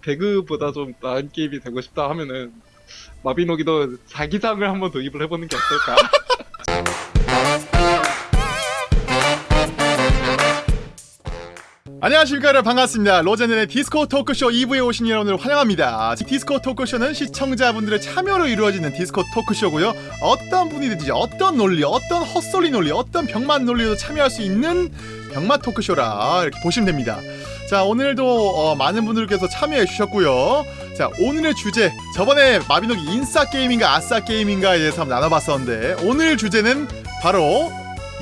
배그보다 좀 나은 게임이 되고 싶다 하면은 마비노기도 자기장을 한번 도입을 해보는 게 어떨까? 안녕하십니까 여러분. 반갑습니다. 로제넬의 디스코 토크쇼 2부에 오신 여러분을 환영합니다. 디스코 토크쇼는 시청자분들의 참여로 이루어지는 디스코 토크쇼고요. 어떤 분이든지 어떤 논리 어떤 헛소리 논리 어떤 병맛 논리도 참여할 수 있는 병맛 토크쇼라 이렇게 보시면 됩니다 자 오늘도 어, 많은 분들께서 참여해 주셨고요 자 오늘의 주제 저번에 마비노기 인싸 게임인가 아싸 게임인가에 대해서 한번 나눠봤었는데 오늘 주제는 바로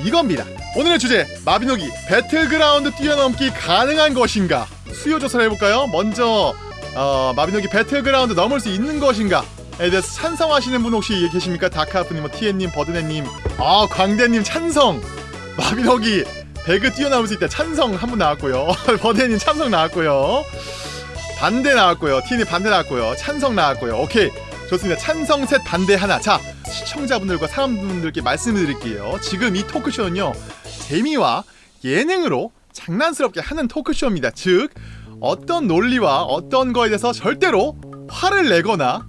이겁니다 오늘의 주제 마비노기 배틀그라운드 뛰어넘기 가능한 것인가 수요 조사를 해볼까요? 먼저 어, 마비노기 배틀그라운드 넘을 수 있는 것인가 에 대해서 찬성하시는 분 혹시 계십니까? 다카프님, 뭐 티엔님, 버드네님, 아 광대님 찬성 마비노기 배그 뛰어넘을 수 있다. 찬성 한 분 나왔고요. 버드네님 찬성 나왔고요. 반대 나왔고요. 티엔님 반대 나왔고요. 찬성 나왔고요. 오케이. 좋습니다. 찬성 셋 반대 하나. 자 시청자분들과 사람분들께 말씀을 드릴게요. 지금 이 토크쇼는요 재미와 예능으로 장난스럽게 하는 토크쇼입니다. 즉 어떤 논리와 어떤 거에 대해서 절대로 화를 내거나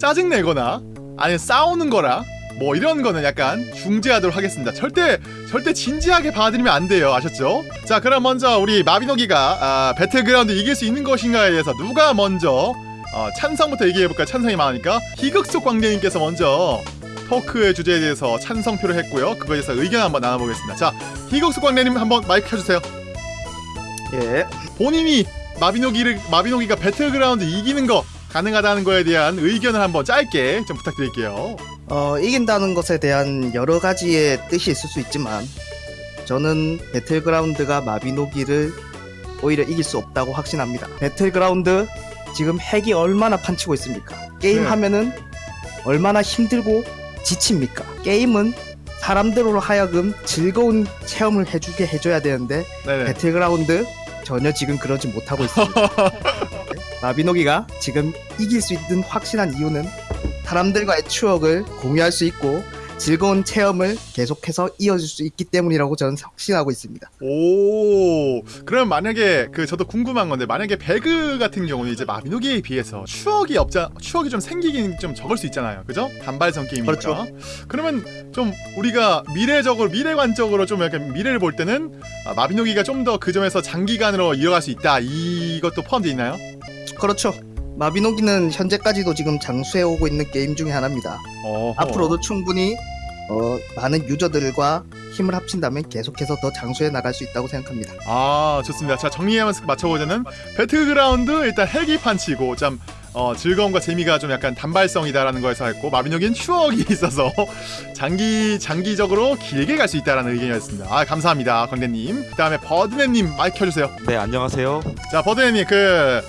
짜증 내거나 아니면 싸우는 거라 뭐 이런 거는 약간 중재하도록 하겠습니다. 절대 절대 진지하게 받아들이면 안 돼요. 아셨죠? 자 그럼 먼저 우리 마비노기가 아, 배틀그라운드 이길 수 있는 것인가에 대해서 누가 먼저 어, 찬성부터 얘기해볼까요? 찬성이 많으니까 희극속 광대님께서 먼저 토크의 주제에 대해서 찬성표를 했고요. 그거에 대해서 의견 한번 나눠보겠습니다. 자, 희극수 광래님 한번 마이크 켜주세요. 예. 본인이 마비노기를 마비노기가 배틀그라운드 이기는 거 가능하다는 거에 대한 의견을 한번 짧게 좀 부탁드릴게요. 어, 이긴다는 것에 대한 여러 가지의 뜻이 있을 수 있지만 저는 배틀그라운드가 마비노기를 오히려 이길 수 없다고 확신합니다. 배틀그라운드 지금 핵이 얼마나 판치고 있습니까? 게임 네. 하면은 얼마나 힘들고 지칩니까? 게임은 사람들로 하여금 즐거운 체험을 해주게 해줘야 되는데 네네. 배틀그라운드 전혀 지금 그러지 못하고 있습니다. 마비노기가 지금 이길 수 있는 확실한 이유는 사람들과의 추억을 공유할 수 있고 즐거운 체험을 계속해서 이어질 수 있기 때문이라고 저는 확신하고 있습니다. 오, 그럼 만약에 그 저도 궁금한 건데 만약에 배그 같은 경우는 이제 마비노기에 비해서 추억이 없자 추억이 좀 생기긴 좀 적을 수 있잖아요, 그죠? 단발성 게임이니까. 그렇죠. 그러면 좀 우리가 미래적으로 미래관적으로 좀 약간 미래를 볼 때는 아, 마비노기가 좀 더 그 점에서 장기간으로 이어갈 수 있다. 이것도 포함되어 있나요? 그렇죠. 마비노기는 현재까지도 지금 장수해 오고 있는 게임 중에 하나입니다. 어허. 앞으로도 충분히 어, 많은 유저들과 힘을 합친다면 계속해서 더 장수해 나갈 수 있다고 생각합니다. 아 좋습니다. 자 정리하면서 맞춰보자는 배틀그라운드 일단 핵이 판치고 참 어, 즐거움과 재미가 좀 약간 단발성이다라는 거에서 했고 마비노기는 추억이 있어서 장기 장기적으로 길게 갈 수 있다라는 의견이었습니다. 아 감사합니다, 광대님. 그다음에 버드네님 마이크 켜주세요. 네 안녕하세요. 자 버드네님 그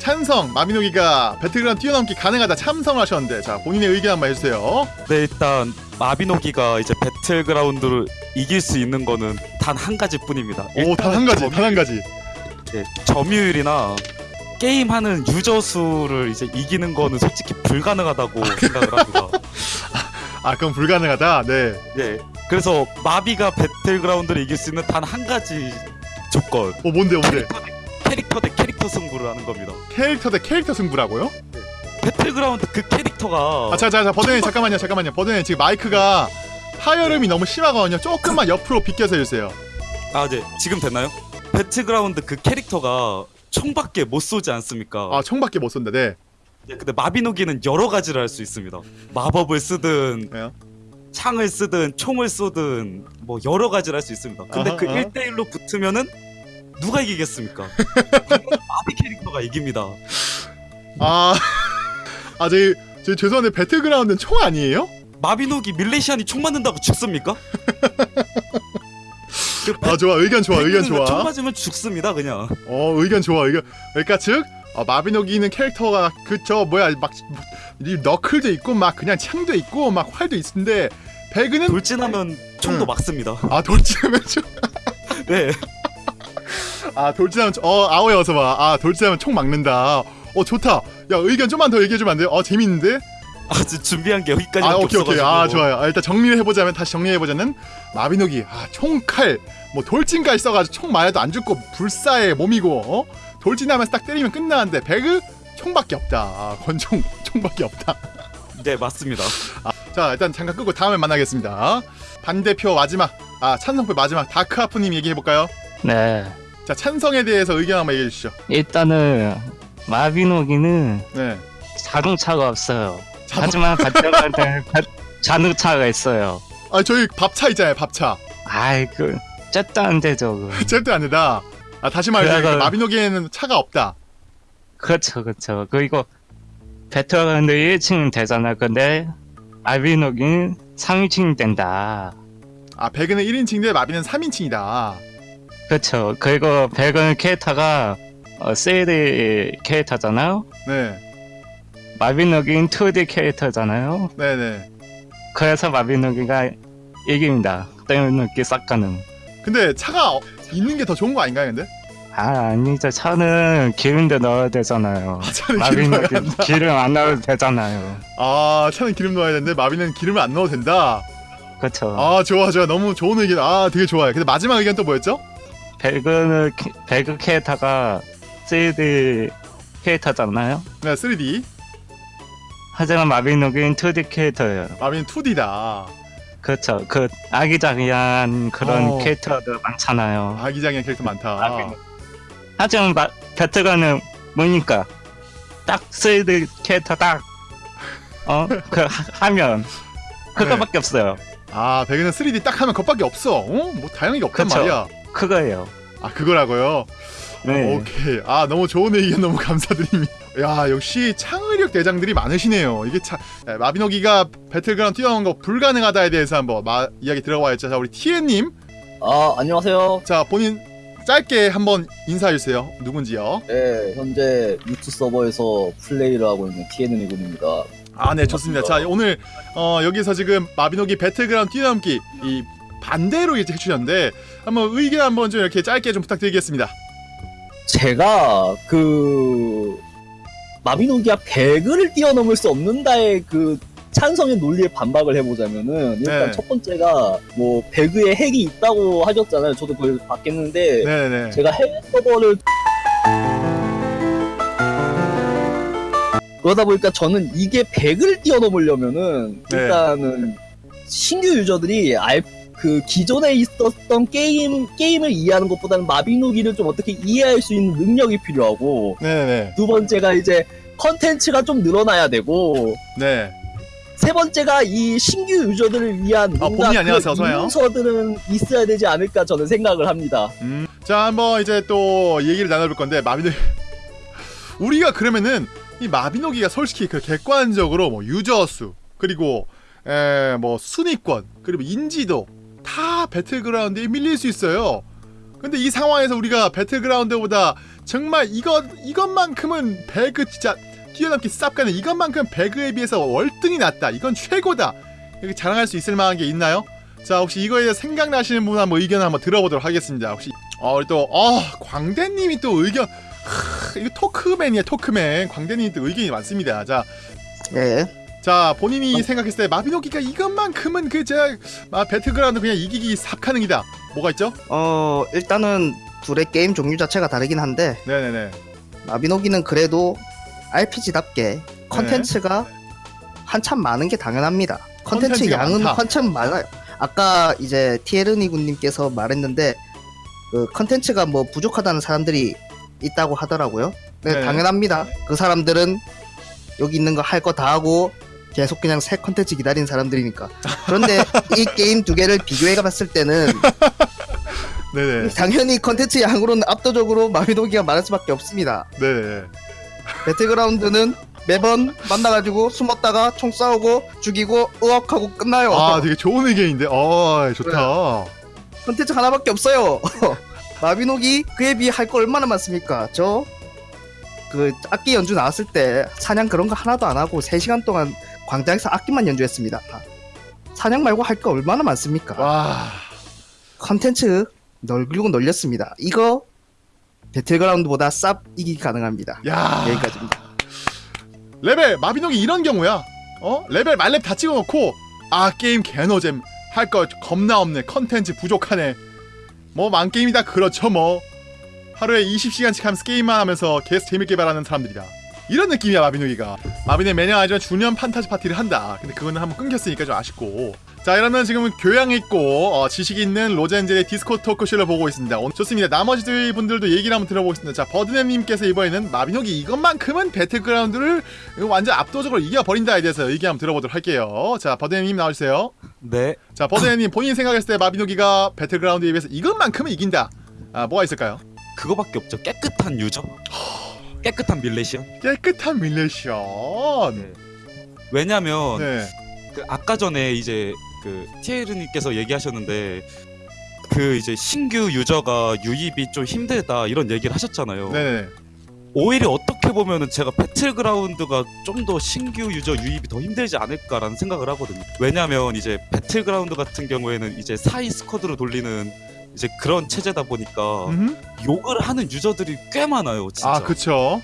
찬성 마비노기가 배틀그라운드 뛰어넘기 가능하다 참석을 하셨는데 자 본인의 의견 한번 해주세요. 네 일단 마비노기가 이제 배틀그라운드를 이길 수 있는 거는 단 한 가지뿐입니다. 오 단 한 가지, 점- 단한 가지. 네, 점유율이나 게임하는 유저 수를 이제 이기는 거는 솔직히 불가능하다고 생각을 합니다. 아 그럼 불가능하다. 네. 네, 그래서 마비가 배틀그라운드를 이길 수 있는 단 한 가지 조건 어 뭔데 뭔데? 캐릭터 대 캐릭터 승부를 하는 겁니다. 캐릭터 대 캐릭터 승부라고요? 배틀그라운드 그 캐릭터가 아, 자, 자, 자, 버드님 잠깐만요, 잠깐만요. 버드님 지금 마이크가 하울링이 너무 심하거든요. 조금만 옆으로 비껴서 해주세요. 아, 네. 지금 됐나요? 배틀그라운드 그 캐릭터가 총밖에 못 쏘지 않습니까? 아, 총밖에 못 쏜다. 네. 네, 근데 마비노기는 여러 가지를 할 수 있습니다. 마법을 쓰든 왜요? 창을 쓰든 총을 쏘든 뭐 여러 가지를 할 수 있습니다. 근데 아하, 그 아하. 1대1로 붙으면은 누가 이기겠습니까? 마비 캐릭터가 이깁니다. 아, 아, 저희, 저희 죄송한데 배틀그라운드는 총 아니에요? 마비노기 밀레시안이 총 맞는다고 죽습니까? 그 아, 좋아. 의견 좋아. 의견 배그는 총 좋아. 맞으면 죽습니다, 그냥. 어, 의견 좋아. 의견. 그러니까 즉, 어, 마비노기는 캐릭터가 그저 뭐야 막이 너클도 있고 막 그냥 창도 있고 막 활도 있는데 배그는 돌진하면 총도 응. 막습니다. 아 돌진하면 총, 네. 아 돌진하면 총- 어 아오에 어서 봐. 아 돌진하면 총 막는다. 어 좋다. 야 의견 좀만 더 얘기해 주면 안 돼요? 어 재밌는데? 아, 지금 준비한 게 여기까지 아 오케이 오케이 아. 좋아요 아, 일단 정리를 해보자면 다시 정리해보자는 마비노기 아 총칼 뭐 돌진까지 써가지고 총 맞아도 안 죽고 불사의 몸이고 어? 돌진하면서 딱 때리면 끝나는데 배그 총밖에 없다. 아, 권총 총밖에 없다. 네 맞습니다. 자 일단 잠깐 끄고 다음에 만나겠습니다. 반대표 마지막 아 찬성표 마지막 다크아프님 얘기해 볼까요? 네. 자 찬성에 대해서 의견 한번 얘기해 주시죠. 일단은 마비노기는 네. 자동차가 없어요. 자, 하지만 때 자동차가 있어요. 아 저희 밥차 있잖아요 밥차. 아이 그 쨌도 안 되죠. 그. 절대 안 된다. 아 다시 말해서 그래서- 마비노기에는 차가 없다. 그렇죠, 그렇죠. 그리고 배틀그라운드 1층은 되잖아. 근데 마비노기는 3층이 된다. 아 배그는 1인칭인데 마비는 3인칭이다. 그렇죠. 그리고 배그는 캐릭터가 어, 3D 캐릭터잖아요. 네. 마비노기는 2D 캐릭터잖아요. 네네. 그래서 마비노기가 이깁니다. 떼어놓기 싹 가능. 근데 차가 어- 있는 게 더 좋은 거 아닌가요 근데? 아 아니죠. 차는 기름도 넣어야 되잖아요. 아 차는 기름 넣어야 마비노기 기름 안 넣어도 되잖아요. 아 차는 기름 넣어야 되는데 마비는 기름을 안 넣어도 된다. 그렇죠. 아 좋아 좋아 너무 좋은 의견. 아 되게 좋아요. 근데 마지막 의견 또 뭐였죠? 배그는 캐- 배그 캐릭터가 3D 캐릭터잖아요. 네 3D. 하지만 마비노기는 2D 캐릭터예요. 마비는 2D다. 그렇죠. 그 아기자기한 그런 어. 캐릭터도 많잖아요. 아기자기한 캐릭터 많다. 하지만 마, 배틀가는 뭐니까 딱 3D 캐릭터 딱 어? 그 하- 하면 그거밖에 없어요. 아 배그는 3D 딱 하면 그것밖에 없어. 어? 뭐 다양한 게 없단 그쵸. 말이야. 그거예요. 아 그거라고요. 네. 오케이. 아 너무 좋은 의견 너무 감사드립니다. 야 역시 창의력 대장들이 많으시네요. 이게 참 네, 마비노기가 배틀그라운드 뛰어난 거 불가능하다에 대해서 한번 마, 이야기 들어봐야죠. 자 우리 티엔님, 아 안녕하세요. 자 본인 짧게 한번 인사해 주세요. 누군지요? 네 현재 유튜 서버에서 플레이를 하고 있는 TN이군입니다. 아네 좋습니다. 자 오늘 어, 여기서 지금 마비노기 배틀그라운드 뛰어넘기 이 반대로 이제 해주셨는데 한번 의견 한번 좀 이렇게 짧게 좀 부탁드리겠습니다. 제가 그 마비노기아 배그를 뛰어넘을 수 없는다의 그 찬성의 논리에 반박을 해보자면은 일단 네. 첫 번째가 뭐 배그에 핵이 있다고 하셨잖아요. 저도 그걸 봤겠는데 네 네. 제가 해외 서버를 그러다 보니까 저는 이게 100을 뛰어넘으려면은 네. 일단은 신규 유저들이 알, 그 기존에 있었던 게임 게임을 이해하는 것보다는 마비노기를 좀 어떻게 이해할 수 있는 능력이 필요하고 네네. 두 번째가 이제 컨텐츠가 좀 늘어나야 되고 네. 세 번째가 이 신규 유저들을 위한 아, 뭔가 본인이 안녕하세요. 어서 와요. 문서들은 있어야 되지 않을까 저는 생각을 합니다. 음. 자 한번 이제 또 얘기를 나눠볼 건데 마비노 우리가 그러면은 이 마비노기가 솔직히 그 객관적으로 뭐 유저 수 그리고 에뭐 순위권 그리고 인지도 다 배틀그라운드에 밀릴 수 있어요. 근데 이 상황에서 우리가 배틀그라운드보다 정말 이것 이것만큼은 배그 진짜 뛰어넘기 쌉가는 이것만큼 배그에 비해서 월등히 낫다. 이건 최고다. 이렇게 자랑할 수 있을 만한 게 있나요? 자 혹시 이거에 대해서 생각나시는 분 한번 의견 한번 들어보도록 하겠습니다. 혹시 어 우리 또 어, 광대님이 또 의견 하, 이거 토크맨이야 토크맨 광대님이 또 의견이 많습니다. 자, 예. 자 본인이 생각했을 때 마비노기가 이것만큼은 그 제가 아, 배틀그라운드 그냥 이기기 삽가능이다. 뭐가 있죠? 어 일단은 둘의 게임 종류 자체가 다르긴 한데 네네네. 마비노기는 그래도 RPG답게 컨텐츠가 한참 많은 게 당연합니다. 컨텐츠 양은 많다. 한참 많아요. 아까 이제 티에르니 군님께서 말했는데 그 컨텐츠가 뭐 부족하다는 사람들이 있다고 하더라고요. 네, 네. 당연합니다. 그 사람들은 여기 있는 거 할 거 다 하고 계속 그냥 새 컨텐츠 기다리는 사람들이니까. 그런데 이 게임 두 개를 비교해 봤을 때는 네네. 당연히 컨텐츠 양으로는 압도적으로 마비노기가 많을 수밖에 없습니다. 네네. 배틀그라운드는 매번 만나가지고 숨었다가 총 싸우고 죽이고 으악하고 끝나요. 아 되게 좋은 의견인데. 어 좋다. 컨텐츠 하나밖에 없어요. 마비노기 그에 비해 할 거 얼마나 많습니까? 저 그 악기 연주 나왔을 때 사냥 그런 거 하나도 안 하고 3시간 동안 광장에서 악기만 연주했습니다. 사냥 말고 할 거 얼마나 많습니까? 와. 컨텐츠 널리고 널렸습니다. 이거 배틀그라운드보다 쌉 이기기 가능합니다. 야. 여기까지입니다. 레벨 마비노기 이런 경우야. 어? 레벨 만렙 다 찍어놓고 아 게임 개노잼 할 거 겁나 없네. 컨텐츠 부족하네. 뭐 망게임이다 그렇죠 뭐. 하루에 20시간씩 하면서 게임만 하면서 계속 재밌게 말하는 사람들이다. 이런 느낌이야 마비노기가. 마비는 매년 하지만 주년 판타지 파티를 한다. 근데 그거는 한번 끊겼으니까 좀 아쉽고. 자 이러면 지금은 교양 있고 어, 지식 있는 로젠젤의 디스코 토크쇼를 보고 있습니다. 오늘 좋습니다. 나머지 두 분들도 얘기를 한번 들어보겠습니다. 자 버드네님께서 이번에는 마비노기 이것만큼은 배틀그라운드를 완전 압도적으로 이겨버린다에 대해서 얘기 한번 들어보도록 할게요. 자 버드네님 나와주세요. 네. 자 버드네님 본인 생각했을 때 마비노기가 배틀그라운드에 비해서 이것만큼은 이긴다. 아 뭐가 있을까요? 그거밖에 없죠. 깨끗한 유저. 깨끗한 밀레시언. 깨끗한 밀레션. 네. 왜냐면 네. 그 아까 전에 이제 그 티에르님께서 얘기하셨는데 그 이제 신규 유저가 유입이 좀 힘들다 이런 얘기를 하셨잖아요. 네. 오히려 어떻게 보면은 제가 배틀그라운드가 좀 더 신규 user 유입이 더 힘들지 않을까라는 생각을 하거든요. 왜냐면 이제 배틀그라운드 같은 경우에는 이제 사이 squad로 돌리는 이제 그런 체제다 보니까 음흠. 욕을 하는 user들이 꽤 많아요, 진짜. 아 그쵸.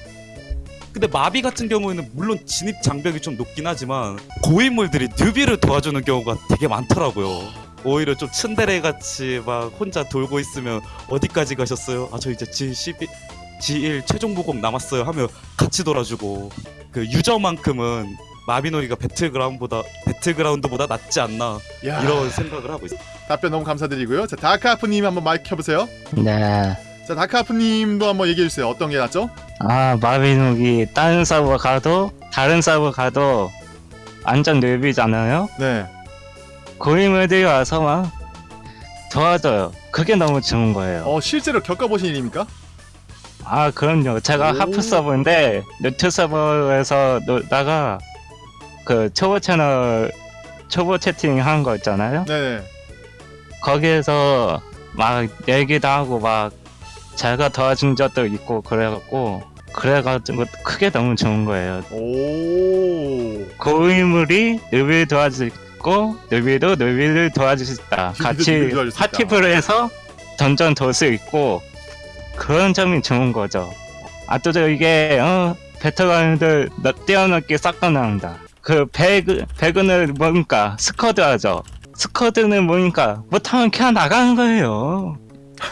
근데 마비 같은 경우에는 물론 진입 장벽이 좀 높긴 하지만 고인물들이 newbie를 도와주는 경우가 되게 많더라고요. 오히려 좀 츤데레 같이 막 혼자 돌고 있으면 어디까지 가셨어요? 아 저 이제 G12 G1 최종 보급 남았어요 하면 같이 돌아주고 그 유저만큼은 마비노기가 배틀그라운드보다 배틀그라운드보다 낫지 않나 야. 이런 생각을 하고 있어요. 답변 너무 감사드리고요. 자 다크하프님 한번 마이크 켜보세요. 네. 자 다크하프님도 한번 얘기해 주세요. 어떤 게 낫죠? 아 마비노기 다른 서버 가도 다른 서버 가도 완전 뇌비잖아요. 네. 고인물들이 와서 막 도와줘요. 그게 너무 좋은 거예요. 어 실제로 겪어보신 일입니까? 아 그럼요. 제가 오. 하프 서버인데 노트 서버에서 놀다가 그 초보 채널 초보 채팅 한 거 있잖아요. 네네. 거기에서 막 얘기도 하고 막 제가 도와준 적도 있고 그래갖고 그래가지고 크게 너무 좋은 거예요. 오. 고인물이 newbie를 도와주고 newbie도 newbie를 도와줄 수 있다. 같이. 파티플을 해서 던전 돌 수 있고 그런 점이 좋은 거죠. 아또저 이게 어 배틀그라운드 뛰어넘게 싹다 나온다. 그 배그 배그는 뭐니까 squad 하죠. squad는 뭐니까 못하면 그냥 나가는 거예요.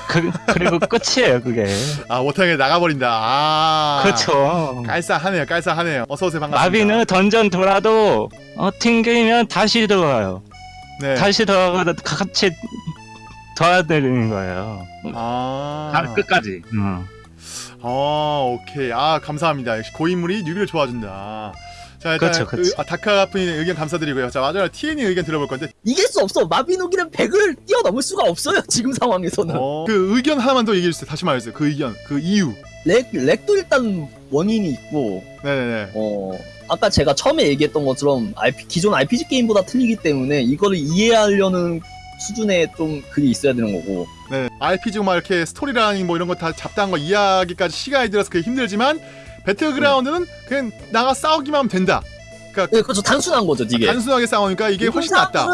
그, 그리고 끝이에요 그게. 아 못하게 나가버린다. 아. 그렇죠. 깔싸하네요. 깔쌈하네요. 어서 오세요. 반갑습니다. 마비는 던전 돌아도 어, 튕기면 다시 들어와요. 네. 다시 들어가서 같이 도와드리는 거예요. 아. 다 끝까지. 음. 아 오케이. 아 감사합니다. 역시 고인물이 newbie를 도와준다. 자 일단 그렇죠, 그렇죠. 의- 아, 다크하프님 의견 감사드리고요. 자 마지막 TN이 의견 들어볼 건데 이길 수 없어. 마비노기는 100을 뛰어넘을 수가 없어요. 지금 상황에서는. 어, 그 의견 하나만 더 얘기해 주세요. 다시 말해주세요. 그 의견, 그 이유. lag, lag도 일단 원인이 있고 네네네. 어 아까 제가 처음에 얘기했던 것처럼 RP, 기존 RPG 게임보다 틀리기 때문에 이거를 이해하려는 수준의 좀 그게 있어야 되는 거고 네. RPG 막 이렇게 스토리라인 뭐 이런 거 다 잡다한 거 이해하기까지 시간이 들어서 그게 힘들지만 배틀그라운드는 그냥 나가 싸우기만 하면 된다. 네, 그렇죠 단순한 거죠 이게 단순하게 싸우니까 이게 훨씬 낫다.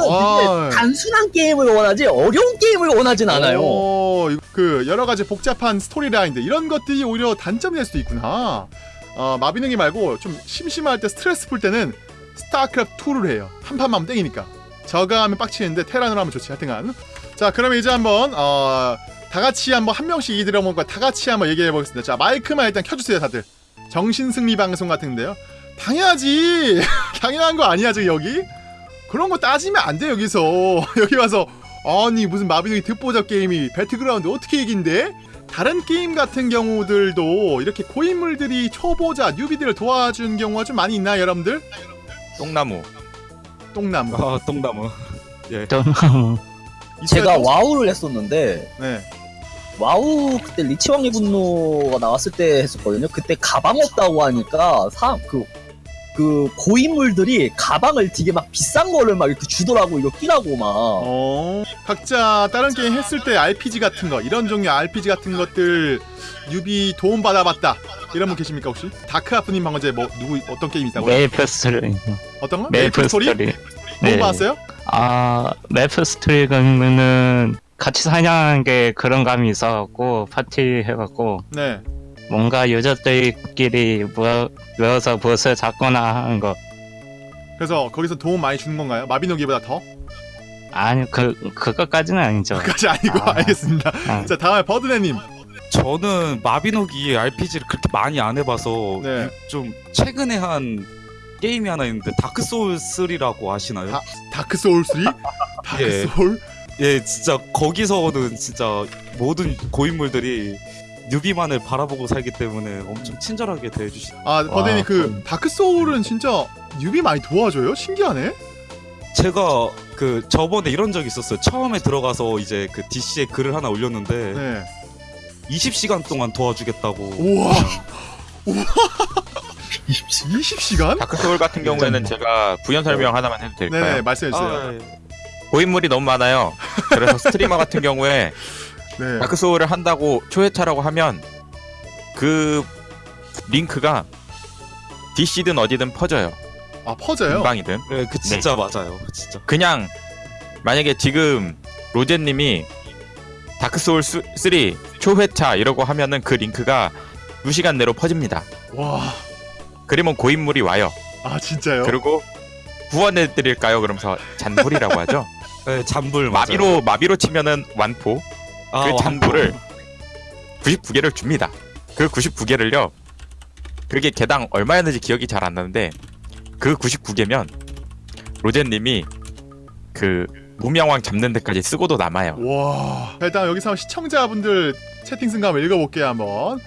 단순한 게임을 원하지 어려운 게임을 원하진 않아요 오, 그 여러 가지 복잡한 storyline들 이런 것들이 오히려 단점이 될 수도 있구나. 어, 마비노기 말고 좀 심심할 때 스트레스 풀 때는 스타크래프트 2를 해요. 한 판만 하면 땡이니까. 저그 하면 빡치는데 테란으로 하면 좋지 하여튼간. 자 그러면 이제 한번 어, 다 같이 한번 한 명씩 얘기 들어보고 다 같이 한번 얘기해 보겠습니다. 자 마이크만 일단 켜 주세요 다들. 정신승리 방송 같은데요. 당연하지. 당연한 거 아니야 지금 여기? 그런 거 따지면 안 돼 여기서 여기 와서 아니 무슨 마비노기 듣보잡 게임이 배틀그라운드 어떻게 이긴대? 다른 게임 같은 경우들도 이렇게 고인물들이 초보자 newbie들을 도와준 경우가 좀 많이 있나요 여러분들? 똥나무 똥나무 아 똥나무. 좀 제가 있어요? 와우를 했었는데 네. 와우 그때 리치왕의 분노가 나왔을 때 했었거든요 그때 가방 없다고 하니까 사그 그 고인물들이 가방을 되게 막 비싼 거를 막 이렇게 주더라고 이거 끼라고 막 어 각자 다른 게임 했을 때 RPG 같은 거 이런 종류 RPG 같은 것들 newbie 도움 받아봤다 이런 분 계십니까 혹시? 다크하프님 방금 전에 뭐 누구 어떤 게임 있다고요? 메이플 스토리. 어떤 거? 메이플 스토리? 스토리. 도움 네. 받았어요? 아 메이플 스토리 그러면은 같이 사냥하는 게 그런 감이 있어갖고 파티 해갖고 네. 뭔가 user들끼리 모여, 모여서 보스 잡거나 하는 거 그래서 거기서 도움 많이 주는 건가요? 마비노기보다 더? 아니 그 그것까지는 아니죠. 그까지 아니고 아. 알겠습니다. 아. 자 다음에 버드네님 저는 마비노기 RPG를 그렇게 많이 안 해봐서 네. 좀 최근에 한 게임이 하나 있는데 다크 소울 3라고 아시나요? 다- 다크 소울 3? 다크 예. 소울? 예, 진짜 거기서는 진짜 모든 고인물들이 newbie만을 바라보고 살기 때문에 엄청 친절하게 대해주시. 아 버드네님 와, 그 다크 소울은 진짜 newbie 많이 도와줘요? 신기하네. 제가 그 저번에 이런 적이 있었어요. 처음에 들어가서 이제 그 DC에 글을 하나 올렸는데 네. 20시간 동안 도와주겠다고. 우와. 우와. 20시간? 다크 소울 같은 경우에는 제가 부연 설명 하나만 해도 될까요? 네네 말씀해 주세요. 아, 예. 고인물이 너무 많아요. 그래서 스트리머 같은 경우에 네. 다크 소울을 한다고 초회차라고 하면 그 링크가 DC든 어디든 퍼져요. 아 퍼져요. 인방이든. 네, 그 진짜 맞아요. 진짜. 그냥 만약에 지금 로제님이 Dark Souls 3 초회차 이러고 하면은 그 링크가 2시간 내로 퍼집니다. 와. 그러면 고인물이 와요. 아 진짜요? 그리고 구원해 드릴까요? 그러면서 잔불이라고 하죠. 네, 잔불 맞아요. 마비로 마비로 치면은 완포. 아, 그. 잔불을 99개를 줍니다. 그 99개를요. 그게 개당 얼마였는지 기억이 잘 안 나는데 그 99개면 로제님이 그 무명왕 잡는 데까지 쓰고도 남아요. 와. 자, 일단 여기서 시청자분들 채팅 한번 읽어볼게요 한번.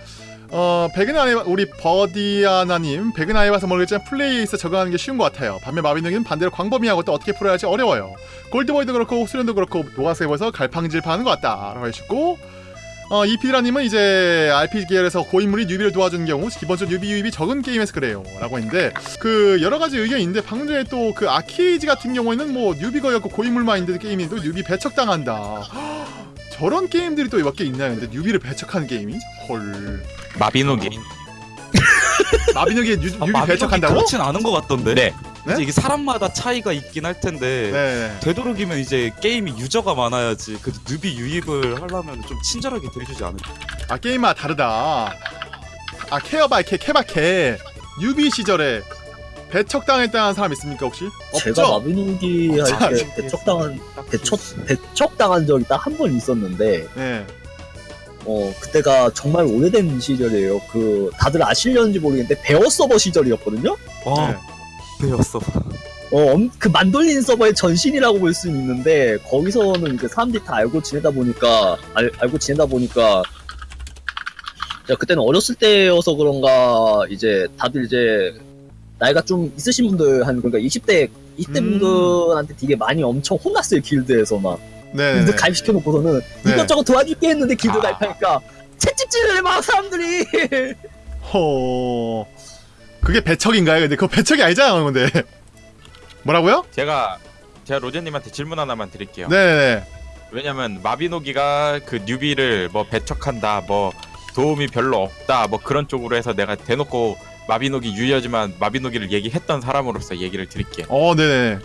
어 백은아이 우리 버디아나님 백은아이 봐서 모르겠지만 플레이에 있어 적응하는 게 쉬운 것 같아요. 반면 마비노기는 반대로 광범위하고 또 어떻게 풀어야 할지 어려워요. 골드보이도 그렇고 수련도 그렇고 노가세에서 갈팡질팡하는 것 같다 라고 해주고 어 이피드라님은 이제 RPG 계열에서 고인물이 newbie를 도와주는 경우 기본적으로 newbie 유입이 적은 게임에서 그래요 라고 했는데 그 여러 가지 의견이 있는데 방금 전에 또 그 아키지 같은 경우에는 뭐 newbie가 없고 고인물만 있는데 게임이 또 newbie 배척당한다. 저런 게임들이 또 몇 개 있나요? 근데 newbie를 배척하는 게임이? 헐. 마비노기. 마비노기에 뉴, 아, newbie 마비노기 배척한다고? 그렇진 않은 것 같던데. 네. 네? 이제 이게 사람마다 차이가 있긴 할 텐데. 네. 되도록이면 이제 게임이 유저가 많아야지 그 newbie 유입을 하려면 좀 친절하게 대해주지 않을까 아 게임마다 다르다. 아 case by ca- 케바 케 newbie 시절에 배척당했다는 사람 있습니까 혹시? 제가 없죠? 마비노기 없죠. 할때 배척당한 배척 배척당한 적이 딱 한 번 있었는데 네. 어 그때가 정말 오래된 시절이에요. 그 다들 아시려는지 모르겠는데 베어 서버 시절이었거든요. 와 네. 베어 서버, 엄- 그 만돌린 서버의 전신이라고 볼 수는 있는데 거기서는 이제 사람들이 다 알고 지내다 보니까 알, 알고 지내다 보니까 제가 그때는 어렸을 때여서 그런가 이제 다들 이제 나이가 좀 있으신 분들 한 그러니까 20대 20대 음. 분들한테 되게 많이 엄청 혼났어요 길드에서 막 네. 길드 가입시켜 놓고서는 네. 이것저것 도와줄게 했는데 길드 아. 가입하니까 채찍질을 막 사람들이 허. 그게 배척인가요? 근데 그거 배척이 아니잖아요, 근데. 뭐라고요? 제가 제가 로제님한테 질문 하나만 드릴게요. 네. 왜냐면 마비노기가 그 뉴비를 뭐 배척한다, 뭐 도움이 별로 없다, 뭐 그런 쪽으로 해서 내가 대놓고 마비노기 유저지만 마비노기를 얘기했던 사람으로서 얘기를 드릴게요. 어, 네네.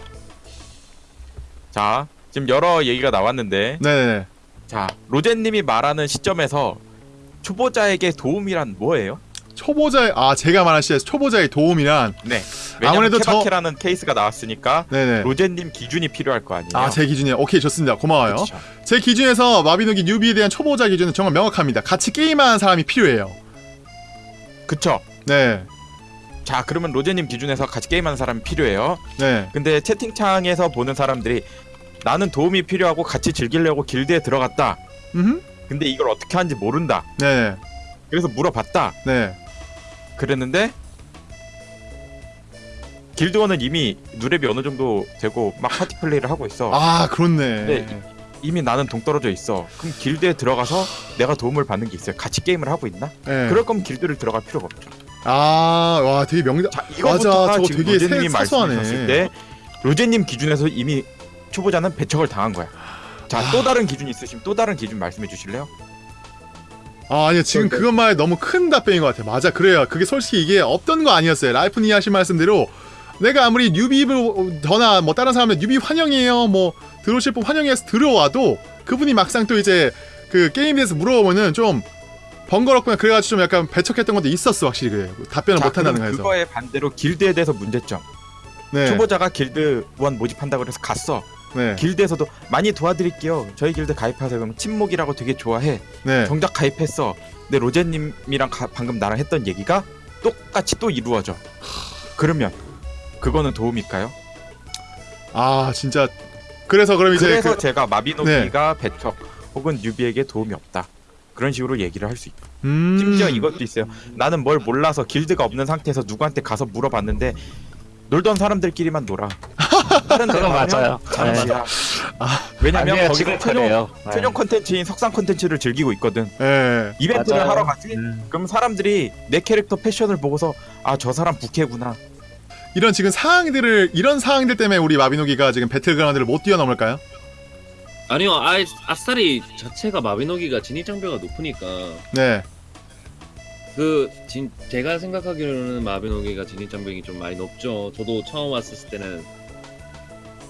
자, 지금 여러 얘기가 나왔는데, 네네. 자 로제님이 말하는 시점에서 초보자에게 도움이란 뭐예요? 초보자의 아 제가 말한 시에 초보자의 도움이란 네. 아무래도 저- 케바케라는 케이스가 나왔으니까 네네. 로제님 기준이 필요할 거 아니에요. 아 제 기준이요. 오케이 좋습니다. 고마워요. 그쵸. 제 기준에서 마비노기 뉴비에 대한 초보자 기준은 정말 명확합니다. 같이 게임하는 사람이 필요해요. 그쵸. 네. 자 그러면 로제님 기준에서 같이 게임하는 사람이 필요해요. 네. 근데 채팅창에서 보는 사람들이 나는 도움이 필요하고 같이 즐기려고 길드에 들어갔다. 음. 근데 이걸 어떻게 하는지 모른다. 네. 그래서 물어봤다. 네. 그랬는데 길드원은 이미 누랩이 어느 정도 되고 막 파티 플레이를 하고 있어. 아 그렇네. 네. 이미 나는 동떨어져 있어. 그럼 길드에 들어가서 내가 도움을 받는 게 있어요. 같이 게임을 하고 있나? 네. 그럴 거면 길드를 들어갈 필요가 없죠. 아 와 되게 명작. 자, 이거부터가 맞아, 저거 되게 사소하네. 말씀하셨을 때 로제님 기준에서 이미 초보자는 배척을 당한 거야. 자, 또 다른 기준이 있으시면 또 다른 기준 말씀해 주실래요? 아 아니요 지금 그러니까- 그것만 너무 큰 답변인 것 같아요. 맞아 그래요. 그게 솔직히 이게 없던 거 아니었어요. 라이프니 하신 말씀대로 내가 아무리 뉴비를 더나 뭐 다른 사람들 뉴비 환영이에요. 뭐 들어오실 분 환영해서 들어와도 그분이 막상 또 이제 그 게임에 대해서 물어보면은 좀 번거롭구나 그래가지고 좀 약간 배척했던 것도 있었어 확실히 그래 답변을 자, 못한다는 거에서. 그거에 반대로 길드에 대해서 문제점. 네. 초보자가 길드원 모집한다고 그래서 갔어. 네. 길드에서도 많이 도와드릴게요. 저희 길드 가입하세요. 그럼 침묵이라고 되게 좋아해. 네. 정작 가입했어. 근데 로제님이랑 가- 방금 나랑 했던 얘기가 똑같이 또 이루어져. 그러면 그거는 도움일까요? 아 진짜 그래서 그럼 이제 그래서 그, 제가 마비노기가 배척 혹은 뉴비에게 도움이 없다. 그런 식으로 얘기를 할 수 있고 음... 심지어 이것도 있어요. 나는 뭘 몰라서 길드가 없는 상태에서 누구한테 가서 물어봤는데 놀던 사람들끼리만 놀아. 다른 데 그건 맞아요. 잠시야. 왜냐면 아니에요, 거기서 지금 최종. 네. 최종 컨텐츠인 석상 컨텐츠를 즐기고 있거든. 예. 이벤트를 맞아요. 하러 가지. 음. 그럼 사람들이 내 캐릭터 패션을 보고서 아 저 사람 부캐구나. 이런 지금 상황들을 이런 상황들 때문에 우리 마비노기가 지금 배틀그라운드를 못 뛰어넘을까요? 아니요, 아, 아싸리 자체가 마비노기가 진입 장벽가 높으니까 네. 그 진, 제가 생각하기로는 마비노기가 진입 장벽이 좀 많이 높죠. 저도 처음 왔을 때는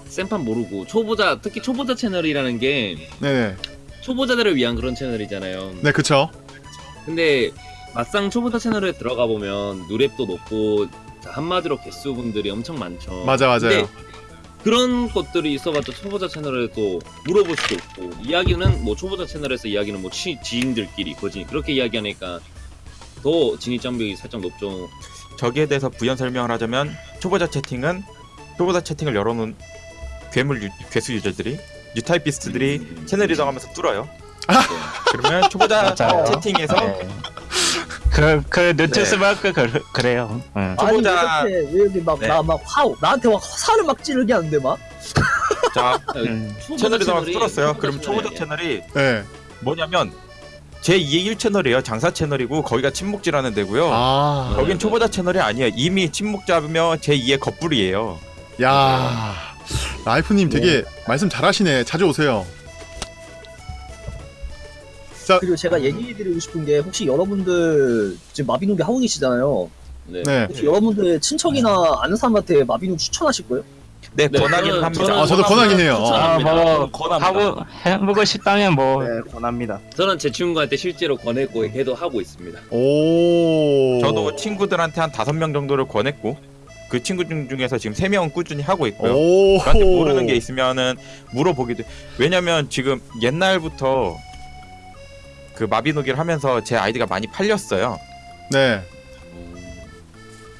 생판 모르고 초보자 특히 초보자 채널이라는 게 네네. 초보자들을 위한 그런 채널이잖아요. 네 그쵸. 근데 막상 초보자 채널에 들어가 보면 누랩도 높고 한마디로 개수분들이 엄청 많죠. 맞아 맞아요. 그런 것들이 있어봤자 초보자 채널에 또 물어볼 수도 없고 이야기는 뭐 초보자 채널에서 이야기는 뭐 치, 지인들끼리 거지 그렇게 이야기하니까 더 진입 장벽이 살짝 높죠. 저기에 대해서 부연 설명을 하자면 초보자 채팅은 초보자 채팅을 열어놓은 괴물 유, 괴수 유저들이 뉴타이피스트들이 채널 이동하면서 뚫어요. 그러면 초보자 맞아요. 채팅에서 네. 그, 그, 뉴트스 마크 그, 그래요. 응. 초보자- 아니 왜 이렇게 왜 이렇게 막 네. 나 막 화우 나한테 막 화살을 막 찌르게 하는데 막 자 음. 초보자 채널 이동하면서 채널이 뚫었어요. 그럼 초보자. 채널이 네. 뭐냐면 제 2의 1채널이에요. 장사 채널이고 거기가 침묵지라는 데고요. 아. 거긴 초보자 채널이 아니에요. 이미 침묵자며 제 2의 겉불이에요. 야. 라이프님 되게 말씀 잘하시네. 자주 오세요. 그리고 제가 얘기해드리고 싶은 게 혹시 여러분들 지금 마비노기 하고 계시잖아요. 네. 네. 혹시 여러분들 친척이나 아는 사람한테 마비노기 추천하실 거예요? 네, 네, 권하긴 저는- 합니다. 저는 아 저도 권하긴 해요. 어. 아, 뭐, 권합니다. 하고, 해보고 싶다면 뭐, 네, 권합니다. 저는 제 친구한테 실제로 권했고 걔도 하고 있습니다. 오. 저도 친구들한테 한 다섯 명 정도를 권했고 그 친구 중 중에서 지금 세 명은 꾸준히 하고 있고요. 오. 저한테 모르는 게 있으면은 물어보기도. 왜냐면 지금 옛날부터 그 마비노기를 하면서 제 아이디가 많이 팔렸어요. 네.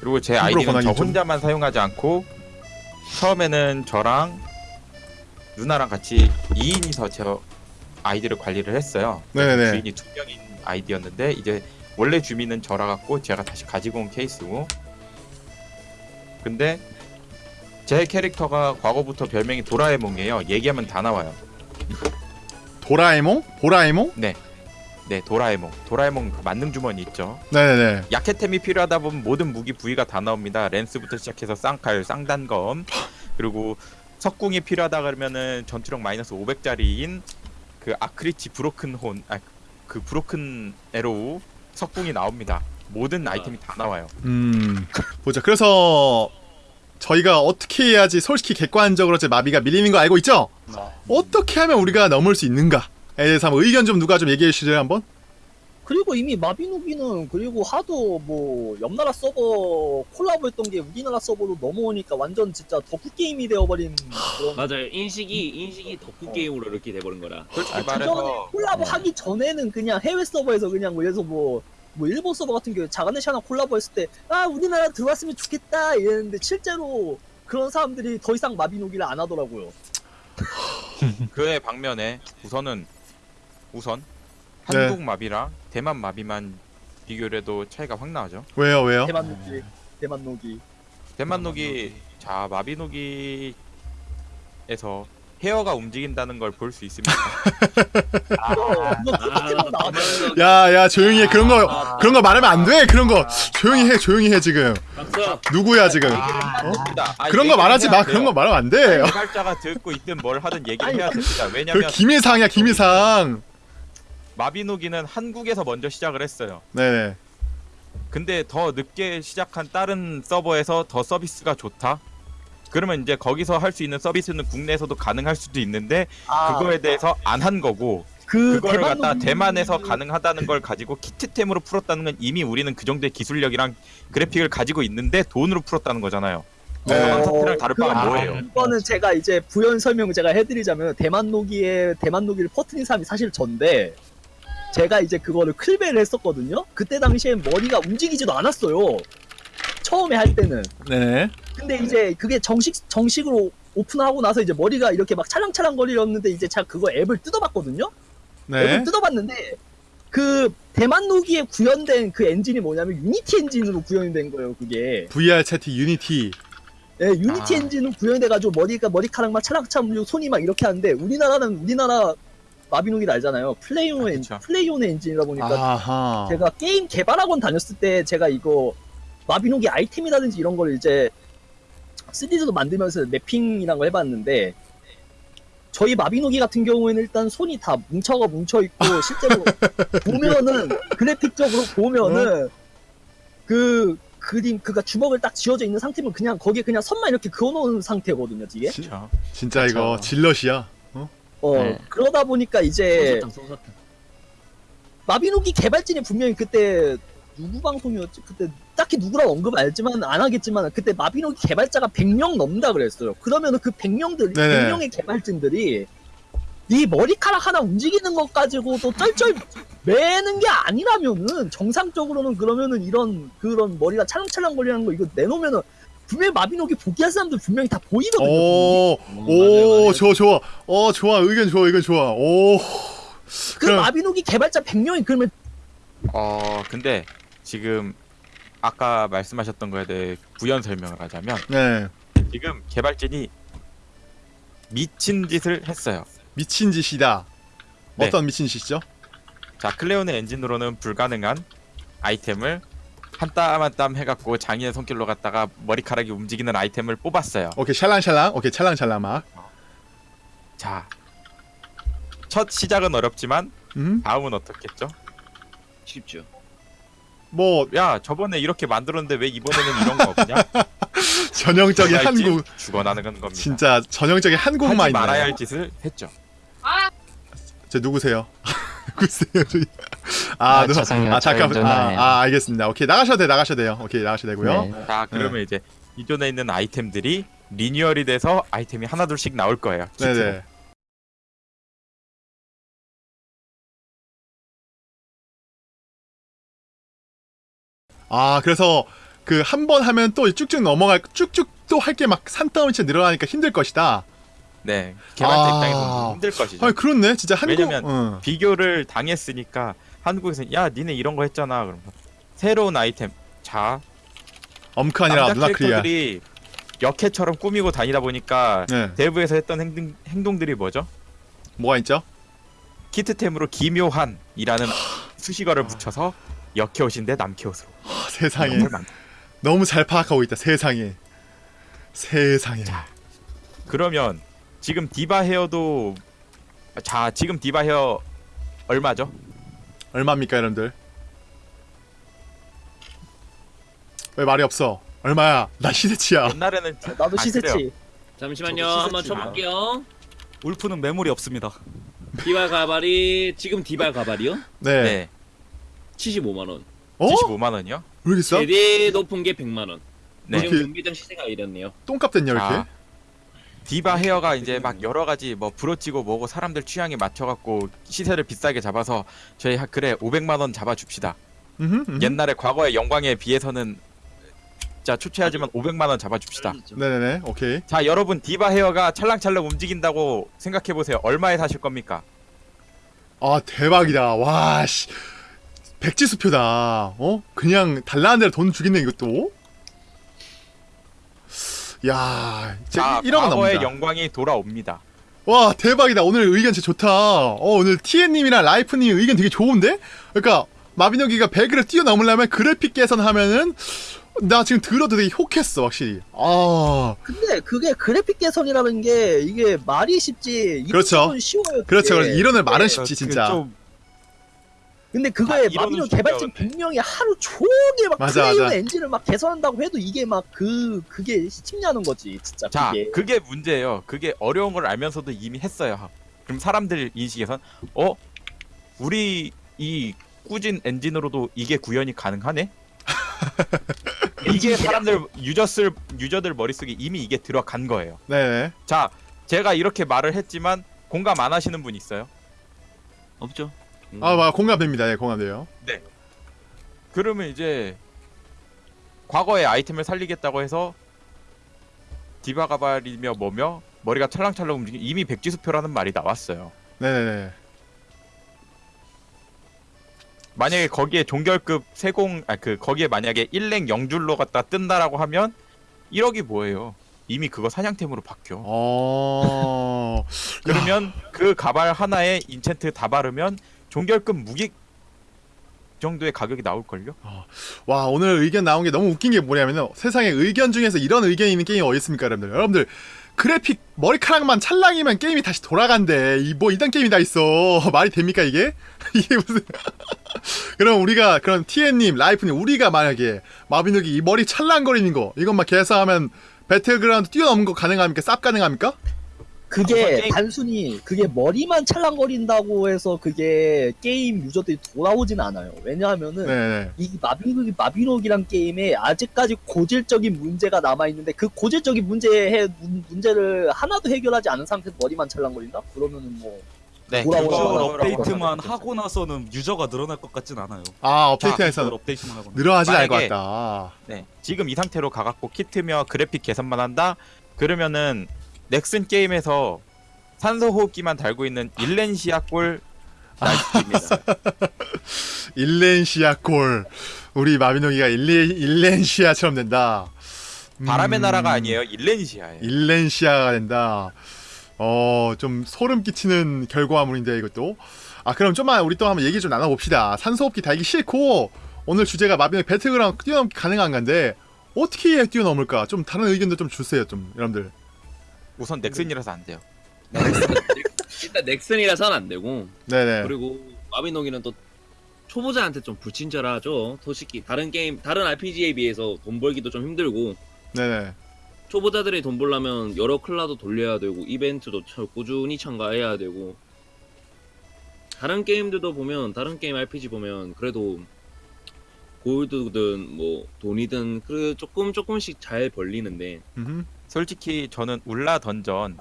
그리고 제 아이디는 저 혼자만 사용하지 않고 처음에는 저랑 누나랑 같이 2인이서 제 아이디를 관리를 했어요. 네네네. 주인이 두 명인 아이디였는데 이제 원래 주민은 저라 갖고 제가 다시 가지고 온 케이스고. 근데 제 캐릭터가 과거부터 별명이 도라에몽이에요. 얘기하면 다 나와요. 도라에몽? 보라에몽? 네, 도라에몽. 도라에몽 그 만능 주머니 있죠. 네네네. 약해템이 필요하다 보면 모든 무기 부위가 다 나옵니다. 랜스부터 시작해서 쌍칼, 쌍단검, 그리고 석궁이 필요하다 그러면은 전투력 마이너스 500짜리인 그 아크리치 브로큰 혼, 아, 그 브로큰 에로우 석궁이 나옵니다. 모든 아이템이 다 나와요. 음. 보자. 그래서 저희가 어떻게 해야지 솔직히 객관적으로 제 마비가 밀리는 거 알고 있죠? 어떻게 하면 우리가 넘을 수 있는가에 대해서 한번 의견 좀 누가 좀 얘기해 주실래요 한번? 그리고 이미 마비노기는 그리고 하도 뭐 옆나라 서버 콜라보했던 게 우리나라 서버로 넘어오니까 완전 진짜 덕후 게임이 되어버린 그런 맞아요. 인식이 인식이 덕후 게임으로 이렇게 돼버린 거라. 솔직히 아, 그전에 말해서 콜라보 네. 하기 전에는 그냥 해외 서버에서 그냥 뭐 예를 들어서 뭐, 뭐 일본 서버 같은 경우에 자가네샤나 콜라보 했을 때 아 우리나라 들어왔으면 좋겠다 이랬는데 실제로 그런 사람들이 더 이상 마비노기를 안 하더라고요. 그의 방면에 우선은 우선 네. 한국 마비랑 대만 마비만 비교를 해도 차이가 확 나죠. 왜요 왜요? 대만 노기, 대만 노기. 대만 녹이 자 마비 녹이에서 헤어가 움직인다는 걸 볼 수 있습니다. 그거 포켓몬 나왔 야야 조용히 해 그런 거 그런 거 말하면 안 돼 그런 거 조용히 해 조용히 해 지금 박수. 누구야 지금? 아, 어? 아, 그런 거 얘기를 말하지 해야 마 돼요. 그런 거 말하면 안 돼. 개발자가 듣고 있든 뭘 하든 얘기를 해야 됩니다. 그 왜냐면 김일상이야 김일상. 마비노기는 한국에서 먼저 시작을 했어요. 네네. 근데 더 늦게 시작한 다른 서버에서 더 서비스가 좋다. 그러면 이제 거기서 할 수 있는 서비스는 국내에서도 가능할 수도 있는데 아, 그거에 대해서 안 한 거고 그 그거를 대만 갖다 대만에서 가능하다는 걸 가지고 키트템으로 풀었다는 건 이미 우리는 그 정도의 기술력이랑 그래픽을 가지고 있는데 돈으로 풀었다는 거잖아요. 네. 상태랑 다를 바가 그- 뭐예요? 이거는 제가 이제 부연 설명 제가 해드리자면 대만 노기에 대만 노기를 퍼트린 사람이 사실 전데 제가 이제 그거를 클베를 했었거든요. 그때 당시엔 머리가 움직이지도 않았어요. 처음에 할 때는. 네. 근데 이제 그게 정식 정식으로 오픈하고 나서 이제 머리가 이렇게 막 찰랑찰랑 거리렸는데 이제 제가 그거 앱을 뜯어봤거든요. 네. 앱을 뜯어봤는데 그 대만 노기에 구현된 그 엔진이 뭐냐면 Unity 엔진으로 구현이 된 거예요. 그게. VR 채팅 Unity. 예, Unity 아. 엔진은 구현돼가지고 머리가 머리카락 막 찰랑찰랑 손이 막 이렇게 하는데 우리나라는 우리나라 마비노기를 알잖아요. 플레이오네 아, 엔, 그쵸. 플레이오네 엔진이다 보니까 아하. 제가 게임 개발학원 다녔을 때 제가 이거 마비노기 아이템이라든지 이런 걸 이제 3D도 만들면서 mapping이란 걸 해봤는데 저희 마비노기 같은 경우에는 일단 손이 다 뭉쳐가 뭉쳐 있고 실제로 보면은 그래픽적으로 보면은 그 그림 그니까 주먹을 딱 쥐어져 있는 상태면 그냥 거기에 그냥 선만 이렇게 그어놓은 상태거든요 이게 지- 그렇죠. 진짜 이거 그쵸. 질럿이야. 어 네. 그러다 보니까 이제. 마비노기 개발진이 분명히 그때 누구 방송이었지? 그때 딱히 누구랑 언급 알지만 안 하겠지만 그때 마비노기 개발자가 100명 넘는다 그랬어요. 그러면은 그 100명들 네네. 100명의 개발진들이 이 머리카락 하나 움직이는 것 가지고도 쩔쩔 매는 게 아니라면은 정상적으로는 그러면은 이런 그런 머리가 찰랑찰랑 거리는 거 이거 내놓으면은 분명히 마비노기 포기할 사람들 분명히 다 보이거든요. 오, 음, 오. 좋아, 좋아. 어, 좋아. 의견 좋아, 의견 좋아. 오. 그 그럼- 마비노기 개발자 100명이 그러면 어 근데 지금 아까 말씀하셨던 거에 대해 부연 설명을 하자면 네. 지금 개발진이 미친 짓을 했어요. 미친 짓이다. 네. 어떤 미친 짓이죠? 자 클레온의 엔진으로는 불가능한 아이템을 한 땀 한 땀 해갖고 장인의 손길로 갖다가 머리카락이 움직이는 아이템을 뽑았어요. 오케이, 샬랑샬랑. 오케이, 찰랑찰랑 막. 자, 첫 시작은 어렵지만 음? 다음은 어떻겠죠? 쉽죠. 뭐 야 저번에 이렇게 만들었는데 왜 이번에는 이런 거 없냐? 전형적인 한국 죽어나는 겁니다. 진짜 전형적인 한국만 하지. 말아야 할 짓을 했죠. 저 누구세요? 누구세요? 아, 아, 누- 죄송해요. 아 잠깐. 아, 누나예요. 아, 알겠습니다. 오케이 나가셔도 돼, 나가셔도 돼요. 오케이 나가셔도 되고요. 네. 자 그러면 이제 기존에 있는 아이템들이 리뉴얼이 돼서 아이템이 하나 둘씩 나올 거예요. 네, 키트로. 네. 아, 그래서 그 한 번 하면 또 쭉쭉 넘어갈 쭉쭉 또 할 게 막 산더미처럼 늘어나니까 힘들 것이다. 네, 개발자 아. 입장에서는 힘들 것이죠. 아, 그렇네. 진짜 한국 왜냐면 응. 비교를 당했으니까 한국에서 야 니네 이런 거 했잖아. 그러면 새로운 아이템. 자, 남자 누나. 캐릭터들이 역해처럼 꾸미고 다니다 보니까 네. 대부에서 했던 행동, 행동들이 뭐죠? 뭐가 있죠? 키트템으로 기묘한이라는 수식어를 붙여서 역해 옷인데 남캐 옷으로. 아, 세상에. 너무 잘 파악하고 있다. 세상에. 세상에. 그러면 지금 디바 헤어도 자 지금 디바 헤어 얼마죠? 얼마입니까, 여러분들? 왜 말이 없어? 얼마야? 나 시세치야. 옛날에는 나도 아, 시세치. 그래요. 잠시만요. 저도 한번 시세치만. 쳐볼게요. 울프는 매물이 없습니다. 디발 가발이 지금 디발 가발이요? 네. 네. 75만 원. 어? 75만 원이요? 왜 이렇게 싸? 제일 높은 게 100만 원. 네. 지금 경기장 시세가 이랬네요. 똥값 됐냐, 이렇게? 자, 디바 헤어가 이제 막 여러 가지 뭐 부러지고 뭐고 사람들 취향에 맞춰 갖고 시세를 비싸게 잡아서 저희 하- 그래 500만 원 잡아 줍시다. 음흠, 음흠. 옛날에 과거의 영광에 비해서는 진짜 초췌하지만 500만 원 잡아 줍시다. 네네네, 오케이. 자, 여러분 디바 헤어가 찰랑찰랑 움직인다고 생각해 보세요. 얼마에 사실 겁니까? 아, 대박이다. 와, 씨. 백지수표다. 어? 그냥 달라는 대로 돈 주겠네, 이것도. 야, 자, 진짜 1억은 과거의 넘는다. 영광이 돌아옵니다. 와, 대박이다. 오늘 의견 진짜 좋다. 어, 오늘 TN님이랑 라이프님 의견 되게 좋은데? 그러니까, 마비노기가 100을 뛰어넘으려면 그래픽 개선하면은, 나 지금 들어도 되게 혹했어, 확실히. 아, 근데 그게 그래픽 개선이라는 게 이게 말이 쉽지 그렇죠. 쉬워요. 그렇죠. 그렇죠. 이론을 말은 네. 쉽지, 그 진짜. 좀 근데 아, 그거에 이론은 마비노 개발진. 100명이 하루 종일 막 맞아, 플레이어 맞아. 엔진을 막 개선한다고 해도 이게 막 그 그게 쉽냐는 거지 진짜 자, 그게. 그게 문제예요. 그게 어려운 걸 알면서도 이미 했어요. 그럼 사람들 인식에선 어? 우리 이 꾸진 엔진으로도 이게 구현이 가능하네? 이게 사람들 유저들 유저들 머릿속에 이미 이게 들어간 거예요. 네네. 자, 제가 이렇게 말을 했지만 공감 안 하시는 분 있어요? 없죠. 음. 아, 막 공감됩니다. 예, 공감돼요. 그러면 이제 과거의 아이템을 살리겠다고 해서 디바가발이며 뭐며 머리가 찰랑찰랑 움직이 이미 백지수표라는 말이 나왔어요. 네네네. 만약에 거기에 종결급 세공 아 그 거기에 만약에 1랭 0줄로 갖다 뜬다라고 하면 1억이 뭐예요? 이미 그거 사냥템으로 바뀌어. 어. 그러면 그 가발 하나에 인챈트 다 바르면 종결급 무기 정도의 가격이 나올걸요? 와 오늘 의견 나온 게 너무 웃긴 게 뭐냐면요. 세상에 의견 중에서 이런 의견이 있는 게임이 어디 있습니까 여러분들? 여러분들 그래픽 머리카락만 찰랑이면 게임이 다시 돌아간대. 이 뭐 이딴 게임이 다 있어. 말이 됩니까 이게? 이게 무슨 그럼 우리가 그런 TN님 라이프님 우리가 만약에 마비노기 이 머리 찰랑거리는 거 이것만 계산하면 배틀그라운드 뛰어넘는 거 가능합니까? 쌉 가능합니까 그게 게임- 단순히 그게 머리만 찰랑거린다고 해서 그게 게임 유저들이 돌아오진 않아요. 왜냐하면은 네네 이 마비노기 마비노기란 게임에 아직까지 고질적인 문제가 남아 있는데 그 고질적인 문제에 문- 문제를 하나도 해결하지 않은 상태에서 머리만 찰랑거린다? 그러면은 뭐 네. 돌아오라. 업데이트만. 하고 나서는 유저가 늘어날 것 같진 않아요. 아 비주얼 업데이트에서 업데이트만 하고. 늘어나진 않을 것 같다 네. 지금 이 상태로 가갖고 키트며 그래픽 개선만 한다? 그러면은 넥슨 게임에서 산소 호흡기만 달고 있는 일렌시아 꼴 날씨입니다. 일렌시아 꼴 우리 마비노기가 일레, 일렌시아처럼 된다. 음, 바람의 나라가 아니에요. 일렌시아예요. 일렌시아가 된다. 어 좀 소름 끼치는 결과물인데 이것도. 아 그럼 좀만 우리 또 한번 얘기 좀 나눠 봅시다. 산소 호흡기 달기 싫고 오늘 주제가 마비노기 배틀그라운드 뛰어넘기 가능한 건데 어떻게 뛰어넘을까? 좀 다른 의견도 좀 주세요 좀 여러분들 우선 넥슨이라서 안 돼요. 일단 넥슨이라서는 안 되고. 네네. 그리고 마비노기는 또 초보자한테 좀 불친절하죠. 솔직히 다른 게임 다른 RPG에 비해서 돈 벌기도 좀 힘들고. 네네. 초보자들이 돈 벌려면 여러 클라도 돌려야 되고 이벤트도 참 꾸준히 참가해야 되고. 다른 게임들도 보면 다른 게임 RPG 보면 그래도 골드든 뭐 돈이든 그 조금 조금씩 잘 벌리는데. 음흠. 솔직히 저는 울라 던전,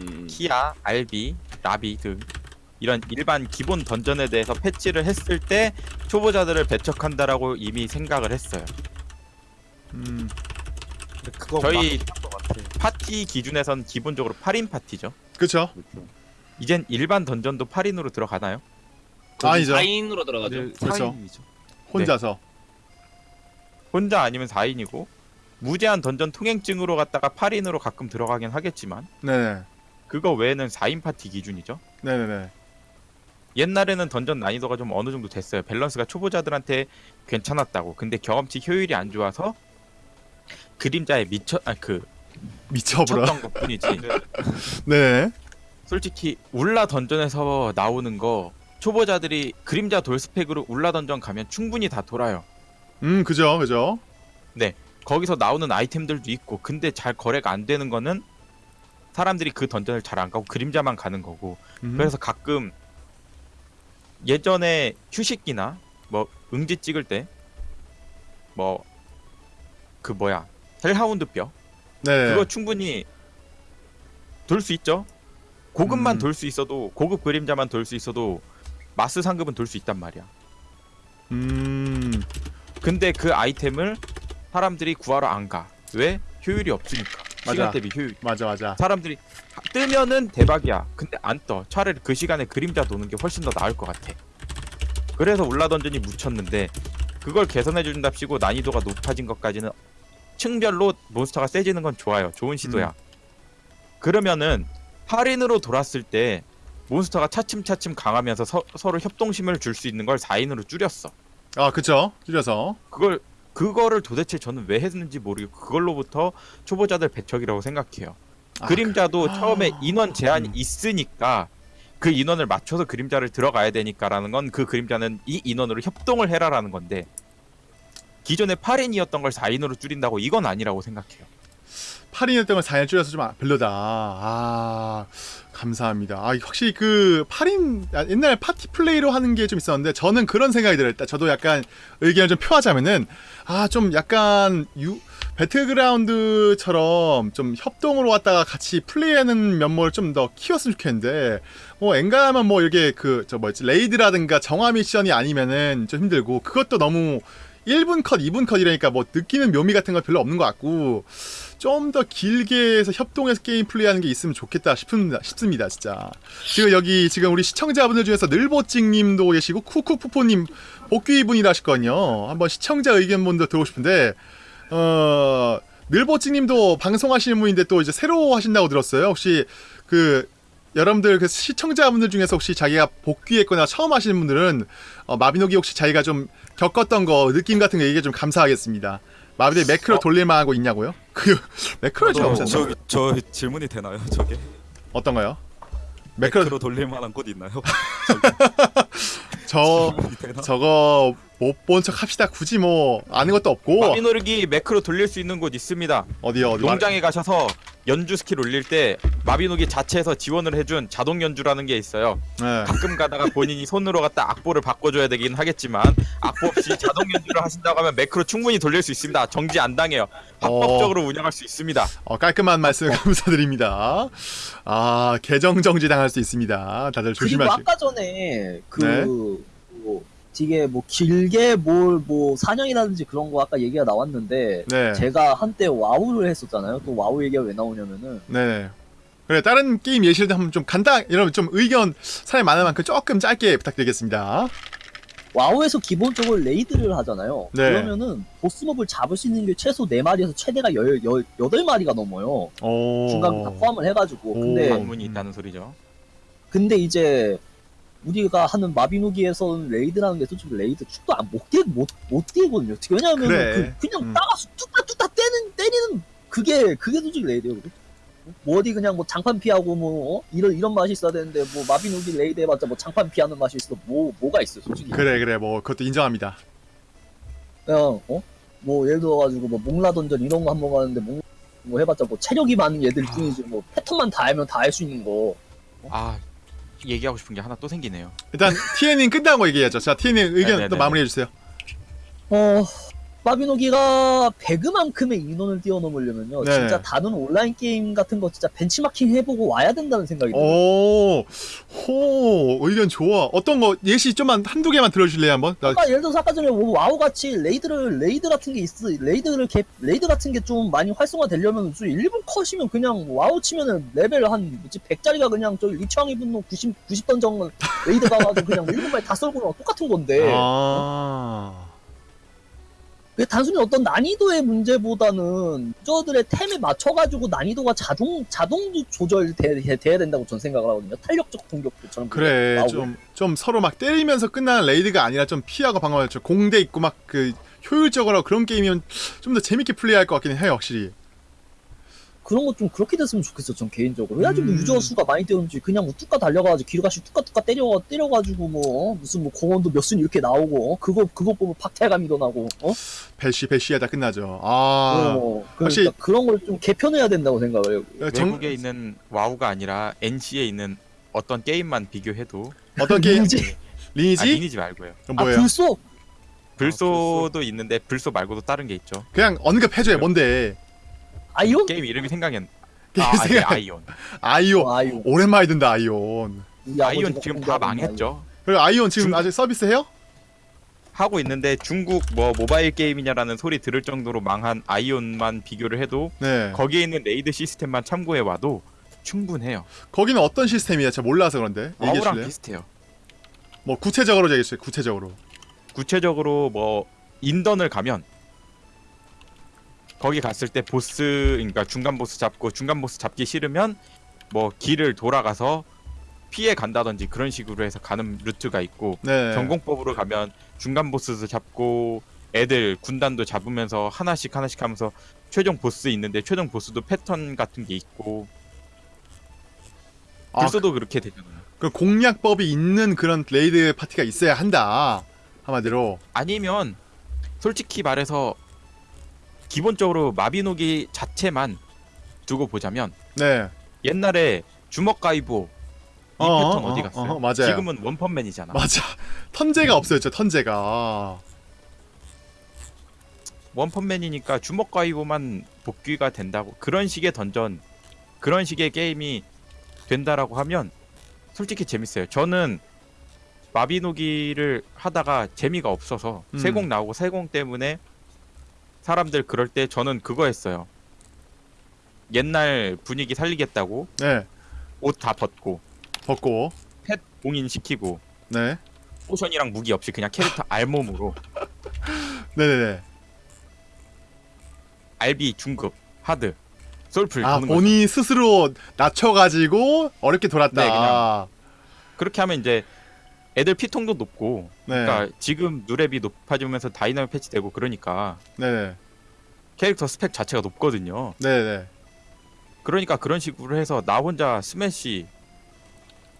음, 키아, 알비, 라비 등 이런 일반 기본 던전에 대해서 패치를 했을 때 초보자들을 배척한다라고 이미 생각을 했어요. 음, 근데 그거 저희. 파티 기준에선 기본적으로 8인 파티죠. 그쵸 이젠 일반 던전도 8인으로 들어가나요? 아니죠 4인으로 들어가죠. 네, 그렇죠. 4인이죠. 혼자서 혼자 아니면 4인이고 무제한 던전 통행증으로 갔다가 8인으로 가끔 들어가긴 하겠지만 네네 그거 외에는 4인 파티 기준이죠. 네네네 옛날에는 던전 난이도가 좀 어느 정도 됐어요. 밸런스가 초보자들한테 괜찮았다고. 근데 경험치 효율이 안 좋아서 그림자에 미쳐 아 그 미쳐버려 쳤던 것뿐이지. 네네 솔직히 울라 던전에서 나오는 거 초보자들이 그림자 돌 스펙으로 울라 던전 가면 충분히 다 돌아요. 음 그죠 그죠 거기서 나오는 아이템들도 있고 근데 잘 거래가 안 되는 거는 사람들이 그 던전을 잘 안 가고 그림자만 가는 거고. 음. 그래서 가끔 예전에 휴식기나 뭐 응지 찍을 때 뭐 그 뭐야 hellhound 뼈? 네. 그거 충분히 돌 수 있죠? 고급만 음. 돌수 있어도 고급 그림자만 돌 수 있어도 마스 상급은 돌 수 있단 말이야. 음. 근데 그 아이템을 사람들이 구하러 안 가. 왜? 효율이 없으니까. 맞아. 시간 대비 효율. 맞아 맞아 사람들이 뜨면은 대박이야. 근데 안 떠. 차라리 그 시간에 그림자 도는 게 훨씬 더 나을 것 같아. 그래서 울라 던전이 묻혔는데 그걸 개선해 준답시고 난이도가 높아진 것까지는 층별로 몬스터가 세지는 건 좋아요. 좋은 시도야. 음. 그러면은 8인으로 돌았을 때 몬스터가 차츰차츰 강하면서 서, 서 로 협동심을 줄 수 있는 걸 4인으로 줄였어. 아 그쵸 줄여서 그걸 그거를 도대체 저는 왜 했는지 모르겠고 그걸로부터 초보자들 배척이라고 생각해요. 아, 그림자도 그- 처음에 아. 인원 제한이 음. 있으니까 그 인원을 맞춰서 그림자를 들어가야 되니까라는 건 그 그림자는 이 인원으로 협동을 해라라는 건데 기존에 8인이었던 걸 4인으로 줄인다고 이건 아니라고 생각해요. 8인이었던 걸 4인 줄여서 좀 아- 별로다. 아, 감사합니다. 아, 확실히 그 8인 아, 옛날 파티 플레이로 하는 게 좀 있었는데 저는 그런 생각이 들어요. 저도 약간 의견을 좀 표하자면은 아, 좀 약간 유 배틀그라운드처럼 좀 협동으로 왔다가 같이 플레이하는 면모를 좀 더 키웠으면 좋겠는데 뭐 엔간하면 뭐 이렇게 그 저 뭐였지 레이드라든가 정화 미션이 아니면은 좀 힘들고 그것도 너무 1분 컷, 2분 컷 이러니까 뭐 느끼는 묘미 같은 거 별로 없는 것 같고 좀 더 길게 해서 협동해서 게임 플레이하는 게 있으면 좋겠다 싶습니다. 싶습니다, 진짜. 지금 여기 지금 우리 시청자분들 중에서 늘보찡님도 계시고 쿠쿠푸포님 복귀분이라 하셨거든요. 한번 시청자 의견분도 들어오고 싶은데 어 늘보찡님도 방송하시는 분인데 또 이제 새로 하신다고 들었어요. 혹시 그 여러분들 그 시청자분들 중에서 혹시 자기가 복귀했거나 처음 하시는 분들은 어, 마비노기 혹시 자기가 좀 겪었던 거 느낌 같은 거 얘기해 좀 감사하겠습니다. 마비노기 매크로 돌릴 만한 거 있냐고요? 그 매크로 좀 저. 저, 저 질문이 되나요? 저게 어떤가요? 매크로 매크로 돌릴 만한 곳 있나요? 저? 저거 못 본 척 합시다. 굳이 뭐 아는 것도 없고 마비노르기 매크로 돌릴 수 있는 곳 있습니다. 어디요? 어디 말- 농장에 가셔서 연주 스킬 올릴 때 마비노기 자체에서 지원을 해준 자동 연주라는 게 있어요. 네. 가끔 가다가 본인이 손으로 갖다 악보를 바꿔줘야 되긴 하겠지만 악보 없이 자동 연주를 하신다고 하면 매크로 충분히 돌릴 수 있습니다. 정지 안 당해요. 합법적으로 운영할 수 있습니다. 어, 깔끔한 말씀 감사드립니다. 아 계정 정지 당할 수 있습니다. 다들 조심하시고. 아까 전에 그 네. 뭐, 되게 뭐 길게 뭘 뭐 사냥이라든지 그런 거 아까 얘기가 나왔는데 네. 제가 한때 와우를 했었잖아요. 또 와우 얘기가 왜 나오냐면은 네. 그래 다른 게임 예시를 한번 좀 간단 여러분 좀 의견 사람이 많은 만큼 조금 짧게 부탁드리겠습니다. 와우에서 기본적으로 레이드를 하잖아요. 네. 그러면은 보스몹을 잡을 수 있는 게 최소 4마리에서 최대가 열, 열, 8마리가 넘어요. 오. 중간 다 포함을 해가지고. 오. 근데 관문이 있다는 소리죠. 근데 이제 우리가 하는 마비노기에서는 레이드라는 게 솔직히 레이드 축도 안못뛰못못 뛰거든요. 왜냐하면 그래. 그, 냥 음. 다 가서 뚝딱 뚝딱 때는 때리는 그게 그게 솔직히 레이드예요. 뭐 어디 그냥 뭐 장판 피하고 뭐 어? 이런 이런 맛이 있어야 되는데 뭐 마비노기 레이드 해봤자 뭐 장판 피하는 맛이 있어 뭐 뭐가 있어 솔직히 그래 그래 뭐 그것도 인정합니다. 그냥 어? 뭐 예를 들어가지고 뭐 몽라 던전 이런 거 한번 가는데 몽, 뭐 해봤자 뭐 체력이 많은 얘들 뿐이지 뭐 패턴만 다 알면 다 할 수 있는 거아 얘기하고 싶은 게 하나 또 생기네요. 일단 TN님 끝나고 얘기해야죠. 자 TN님 의견 네네네네. 또 마무리해 주세요. 어, 마비노기가 배그만큼의 인원을 뛰어넘으려면요. 네. 진짜 다른 온라인 게임 같은 거 진짜 벤치마킹 해보고 와야 된다는 생각이 들어요. 오, 호 의견 좋아. 어떤 거 예시 좀만 한두 개만 들어주실래요 한번? 나 아까 예를 들어서 아까 전에 뭐 와우 같이 레이드를 레이드 같은 게 있어 레이드를 개, 레이드 같은 게 좀 많이 활성화되려면 좀 1분 컷이면 그냥 와우 치면은 레벨 한 뭐지 100짜리가 그냥 저기 리치왕의 분노 90 90 던 정도 레이드 가가지고 그냥 1분 만에 다 썰고 똑같은 건데 아. 그게 단순히 어떤 난이도의 문제보다는 유저들의 템에 맞춰가지고 난이도가 자동 자동 조절돼야 돼야 된다고 전 생각을 하거든요. 탄력적 공격도 저는 그래. 좀 좀 서로 막 때리면서 끝나는 레이드가 아니라 좀 피하고 방어할 저 공대 있고 막 그 효율적으로 그런 게임이면 좀 더 재밌게 플레이할 것 같긴 해요 확실히. 그런 거좀 그렇게 됐으면 좋겠어, 전 개인적으로. 해야지 뭐 음. 유저 수가 많이 때우는지 그냥 뭐 뚝까 달려가지고 길가시 뚝까 때려 때려가지고 뭐 어? 무슨 뭐 공원도 몇 순 이렇게 나오고 어? 그거 그거 보면 박탈감이 더 나고 어? 배시 배시하다 끝나죠. 아. 어, 그러니까 혹시- 그런 걸 좀 개편해야 된다고 생각을 해요. 정, 외국에 있는 와우가 아니라 NC에 있는 어떤 게임만 비교해도 어떤 게임? 리니지? 리니지? 아, 리니지 말고요. 그럼 아 뭐예요? 불소 불소도 있는데 불소 말고도 다른 게 있죠. 그냥 언급해줘요. 뭔데? 아이온? 게임 이름이 생각이 안. 게임 아, 아니, 아이온. 아이온. 어, 아이온. 오랜만에 든다 아이온. 아이온 지금 다 망했죠. 그리고 아이온 지금 중- 아직 서비스 해요? 하고 있는데 중국 뭐 모바일 게임이냐라는 소리 들을 정도로 망한 아이온만 비교를 해도 네. 거기에 있는 레이드 시스템만 참고해 와도 충분해요. 거기는 어떤 시스템이야? 제가 몰라서 그런데 줄래요? 비슷해요. 뭐 구체적으로 얘기해 주세요. 구체적으로. 구체적으로 뭐 인던을 가면 거기 갔을 때 보스 그러니까 중간 보스 잡고 중간 보스 잡기 싫으면 뭐 길을 돌아가서 피해 간다든지 그런 식으로 해서 가는 루트가 있고 네. 정공법으로 가면 중간 보스도 잡고 애들 군단도 잡으면서 하나씩 하나씩 하면서 최종 보스 있는데 최종 보스도 패턴 같은 게 있고 아, 불소도 그렇게 되잖아요. 그 공략법이 있는 그런 레이드 파티가 있어야 한다. 한마디로. 아니면 솔직히 말해서 기본적으로 마비노기 자체만 두고 보자면 네. 옛날에 주먹 가이보 이 어, 패턴 어, 어디 어, 갔어요? 어, 맞아요. 지금은 원펀맨이잖아. 맞아. 턴제가 없어졌죠. 턴제가. 아. 원펀맨이니까 주먹 가이보만 복귀가 된다고 그런 식의 던전 그런 식의 게임이 된다라고 하면 솔직히 재밌어요. 저는 마비노기를 하다가 재미가 없어서 음. 세공 나오고 세공 때문에 사람들 그럴 때 저는 그거 했어요. 옛날 분위기 살리겠다고 네. 옷 다 벗고 벗고. 펫 봉인 시키고 네. 포션이랑 무기 없이 그냥 캐릭터 알몸으로 네네네. 알비 중급 하드 솔플 아. 본인 스스로 낮춰가지고 어렵게 돌았다. 네, 그냥. 그렇게 하면 이제 애들 피통도 높고 네. 그러니까 지금 누렙이 높아지면서 다이나믹 패치되고 그러니까 네네. 캐릭터 스펙 자체가 높거든요. 네네. 그러니까 그런 식으로 해서 나 혼자 스매시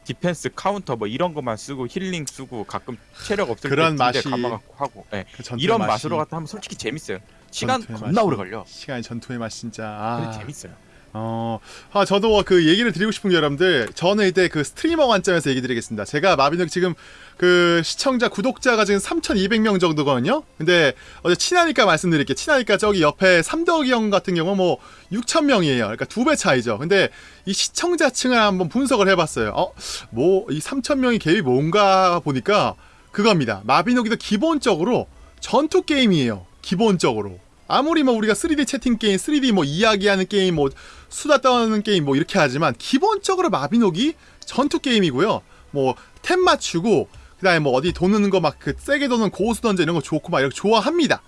디펜스 카운터 뭐 이런 것만 쓰고 힐링 쓰고 가끔 체력 없을 그런 때 맛이- 감아갖고 하고 예. 그 이런 맛이- 맛으로 갖다 하면 솔직히 재밌어요. 시간 겁나 맛이- 오래 걸려. 시간이 전투의 맛 진짜. 근데 아. 재밌어요. 어, 아, 저도 그 얘기를 드리고 싶은 게 여러분들, 저는 이때 그 스트리머 관점에서 얘기 드리겠습니다. 제가 마비노기 지금 그 시청자, 구독자가 지금 3,200명 정도거든요? 근데 어제 친하니까 말씀드릴게요. 친하니까 저기 옆에 삼덕이 형 같은 경우 뭐 6,000명이에요. 그러니까 두 배 차이죠. 근데 이 시청자층을 한번 분석을 해봤어요. 어, 뭐, 이 3,000명이 갭이 뭔가 보니까 그겁니다. 마비노기도 기본적으로 전투 게임이에요. 기본적으로. 아무리 뭐 우리가 3D 채팅 게임, 3D 뭐 이야기하는 게임, 뭐 수다 떠는 게임 뭐 이렇게 하지만 기본적으로 마비노기 전투 게임이고요. 뭐 템 맞추고 그다음에 뭐 어디 도는 거 막 그 세게 도는 고수 던져 이런 거 좋고 막 이렇게 좋아합니다.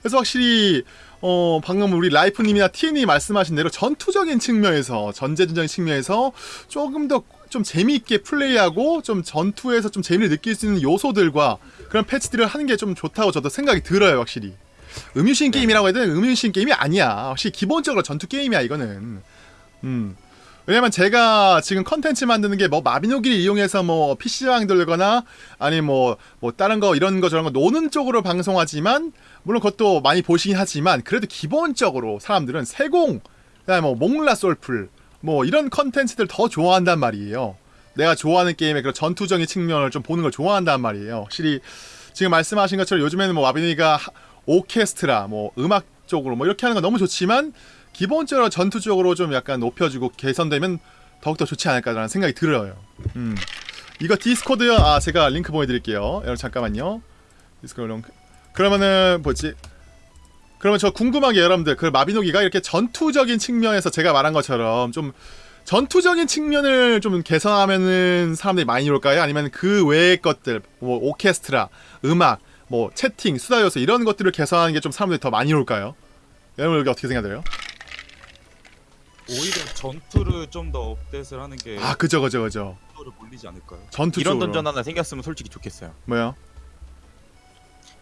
그래서 확실히 어 방금 우리 라이프님이나 TN이 말씀하신 대로 전투적인 측면에서 전제전적인 측면에서 조금 더 좀 재미있게 플레이하고 좀 전투에서 좀 재미를 느낄 수 있는 요소들과 그런 패치들을 하는 게 좀 좋다고 저도 생각이 들어요 확실히. 음유신 게임이라고 해도 음유신 게임이 아니야. 확실히 기본적으로 전투 게임이야 이거는. 음. 왜냐면 제가 지금 컨텐츠 만드는 게 뭐 마비노기를 이용해서 뭐 PC방 돌거나 아니 뭐 뭐 다른 거 이런 거 저런 거 노는 쪽으로 방송하지만 물론 그것도 많이 보시긴 하지만 그래도 기본적으로 사람들은 세공 그다음에 뭐 몽라 솔플 뭐 이런 컨텐츠들 더 좋아한단 말이에요. 내가 좋아하는 게임의 그런 전투적인 측면을 좀 보는 걸 좋아한단 말이에요. 확실히 지금 말씀하신 것처럼 요즘에는 뭐 마비노기가 하- 오케스트라 뭐 음악 쪽으로 뭐 이렇게 하는 건 너무 좋지만 기본적으로 전투 쪽으로 좀 약간 높여주고 개선되면 더욱더 좋지 않을까라는 생각이 들어요. 음. 이거 디스코드요. 아 제가 링크 보내드릴게요. 여러분 잠깐만요. 디스코드 링크. 그러면은 뭐지? 그러면 저 궁금한 게 여러분들 그 마비노기가 이렇게 전투적인 측면에서 제가 말한 것처럼 좀 전투적인 측면을 좀 개선하면은 사람들이 많이 올까요? 아니면 그 외의 것들 뭐 오케스트라, 음악, 뭐 채팅, 수다 요소 이런 것들을 개선하는 게 좀 사람들이 더 많이 올까요? 여러분 여기 어떻게 생각해요? 오히려 전투를 좀 더 업데이트를 하는 게 아 그죠 그죠 그죠. 속도를 몰리지 않을까요? 전투 이런 쪽으로. 던전 하나 생겼으면 솔직히 좋겠어요. 뭐요?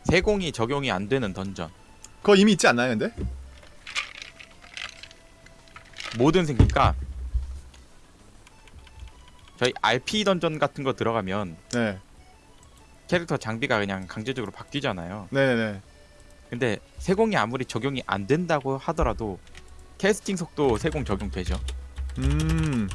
세공이 적용이 안 되는 던전. 그거 이미 있지 않나요, 근데? 뭐든 생기니까 저희 RP 던전 같은 거 들어가면 네, 캐릭터 장비가 그냥 강제적으로 바뀌잖아요. 네, 네. 근데 세공이 아무리 적용이 안 된다고 하더라도 캐스팅 속도 세공 적용되죠. 음.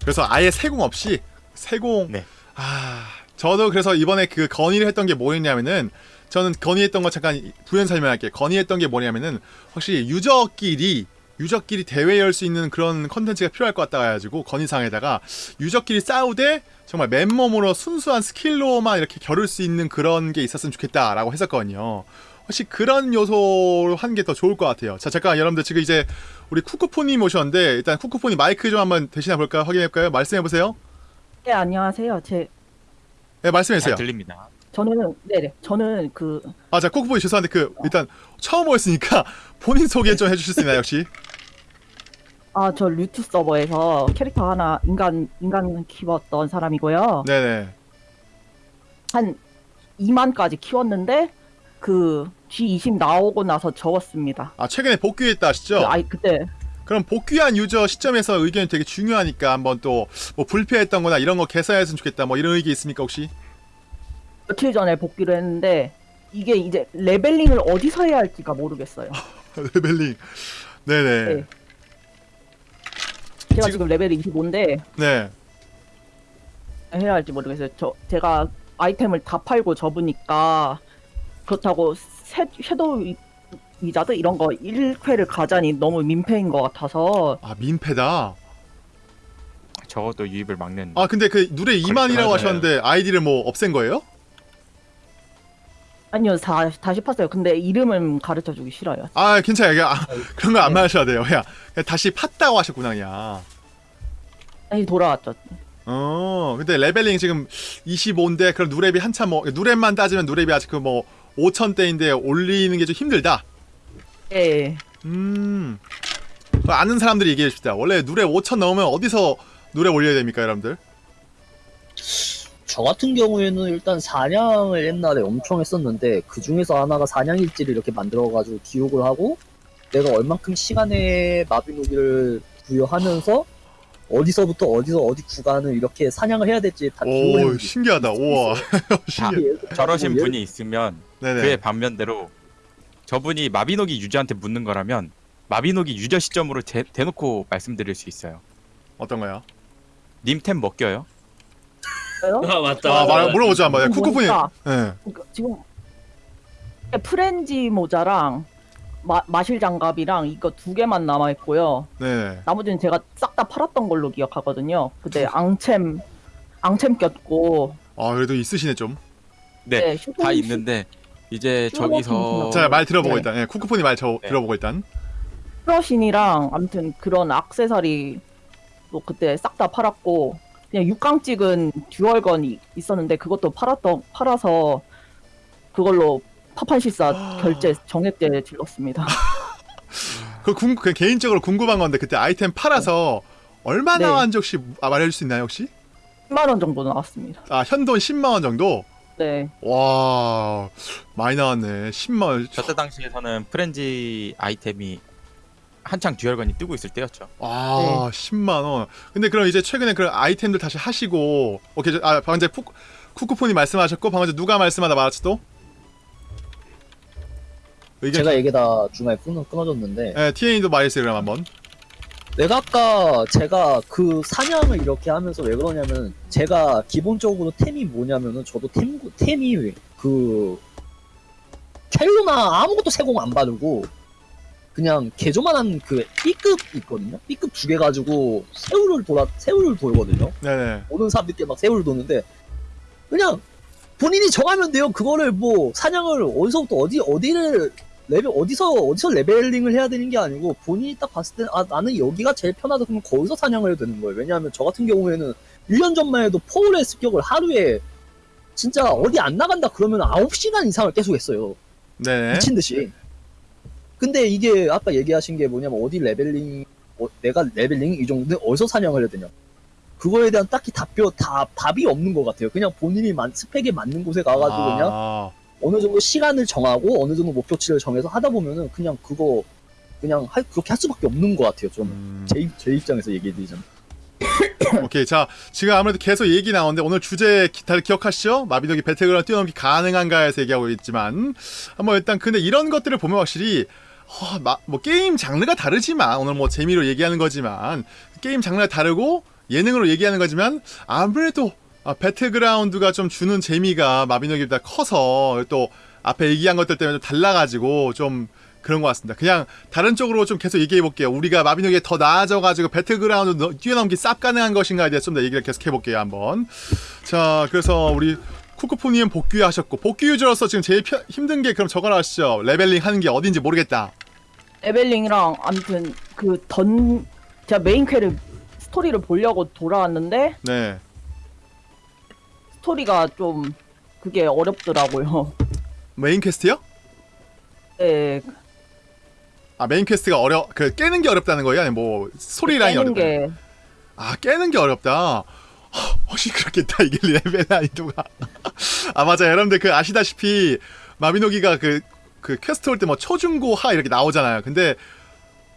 그래서 아예 세공 없이 세공. 네. 아, 저도 그래서 이번에 그 건의를 했던 게 뭐였냐면은 저는 건의했던 거 잠깐 부연 설명할게요. 건의했던 게 뭐냐면은 확실히 유저끼리 유저끼리 대회 열 수 있는 그런 컨텐츠가 필요할 것 같다 해가지고 건의사항에다가 유저끼리 싸우되 정말 맨몸으로 순수한 스킬로만 이렇게 겨룰 수 있는 그런 게 있었으면 좋겠다라고 했었거든요. 혹시 그런 요소로 하는 게더 좋을 것 같아요. 자, 잠깐 여러분들 지금 이제 우리 쿠쿠포님 오셨는데 일단 쿠쿠포님 마이크 좀 한번 대신해 볼까요? 확인해 볼까요? 말씀해 보세요. 네, 안녕하세요. 제 네, 말씀해 잘 주세요. 들립니다. 저는 네네 저는 그 아, 자, 쿠쿠포님 죄송한데 그 일단 처음 오셨으니까 본인 소개 좀 해주실 수 있나요, 혹시? 아저 류트 서버에서 캐릭터 하나 인간 인간 키웠던 사람이고요. 네네. 한 2만까지 키웠는데 그 G20 나오고 나서 접었습니다. 아, 최근에 복귀했다 하시죠? 그 아이 그때 그럼 복귀한 유저 시점에서 의견이 되게 중요하니까 한번 또 뭐 불쾌했던 거나 이런 거 개선했으면 좋겠다 뭐 이런 의견 있습니까, 혹시? 며칠 전에 복귀를 했는데 이게 이제 레벨링을 어디서 해야 할지가 모르겠어요. 레벨링. 네네. 네. 제가 지금- 지금, 레벨이 25인데 네. 해야 할지 모르겠어요. 저 제가 아이템을 다 팔고 접으니까 그렇다고 새, 섀도우 위- 위자드 이런 거 1회를 가자니 너무 민폐인 것 같아서 아 민폐다. 적어도 유입을 막는 아 근데 그 누렙 2만이라고 맞아요. 하셨는데 아이디를 뭐 없앤 거예요? 아니요 다, 다시 팠어요. 근데 이름은 가르쳐 주기 싫어요. 아 괜찮아요. 그냥 아, 그런 거안 네. 말하셔야 돼요. 그냥, 그냥 다시 팠다고 하셨구나 그냥. 다시 돌아왔죠. 어, 근데 레벨링 지금 25인데 그럼 누랩이 한참 뭐 누랩만 따지면 누랩이 아직 그뭐 5천대인데 올리는 게 좀 힘들다. 예. 음. 그 아는 사람들이 얘기해 줍시다. 원래 누랩 5천 넘으면 어디서 누랩 올려야 됩니까, 여러분들? 저 같은 경우에는 일단 사냥을 옛날에 엄청 했었는데 그 중에서 하나가 사냥일지를 이렇게 만들어가지고 기록을 하고 내가 얼만큼 시간의 마비노기를 부여하면서 어디서부터 어디서 어디 구간을 이렇게 사냥을 해야 될지 다 기록을 오, 신기하다. 우와. 신기해. 있어요. 저러신 분이 있으면 네네. 그의 반면대로 저분이 마비노기 유저한테 묻는 거라면 마비노기 유저 시점으로 대, 대놓고 말씀드릴 수 있어요. 어떤 거야? 님템 먹겨요? 아 맞다. 아, 맞다. 말 물어보자 한번. 야, 쿠쿠분이. 보니까 예. 그- 지금 프렌지 모자랑 마, 마실 장갑이랑 이거 두 개만 남아 있고요. 네. 나머지는 제가 싹 다 팔았던 걸로 기억하거든요. 그때 앙챔 앙챔 꼈고 아, 그래도 있으시네 좀. 네, 슈퍼- 다 있는데 이제 저기서 같은 자, 말 들어보고 네. 일단. 예, 쿠쿠폰이 말 저, 네. 들어보고 일단. 프러신이랑 아무튼 그런 악세사리 또 그때 싹 다 팔았고 그냥 6강 찍은 듀얼건이 있었는데 그것도 팔았던 팔아서 그걸로 파판실사 결제 정액제 질렀습니다. 그, 궁, 그 개인적으로 궁금한 건데 그때 아이템 팔아서 얼마 네. 나왔는지 혹시 아, 말해줄 수 있나요 혹시? 10만 원 정도 나왔습니다. 아 현돈 10만 원 정도? 네. 와 많이 나왔네 10만 원. 저때 당시에서는 프렌지 아이템이 한창 듀얼건이 뜨고 있을 때였죠. 아 10만 원. 근데 그럼 이제 최근에 그런 아이템들 다시 하시고 오케이 저- 아 방금 전에 쿠, 쿠쿠폰이 말씀하셨고 방금 전에 누가 말씀하다 말았지 또? 의견 제가 얘기다 중간에 끊어, 끊어졌는데 예, TN도 말했어요 그럼 한번. 내가 아까 제가 그 사냥을 이렇게 하면서 왜 그러냐면 제가 기본적으로 템이 뭐냐면은 저도 템 템이 그 켈로나 아무것도 세공 안 바르고 그냥 개조만 한 그 B급 있거든요. B급 두 개 가지고 새우를 돌아 새우를 돌거든요. 네네. 모든 사람들께 막 새우를 도는데 그냥 본인이 정하면 돼요. 그거를 뭐 사냥을 어디서부터 어디 어디를 레벨 어디서 어디서 레벨링을 해야 되는 게 아니고 본인이 딱 봤을 때 아 나는 여기가 제일 편하다 그러면 거기서 사냥을 해도 되는 거예요. 왜냐하면 저 같은 경우에는 1년 전만 해도 포워르의 습격을 하루에 진짜 어디 안 나간다 그러면 9시간 이상을 계속 했어요. 네네. 미친 듯이. 근데 이게 아까 얘기하신 게 뭐냐면 어디 레벨링 어, 내가 레벨링 이 정도는 어디서 사냥을 해야 되냐. 그거에 대한 딱히 답변 답 답이 없는 것 같아요. 그냥 본인이 만, 스펙에 맞는 곳에 가가지고 그냥 아, 어느 정도 시간을 정하고 어느 정도 목표치를 정해서 하다 보면은 그냥 그거 그냥 할, 그렇게 할 수밖에 없는 것 같아요. 좀 음. 제, 제 입장에서 얘기해드리자면. 오케이 자 지금 아무래도 계속 얘기 나오는데 오늘 주제 기- 다들 기억하시죠? 마비노기 배틀그라운드 뛰어넘기 가능한가에서 얘기하고 있지만 한번 일단 근데 이런 것들을 보면 확실히 어, 마- 뭐 게임 장르가 다르지만 오늘 뭐 재미로 얘기하는 거지만 게임 장르가 다르고 예능으로 얘기하는 거지만 아무래도 아, 배틀그라운드가 좀 주는 재미가 마비노기보다 커서 또 앞에 얘기한 것들 때문에 좀 달라가지고 좀 그런 것 같습니다. 그냥 다른 쪽으로 좀 계속 얘기해 볼게요. 우리가 마비노기에 더 나아져가지고 배틀그라운드 너- 뛰어넘기 쌉 가능한 것인가에 대해서 좀 더 얘기를 계속 해볼게요. 한번. 자, 그래서 우리 쿠쿠푸님 복귀하셨고 복귀 유저로서 지금 제일 펴- 힘든 게 그럼 저거 나시죠. 레벨링 하는 게 어딘지 모르겠다. 레벨링이랑 아무튼 그 던 제가 메인 퀘를 스토리를 보려고 돌아왔는데 네. 스토리가 좀 그게 어렵더라고요. 메인 퀘스트요? 네, 아 메인 퀘스트가 어려 그 깨는 게 어렵다는 거예요? 아니 뭐 스토리 라인이 깨는 어렵다. 게 아 깨는 게 어렵다. 허, 혹시 그렇겠다 이게 레벨 난이도가. 아 맞아요 여러분들 그 아시다시피 마비노기가 그 그 퀘스트 올 때 뭐 초중고 하 이렇게 나오잖아요. 근데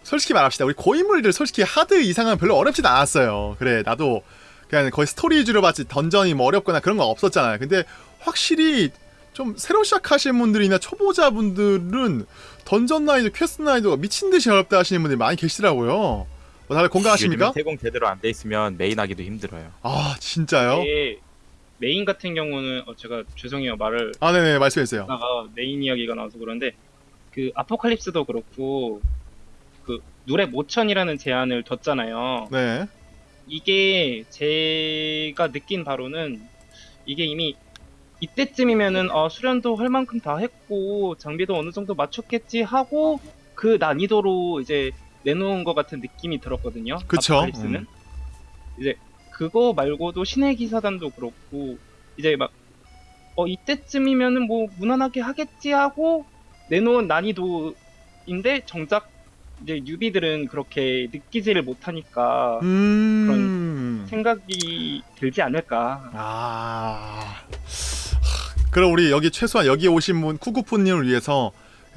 솔직히 말합시다 우리 고인물들 솔직히 하드 이상은 별로 어렵진 않았어요. 그래 나도 그냥 거의 스토리 위주로 봤지 던전이 뭐 어렵거나 그런 거 없었잖아요. 근데 확실히 좀 새로 시작하신 분들이나 초보자분들은 던전 난이도, 퀘스트 난이도가 미친 듯이 어렵다 하시는 분들이 많이 계시더라고요. 뭐 다들 공감하십니까? 요즘은 세공 제대로 안 돼 있으면 메인 하기도 힘들어요. 아 진짜요? 이게 메인 같은 경우는 어, 제가 죄송해요 말을 아 네네 말씀해주세요. 하다가 메인 이야기가 나와서 그런데 그 아포칼립스도 그렇고 그 누렙 오천이라는 제한을 뒀잖아요. 네. 이게 제가 느낀 바로는 이게 이미 이때쯤이면은 어, 수련도 할 만큼 다 했고 장비도 어느 정도 맞췄겠지 하고 그 난이도로 이제 내놓은 것 같은 느낌이 들었거든요. 그쵸. 아포칼립스는 음. 이제 그거 말고도 신의 기사단도 그렇고 이제 막 어 이때쯤이면은 뭐 무난하게 하겠지 하고 내놓은 난이도인데 정작 이제 뉴비들은 그렇게 느끼지를 못하니까 음. 생각이 들지 않을까. 아. 그럼 우리 여기 최소한 여기 오신 분 쿠쿠푸님을 위해서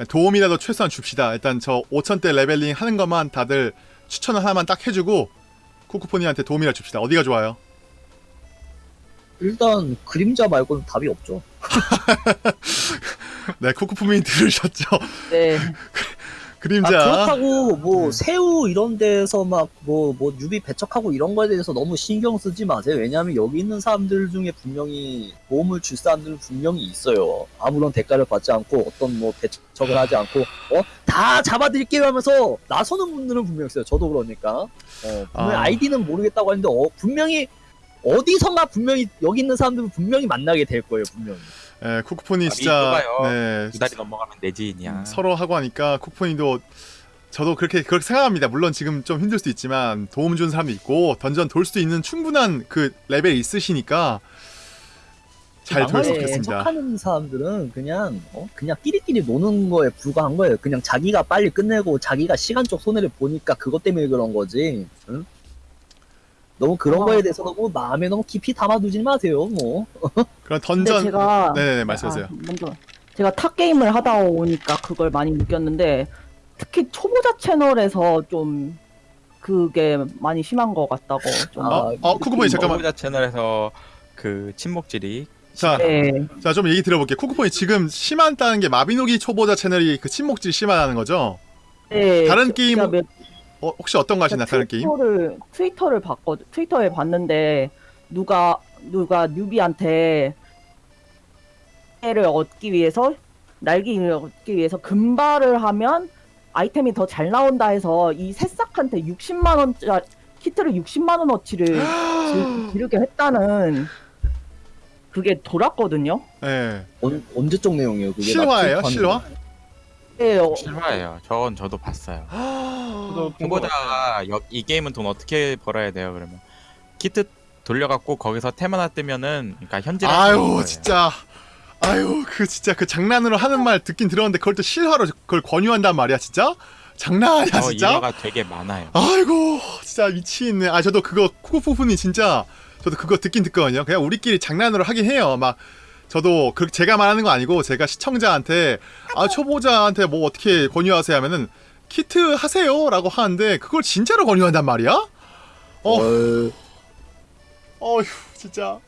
도움이라도 최소한 줍시다. 일단 저 5천대 레벨링 하는 것만 다들 추천을 하나만 딱 해주고 쿠쿠푸님한테 도움이라 줍시다. 어디가 좋아요? 일단 그림자 말고는 답이 없죠. 네, 쿠쿠푸님 들으셨죠? 네. 그림자. 아, 그렇다고 뭐 음. 새우 이런 데서 막뭐뭐 뉴비 배척하고 이런 거에 대해서 너무 신경 쓰지 마세요. 왜냐하면 여기 있는 사람들 중에 분명히 도움을 줄 사람들은 분명히 있어요. 아무런 대가를 받지 않고 어떤 뭐 배척을 하지 않고 어 다 잡아드릴게요 하면서 나서는 분들은 분명 있어요. 저도 그러니까 어 아. 아. 이디는 모르겠다고 하는데 어 분명히 어디선가 분명히 여기 있는 사람들은 분명히 만나게 될 거예요. 분명히. 네, 쿠쿠푸님 아, 진짜. 네, 두 달이 넘어가면 내 지인이야. 음, 서로 하고 하니까 쿠쿠푸님도 저도 그렇게 그렇게 생각합니다. 물론 지금 좀 힘들 수도 있지만 도움 주는 사람도 있고 던전 돌수 있는 충분한 그 레벨이 있으시니까 잘 돌수 있겠습니다. 배척하는 사람들은 그냥 어? 그냥 끼리끼리 노는 거에 불과한 거예요. 그냥 자기가 빨리 끝내고 자기가 시간적 손해를 보니까 그것 때문에 그런 거지. 응? 너무 그런 어. 거에 대해서 너무 마음에 너무 깊이 담아두지 마세요. 뭐. 그런 근데 던전 제가 네네네 말씀하세요. 아, 먼저 제가 타 게임을 하다 오니까 그걸 많이 느꼈는데 특히 초보자 채널에서 좀 그게 많이 심한 것 같다고 좀. 아, 어, 어 쿠쿠푸님 잠깐만. 초보자 채널에서 그 친목질이 자, 네. 자 좀 얘기 들어볼게요. 쿠쿠푸님이 지금 심하다는 게 마비노기 초보자 채널이 그 친목질 심하다는 거죠? 네, 다른 제- 게임 몇- 어, 혹시 어떤 거 하시나 다른 게임? 트위터를 트위터를 봤거 트위터에 봤는데 누가 누가 뉴비한테 를 얻기 위해서 날개를 얻기 위해서 금발을 하면 아이템이 더 잘 나온다 해서 이 새싹한테 60만 원짜리 키트를 60만 원어치를 지- 지르게 했다는 그게 돌았거든요. 네. 언, 언제적 내용이에요? 그게 실화예요? 나 실화? 네, 어, 실화예요. 저건 저도 봤어요. 저도 같아요. 여- 이 게임은 돈 어떻게 벌어야 돼요? 그러면 키트 돌려갖고 거기서 템 하나 뜨면은 그러니까 현질 아유 진짜 아유 그 진짜 그 장난으로 하는 말 듣긴 들었는데 그걸 또 실화로 그걸 권유한단 말이야 진짜? 장난 아니야 저 진짜? 일화가 되게 많아요. 아이고 진짜 미치겠네 아 저도 그거 쿠쿠푸푸니 진짜 저도 그거 듣긴 듣거든요 그냥 우리끼리 장난으로 하긴 해요 막 저도 그 제가 말하는 거 아니고 제가 시청자한테 아 초보자한테 뭐 어떻게 권유하세요 하면은 키트 하세요 라고 하는데 그걸 진짜로 권유한단 말이야? 어. 어, 어휴 진짜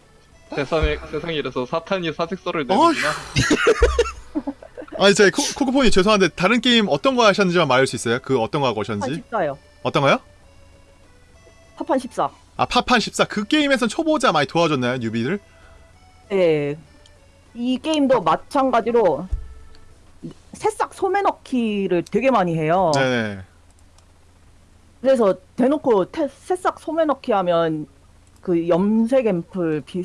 세상에 세상에 이래서 사탄이 사직서를. 내는구나. 아니 제 코- 코코폰이 죄송한데 다른 게임 어떤 거 하셨는지만 말할 수 있어요? 그 어떤 거 하고 파판 오셨는지? 14요. 어떤 거요? 파판 14. 아 파판 14 그 게임에선 초보자 많이 도와줬나요 뉴비들? 네. 이 게임도 마찬가지로 새싹 소매 넣기를 되게 많이 해요. 네네 그래서 대놓고 태- 새싹 소매 넣기 하면 그 염색 앰플 비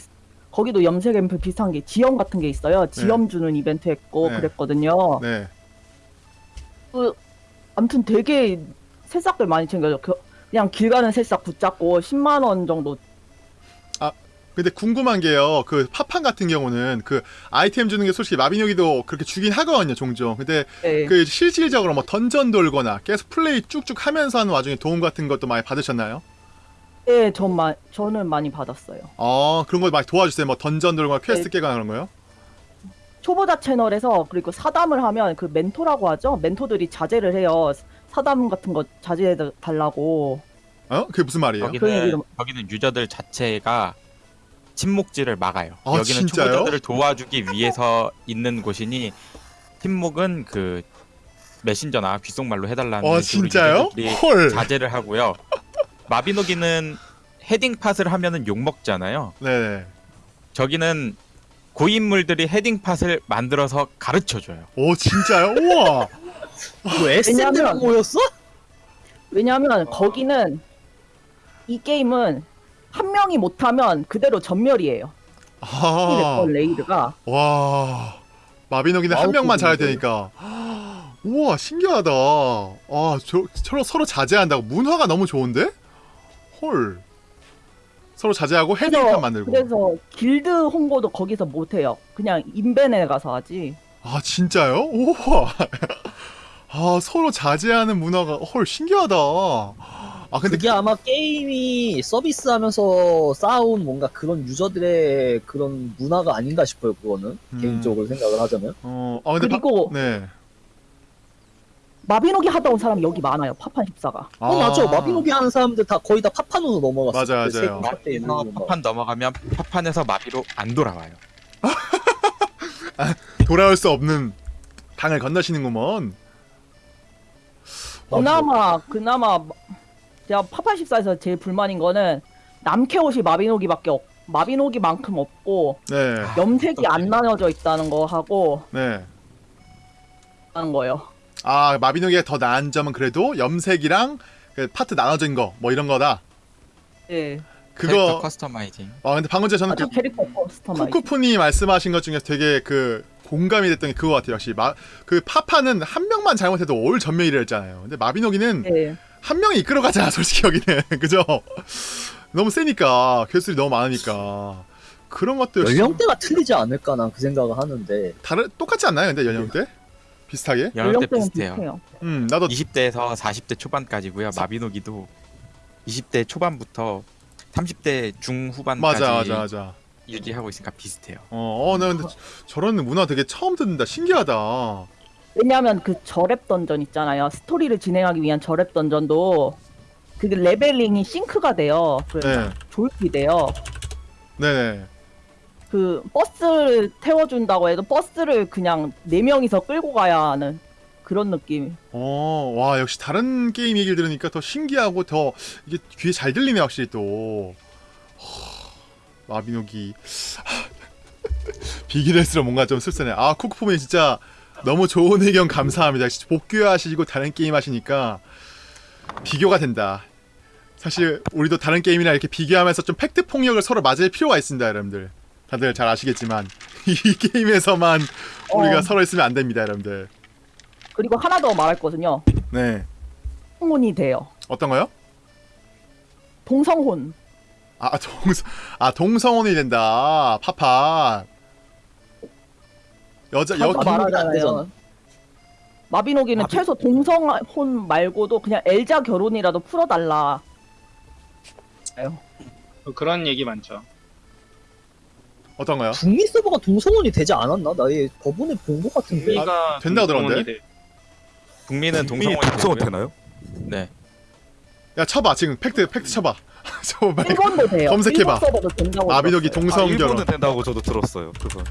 거기도 염색 앰플 비슷한 게 지염 같은 게 있어요. 지염 주는 이벤트 했고 네. 그랬거든요. 네. 그 아무튼 되게 새싹들 많이 챙겨줘. 그, 그냥 길 가는 새싹 붙잡고 10만 원 정도 근데 궁금한 게요. 그 파판 같은 경우는 그 아이템 주는 게 솔직히 마비노기도 그렇게 주긴 하거든요, 종종. 근데 네. 그 실질적으로 뭐 던전 돌거나 계속 플레이 쭉쭉 하면서 하는 와중에 도움 같은 것도 많이 받으셨나요? 네, 전 마, 저는 많이 받았어요. 어, 그런 거 많이 도와주세요. 뭐 던전 돌거나 퀘스트 깨거나 그런 거요? 초보자 채널에서 그리고 사담을 하면 그 멘토라고 하죠. 멘토들이 자제를 해요. 사담 같은 거 자제해 달라고. 어? 그게 무슨 말이에요? 그 여기는 얘기를- 여기는 유저들 자체가 침묵질을 막아요. 아, 여기는 진짜요? 초보자들을 도와주기 위해서 있는 곳이니 침묵은 그 메신저나 귓속말로 해달라는 어 식으로 진짜요? 헐. 자제를 하고요. 마비노기는 헤딩 팟을 하면은 욕 먹잖아요. 네네. 저기는 고인물들이 헤딩 팟을 만들어서 가르쳐 줘요. 오 진짜요? 우와. 뭐 SM들만 왜냐면- 모였어? 왜냐하면 거기는 이 게임은 한 명이 못하면 그대로 전멸이에요. 이 아. 레이드가 와. 마비노기는 한 명만 잘해야 그거. 되니까. 우와 신기하다. 아, 저 서로 서로 자제한다고 문화가 너무 좋은데? 헐. 서로 자제하고 헤딩판 만들고. 그래서 길드 홍보도 거기서 못해요. 그냥 인벤에 가서 하지. 아 진짜요? 우와. 아 서로 자제하는 문화가 헐 신기하다. 아 근데 그게 아마 게임이 서비스하면서 쌓아온 뭔가 그런 유저들의 그런 문화가 아닌가 싶어요. 그거는 음. 개인적으로 생각을 하자면. 어, 아 근데 그리고 바, 네. 마비노기 하다 온 사람이 여기 많아요. 파판 14가. 어 맞죠. 마비노기 하는 사람들 다 거의 다 파판으로 넘어갔어요. 맞아요, 맞아요. 마비에서 파판 넘어가면 파판에서 마비로 안 돌아와요. 돌아올 수 없는 강을 건너시는구먼. 그나마 그나마 제가 파판 14에서 제일 불만인 거는 남캐옷이 마비노기밖에 없. 마비노기만큼 없고 네. 염색이 안 나눠져 있다는 거 하고 네. 하는 거예요. 아 마비노기가 더 나은 점은 그래도 염색이랑 그 파트 나눠진 거 뭐 이런 거다. 예. 캐릭터 그거. customizing. 아 근데 방금 전에 저는 아주 그. 쿠쿠푼이 말씀하신 것 중에 되게 그 공감이 됐던 게 그거 같아요. 역시 마, 그 파파는 한 명만 잘못해도 all 전멸이라 했잖아요. 근데 마비노기는 예. 한 명이 이끌어가잖아 솔직히 여기는 그죠? 너무 세니까 고수들이 너무 많으니까 그런 것도 역시 연령대가 틀리지 않을까 난 그 생각을 하는데. 다른 똑같지 않나요? 근데 연령대 비슷하게? 연령대 비슷해요. 비슷해요. 음 나도 20대에서 40대 초반까지고요. 마비노기도 20대 초반부터 30대 중후반까지 맞아 맞아 맞아. 유지하고 있으니까 비슷해요. 어, 어, 나 근데 저런 문화 되게 처음 듣는다. 신기하다. 왜냐하면 그 저렙 던전 있잖아요. 스토리를 진행하기 위한 저렙 던전도 그 leveling이 sync가 돼요. 그래서 네, 조율이 돼요. 네네. 그 버스를 태워준다고 해도 버스를 그냥 네 명이서 끌고 가야 하는 그런 느낌. 어, 와 역시 다른 게임 얘기를 들으니까 더 신기하고 더 이게 귀에 잘 들리네 확실히 또. 허, 마비노기. 할수록 뭔가 좀 씁쓸해. 아 쿠쿠포맨 진짜 너무 좋은 의견 감사합니다. 복귀하시고 다른 게임 하시니까 비교가 된다. 사실 우리도 다른 게임이랑 이렇게 비교하면서 좀 팩트 폭력을 서로 맞을 필요가 있습니다, 여러분들. 다들 잘 아시겠지만 이 게임에서만 우리가 어. 서로 있으면 안 됩니다, 여러분들. 그리고 하나 더 말할 거든요. 네. 성혼이 돼요. 어떤 거요? 동성혼. 아 동성 아 동성혼이 된다. 파파. 여자 여 말하잖아요. 마비노기는 마비- 최소 동성혼 말고도 그냥 엘자 결혼이라도 풀어달라. 그런 얘기 많죠. 어떤 거요? 북미 서버가 동성혼이 되지 않았나? 나 얘 저번에 본 것 같은데. 우리가 된다고 들었는데? 돼. 북미는 동성혼이 동성혼. 되나요? 네. 야 쳐봐 지금 팩트 팩트 쳐봐. 일본도 돼요. 검색해봐. 마비노기. 동성 아, 결혼. 일본은 된다고 저도 들었어요. 그거.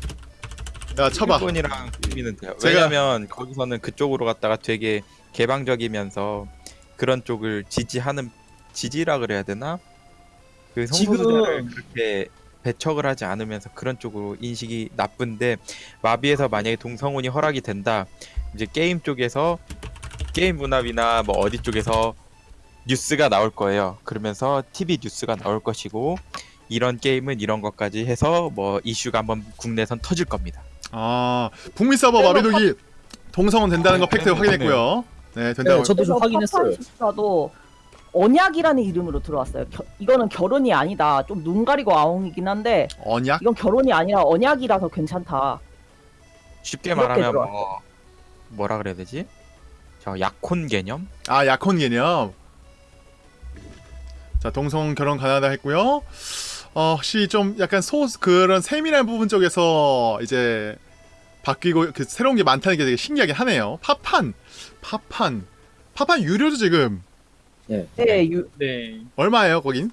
야 쳐봐. 일본이랑 북미는 돼요. 제가- 왜냐면 거기서는 그쪽으로 갔다가 되게 개방적이면서 그런 쪽을 지지하는 지지라 그래야 되나? 그 성소수자를 그렇게 배척을 하지 않으면서 그런 쪽으로 인식이 나쁜데 마비에서 만약에 동성혼이 허락이 된다 이제 게임 쪽에서 게임 문화비나 뭐 어디 쪽에서 뉴스가 나올 거예요 그러면서 TV 뉴스가 나올 것이고 이런 게임은 이런 것까지 해서 뭐 이슈가 한번 국내선 터질 겁니다 아 북미 서버 마비노기 동성혼 된다는 거 팩트 확인했고요. 네 된다고. 네, 저도 좀 확인했어요. 언약이라는 이름으로 들어왔어요. 겨- 이거는 결혼이 아니다. 좀 눈 가리고 아웅이긴 한데 언약? 이건 결혼이 아니라 언약이라서 괜찮다. 쉽게 말하면 들어왔어요. 뭐 뭐라 그래야 되지? 저 약혼 개념? 아 약혼 개념. 자 동성 결혼 가능하다 했고요. 어 혹시 좀 약간 소 그런 세밀한 부분 쪽에서 이제 바뀌고 그 새로운 게 많다는 게 되게 신기하긴 하네요. 파판, 파판, 파판 유료죠 지금 예. 네, 유, 네. 얼마예요 거긴?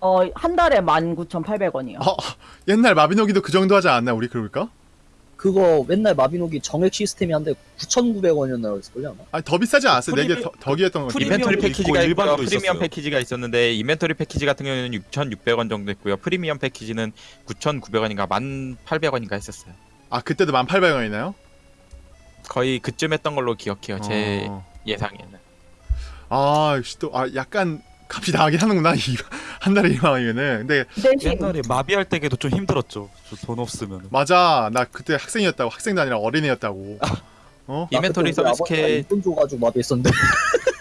어, 한 달에 19,800원이요. 어, 옛날 마비노기도 그 정도 하지 않았나 우리 그럴까? 그거 맨날 마비노기 정액 시스템이 한데 9,900원이었나 그랬을걸요 아마. 아니 더 비싸지 않았어요? 프리미- 네개 더 귀했던 거. 프리미엄 패키지가 있고요. 일반도 프리미엄 있었어요. 패키지가 있었는데 이벤토리 패키지 같은 경우에는 6,600원 정도 했고요. 프리미엄 패키지는 9,900원인가 1,800원인가 했었어요. 아 그때도 1,800원이나요? 거의 그쯤 했던 걸로 기억해요. 제 어. 예상에는. 아 역시 또 아 약간 값이 나가긴 하는구나 이한 달에 2만 원이면은. 근데 대신 옛날에 마비할 때에도 좀 힘들었죠. 저돈 없으면. 맞아 나 그때 학생이었다고 학생도 아니라 어린애였다고. 어? 이벤토리 나 그때 우리 서비스 아버지가 캐 용돈 줘가지고 마비했었는데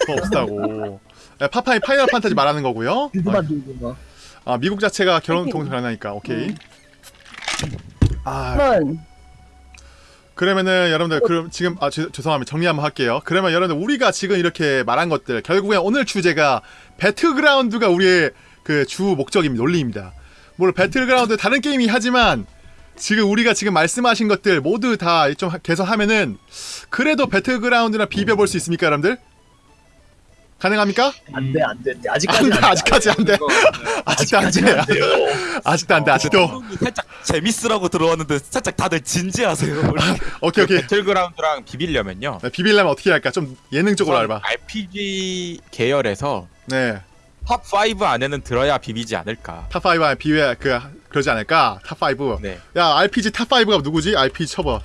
더 없다고. 네, 파파이 파이널 판타지 말하는 거고요. 막. 아 미국 자체가 결혼 파이팅. 동반하니까 오케이. 음. 아 그러면 그러면은 여러분들 그럼 지금 아 죄- 죄송합니다 정리 한번 할게요. 그러면 여러분들 우리가 지금 이렇게 말한 것들 결국엔 오늘 주제가 배틀그라운드가 우리의 그 주 목적입니다. 논리입니다. 물론 배틀그라운드 다른 게임이 하지만 지금 우리가 지금 말씀하신 것들 모두 다 좀 개선하면은 그래도 배틀그라운드랑 비벼볼 수 있습니까, 여러분들? 가능합니까? 안돼 안돼 안 아직까지 돼, 아직까지 안 돼. 아직도 안 돼. 아직도 안 돼. 아직도. 토론이 살짝 재밌으라고 들어왔는데 살짝 다들 진지하세요. 오케이 오케이. 배틀그라운드랑 비비려면요. 네, 비빌려면 어떻게 할까? 좀 예능적으로 알바. RPG 계열에서 네. top 5 안에는 들어야 비비지 않을까. top 5와 비회 그 그러지 않을까? top 5. 네. 야, RPG top 5가 누구지? RPG 쳐봐.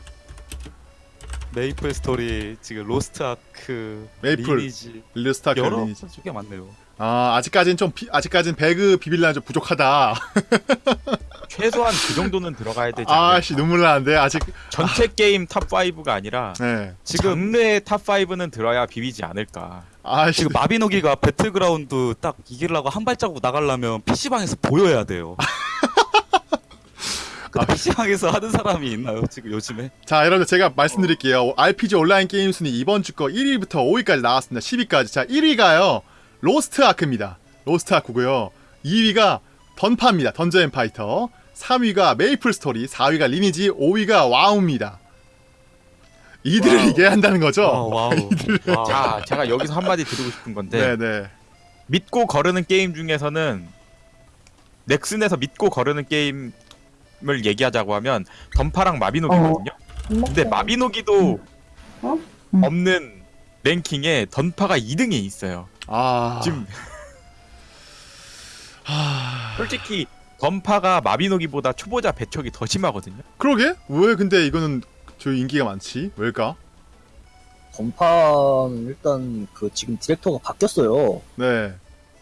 메이플 스토리 지금 로스트 아크 메이플, 리니지 릴스타크 여러 리니지. 개 많네요. 아, 아직까지는 좀 비, 아직까지는 배그 비빌라는 좀 부족하다. 최소한 그 정도는 들어가야 되지 않을까. 아씨 눈물 나는데 아직 전체 게임 top 5가 아니라 네. 지금 장르의 top 5는 들어야 비비지 않을까. 아씨 지금 마비노기가 배틀그라운드 딱 이기려고 한 발자국 나가려면 PC방에서 보여야 돼요. 근데 PC방에서 하는 사람이 있나요 지금 요즘에? 자, 여러분들 제가 말씀드릴게요. RPG 온라인 게임 순위 이번 주 거 1위부터 5위까지 나왔습니다. 10위까지. 자, 1위가요. 로스트 아크입니다. 로스트 아크고요. 2위가 던파입니다. 던전 앤 파이터. 3위가 메이플 스토리, 4위가 리니지, 5위가 와우입니다. 이들을 와우. 얘기한다는 거죠? 아, 와우. 와우. 자, 제가 여기서 한마디 드리고 싶은 건데 네, 네. 믿고 거르는 게임 중에서는 넥슨에서 믿고 거르는 게임 을 얘기하자고 하면 던파랑 마비노기거든요. 근데 마비노기도 어? 음. 없는 랭킹에 던파가 2등에 있어요. 아. 지금 하... 솔직히 던파가 마비노기보다 초보자 배척이 더 심하거든요. 그러게? 왜 근데 이거는 저 인기가 많지? 왜일까? 던파는 일단 그 지금 디렉터가 바뀌었어요. 네.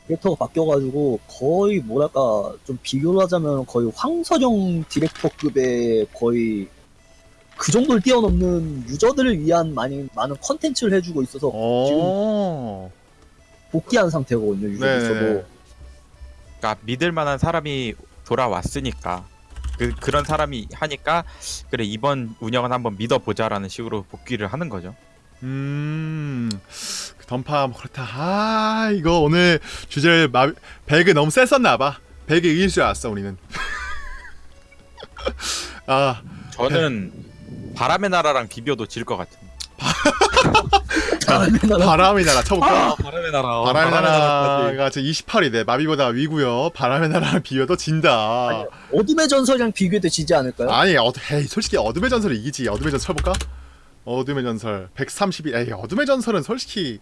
디렉터가 바뀌어가지고 거의 뭐랄까 좀 비교를 하자면 거의 황선영 디렉터급의 거의 그 정도를 뛰어넘는 유저들을 위한 많이 많은 컨텐츠를 해주고 있어서 어. 복귀한 상태거든요 네. 유저들도. 그러니까 믿을 만한 사람이 돌아왔으니까 그 그런 사람이 하니까 그래 이번 운영은 한번 믿어보자라는 식으로 복귀를 하는 거죠. 음. 그 던파 뭐 그렇다. 아, 이거 오늘 주제를 마... 배그 너무 셌었나 봐. 배그 이길 줄 알았어, 우리는. 아, 저는 바람의 나라랑 비벼도 질 것 같은. 바람의 나라 쳐볼까? 아, 바람의 나라. 어, 바람의. 나라가 지금 28위대. 마비보다 위고요. 바람의 나라랑 비교도 진다. 어둠의 전설이랑 비교해도 지지 않을까요? 아니, 어, 에이, 솔직히 어둠의 전설이 이기지. 어둠의 전설 쳐볼까? 어둠의 전설 132. 에이, 어둠의 전설은 솔직히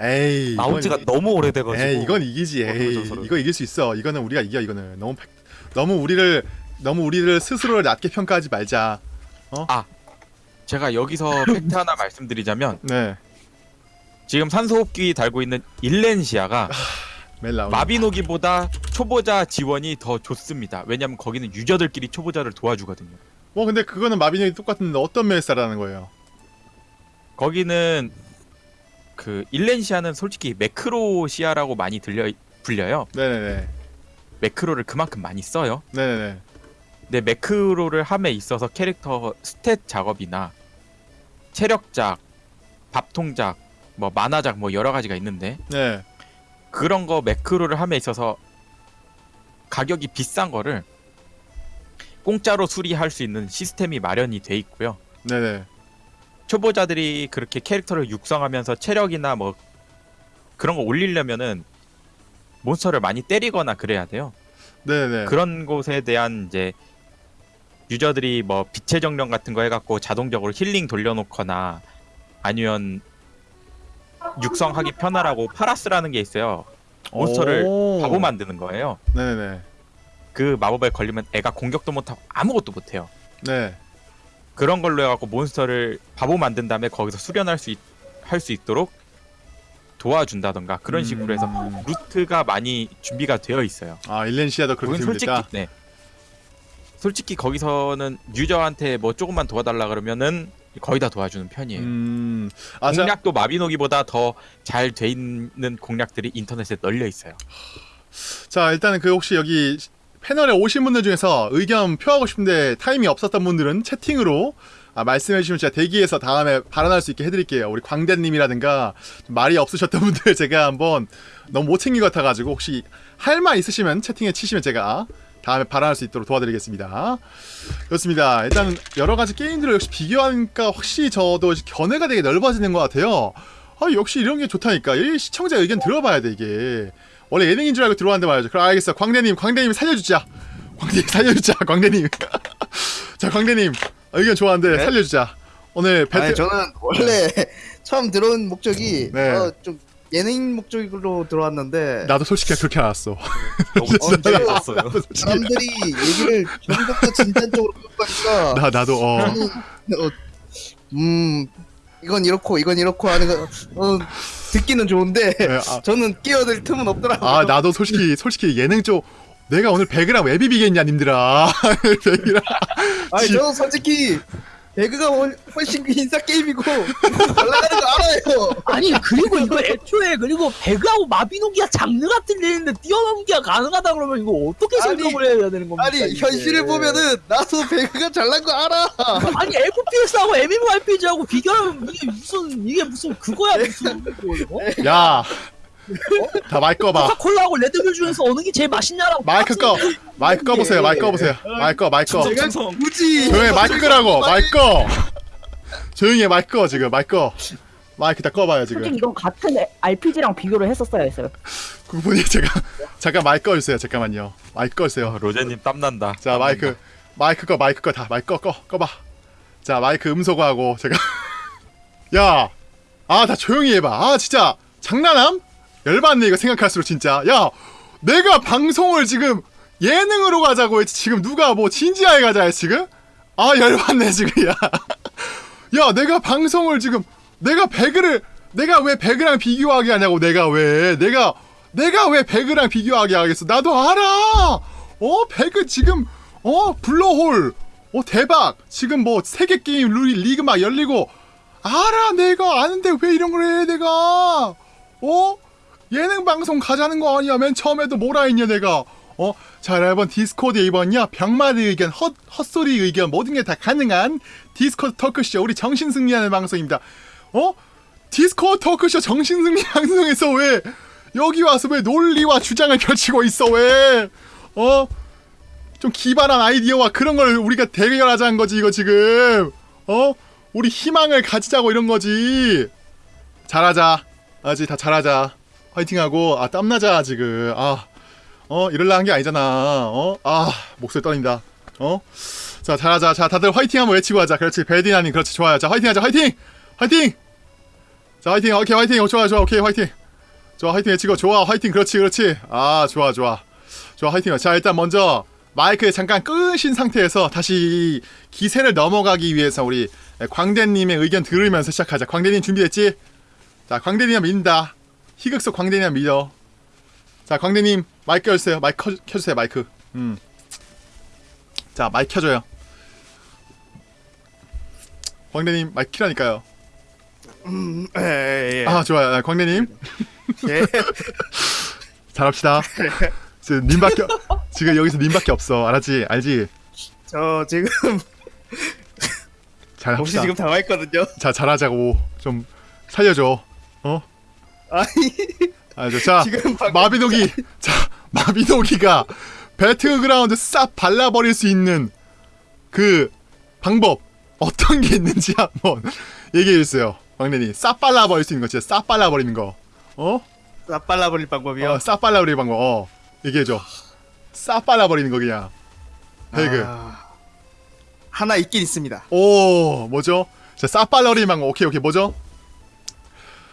에이. 나온 지가 너무 오래돼가지고. 에이, 이건 이기지. 에이. 이거 이길 수 있어. 이거는 우리가 이겨. 이거는 너무 팩- 너무 우리를 너무 우리를 스스로를 낮게 평가하지 말자. 제가 여기서 팩트 하나 말씀드리자면 네, 지금 산소호흡기 달고 있는 일랜시아가 나오네. 마비노기보다 초보자 지원이 더 좋습니다. 왜냐면 거기는 유저들끼리 초보자를 도와주거든요. 뭐 근데 그거는 마비노기 똑같은데 어떤 멜사라는 거예요? 거기는 그 일랜시아는 솔직히 매크로시아라고 많이 들려 불려요. 네네네. 매크로를 그만큼 많이 써요. 네네네. 근데 매크로를 함에 있어서 캐릭터 스탯 작업이나 체력작, 밥통작, 뭐 만화작 뭐 여러 가지가 있는데 네. 그런 거 매크로를 함에 있어서 가격이 비싼 거를 공짜로 수리할 수 있는 시스템이 마련이 돼 있고요. 네네. 초보자들이 그렇게 캐릭터를 육성하면서 체력이나 뭐 그런 거 올리려면은 몬스터를 많이 때리거나 그래야 돼요. 네네. 그런 곳에 대한 이제 유저들이 뭐 빛의 정령 같은 거 해갖고 자동적으로 힐링 돌려놓거나 아니면 육성하기 편하라고 파라스라는 게 있어요. 몬스터를 오. 바보 만드는 거예요. 네네. 그 마법에 걸리면 애가 공격도 못하고 아무것도 못해요. 네. 그런 걸로 해갖고 몬스터를 바보 만든 다음에 거기서 수련할 수할수 있도록 도와준다던가 그런 식으로 해서 음. 루트가 많이 준비가 되어 있어요. 아 일렌시아도 그렇게 솔직히? 네. 솔직히 거기서는 유저한테 뭐 조금만 도와달라 그러면은 거의 다 도와주는 편이에요. 음. 아, 자, 공략도 마비노기보다 더 잘 돼 있는 공략들이 인터넷에 널려 있어요. 자 일단은 그 혹시 여기 패널에 오신 분들 중에서 의견 표하고 싶은데 타임이 없었던 분들은 채팅으로 아, 말씀해 주시면 제가 대기해서 다음에 발언할 수 있게 해드릴게요. 우리 광대님이라든가 좀 말이 없으셨던 분들 제가 한번 너무 못 챙긴 것 같아가지고 혹시 할 말 있으시면 채팅에 치시면 제가 다음에 발언할 수 있도록 도와드리겠습니다. 그렇습니다. 일단 여러 가지 게임들을 역시 비교하니까 확실히 저도 견해가 되게 넓어지는 것 같아요. 아 역시 이런 게 좋다니까. 이 시청자 의견 들어봐야 돼 이게. 원래 예능인 줄 알고 들어왔는데 말이죠. 그럼 알겠어. 광대님, 광대님 살려주자. 광대님 살려주자. 광대님. 자, 광대님 의견 좋아하는데 네? 살려주자. 오늘 배트 아니 저는 원래 처음 들어온 목적이 네. 어, 좀 예능 목적으로 들어왔는데 나도 솔직히 그렇게 알았어. 나도 솔직히 사람들이 얘기를 좀더 진전적으로 끌고가니까 나 나도 어. 저는 어, 음 이건 이렇고 이건 이렇고 하는 거 어, 듣기는 좋은데 네, 아, 저는 끼어들 틈은 없더라고요. 아 나도 솔직히 솔직히 예능 쪽 내가 오늘 배그랑 왜 비비겠냐 님들아. 배그랑 아니 지- 저는 솔직히 배그가 훨- 훨씬 인싸 게임이고 올라가는 거 알아요. 아니 그리고 이거 애초에 그리고 배그하고 마비노기가 장르가 틀리는데 뛰어넘기가 가능하다 그러면 이거 어떻게 생각을 해야 되는 겁니까? 아니 이게? 현실을 보면은 나도 배그가 잘난 거 알아. 아니 FPS하고 MMORPG하고 비교하면 이게 무슨 이게 무슨 그거야 무슨 뭐, 어? 마이크 꺼봐. 코카콜라하고 레드불 중에서 어느 게 제일 맛있냐라고 마이크 꺼. 마이크 꺼보세요. 마이크 꺼보세요. 마이크 꺼. 마이크 꺼. 굳이 조용히 해, 마이크 끄라고. 마이크 꺼. 조용히 해. 마이크 꺼 지금. 마이크 꺼. 마이크 다 꺼봐요 솔직히 지금. 이건 같은 RPG랑 비교를 했었어야 했어요. 그분이 제가 잠깐 마이크 꺼주세요. 잠깐만요. 마이크 꺼주세요. 로제님 땀난다. 자 마이크 마이크 꺼 마이크 꺼다 마이크 꺼 꺼 꺼봐 자 마이크 음소거하고 제가 야 아 다 조용히 해봐 아 진짜 장난함 열받네 이거 생각할수록 진짜 야 내가 방송을 지금 예능으로 가자고 했지 지금 누가 뭐 진지하게 가자 했 지금? 아 열받네 지금 야. 야 내가 방송을 지금 내가 배그를 내가 왜 배그랑 비교하게 하냐고 내가 왜. 내가 내가 왜 배그랑 비교하게 하겠어. 나도 알아. 어 배그 지금 어 블루홀 어 대박. 지금 뭐 세계 게임 룰 리그 막 열리고. 알아 내가. 아는데 왜 이런 걸 해 내가. 어 예능 방송 가자는 거 아니야 맨 처음에도 뭐라 했냐 내가? 어 자 여러분 디스코드 이번요 병맛 의견 헛 헛소리 의견 모든 게 다 가능한 디스코드 토크쇼 우리 정신 승리하는 방송입니다. 어? 디스코드 토크쇼 정신 승리 방송에서 왜 여기 와서 왜 논리와 주장을 펼치고 있어 왜? 어? 좀 기발한 아이디어와 그런 걸 우리가 대결하자는 거지 이거 지금. 어? 우리 희망을 가지자고 이런 거지. 잘하자. 아직 다 잘하자 화이팅하고 아 땀나자 지금. 아 어 이럴라 한 게 아니잖아. 어 아 목소리 떨린다. 어 자 잘하자. 자 다들 화이팅 한번 외치고 하자. 그렇지. 베디나님 그렇지. 좋아요. 자 화이팅하자. 화이팅! 화이팅! 자 화이팅. 오케이 화이팅. 어, 좋아 좋아. 오케이 화이팅. 좋아 화이팅 외치고. 좋아 화이팅. 그렇지 그렇지. 아 좋아 좋아. 좋아 화이팅. 자 일단 먼저 마이크 잠깐 끄신 상태에서 다시 기세를 넘어가기 위해서 우리 광대님의 의견 들으면서 시작하자. 광대님 준비됐지? 자 광대님 믿는다 희극속 광대님 믿어 자 광대님 마이크 켜주세요. 마이크 켜, 켜주세요 마이크. 음 자 마이크 켜줘요. 광대님 마이크 키라니까요. 음, 예, 예. 아 좋아요. 아, 광대님. 예. 잘합시다. 지금 님밖에 지금 여기서 님밖에 없어. 알았지? 알지? 저 지금 잘 혹시 지금 당황했거든요. 자 잘하자고. 좀 살려줘 아니. 알죠. 자 지금 방- 마비노기. 자 마비노기가 배틀그라운드 싹 발라버릴 수 있는 그 방법 어떤 게 있는지 한번 얘기해 주세요. 광래님 싹 발라버릴 수 있는 거 진짜 싹 발라버리는 거. 어? 싹 빨라버릴 방법이요. 어, 싹 발라버리는 방법. 어 얘기해줘. 싹 발라버리는 거 그냥. 배그. 아, 하나 있긴 있습니다. 오 뭐죠? 자 싸빨러리망 오케이 오케이. 뭐죠?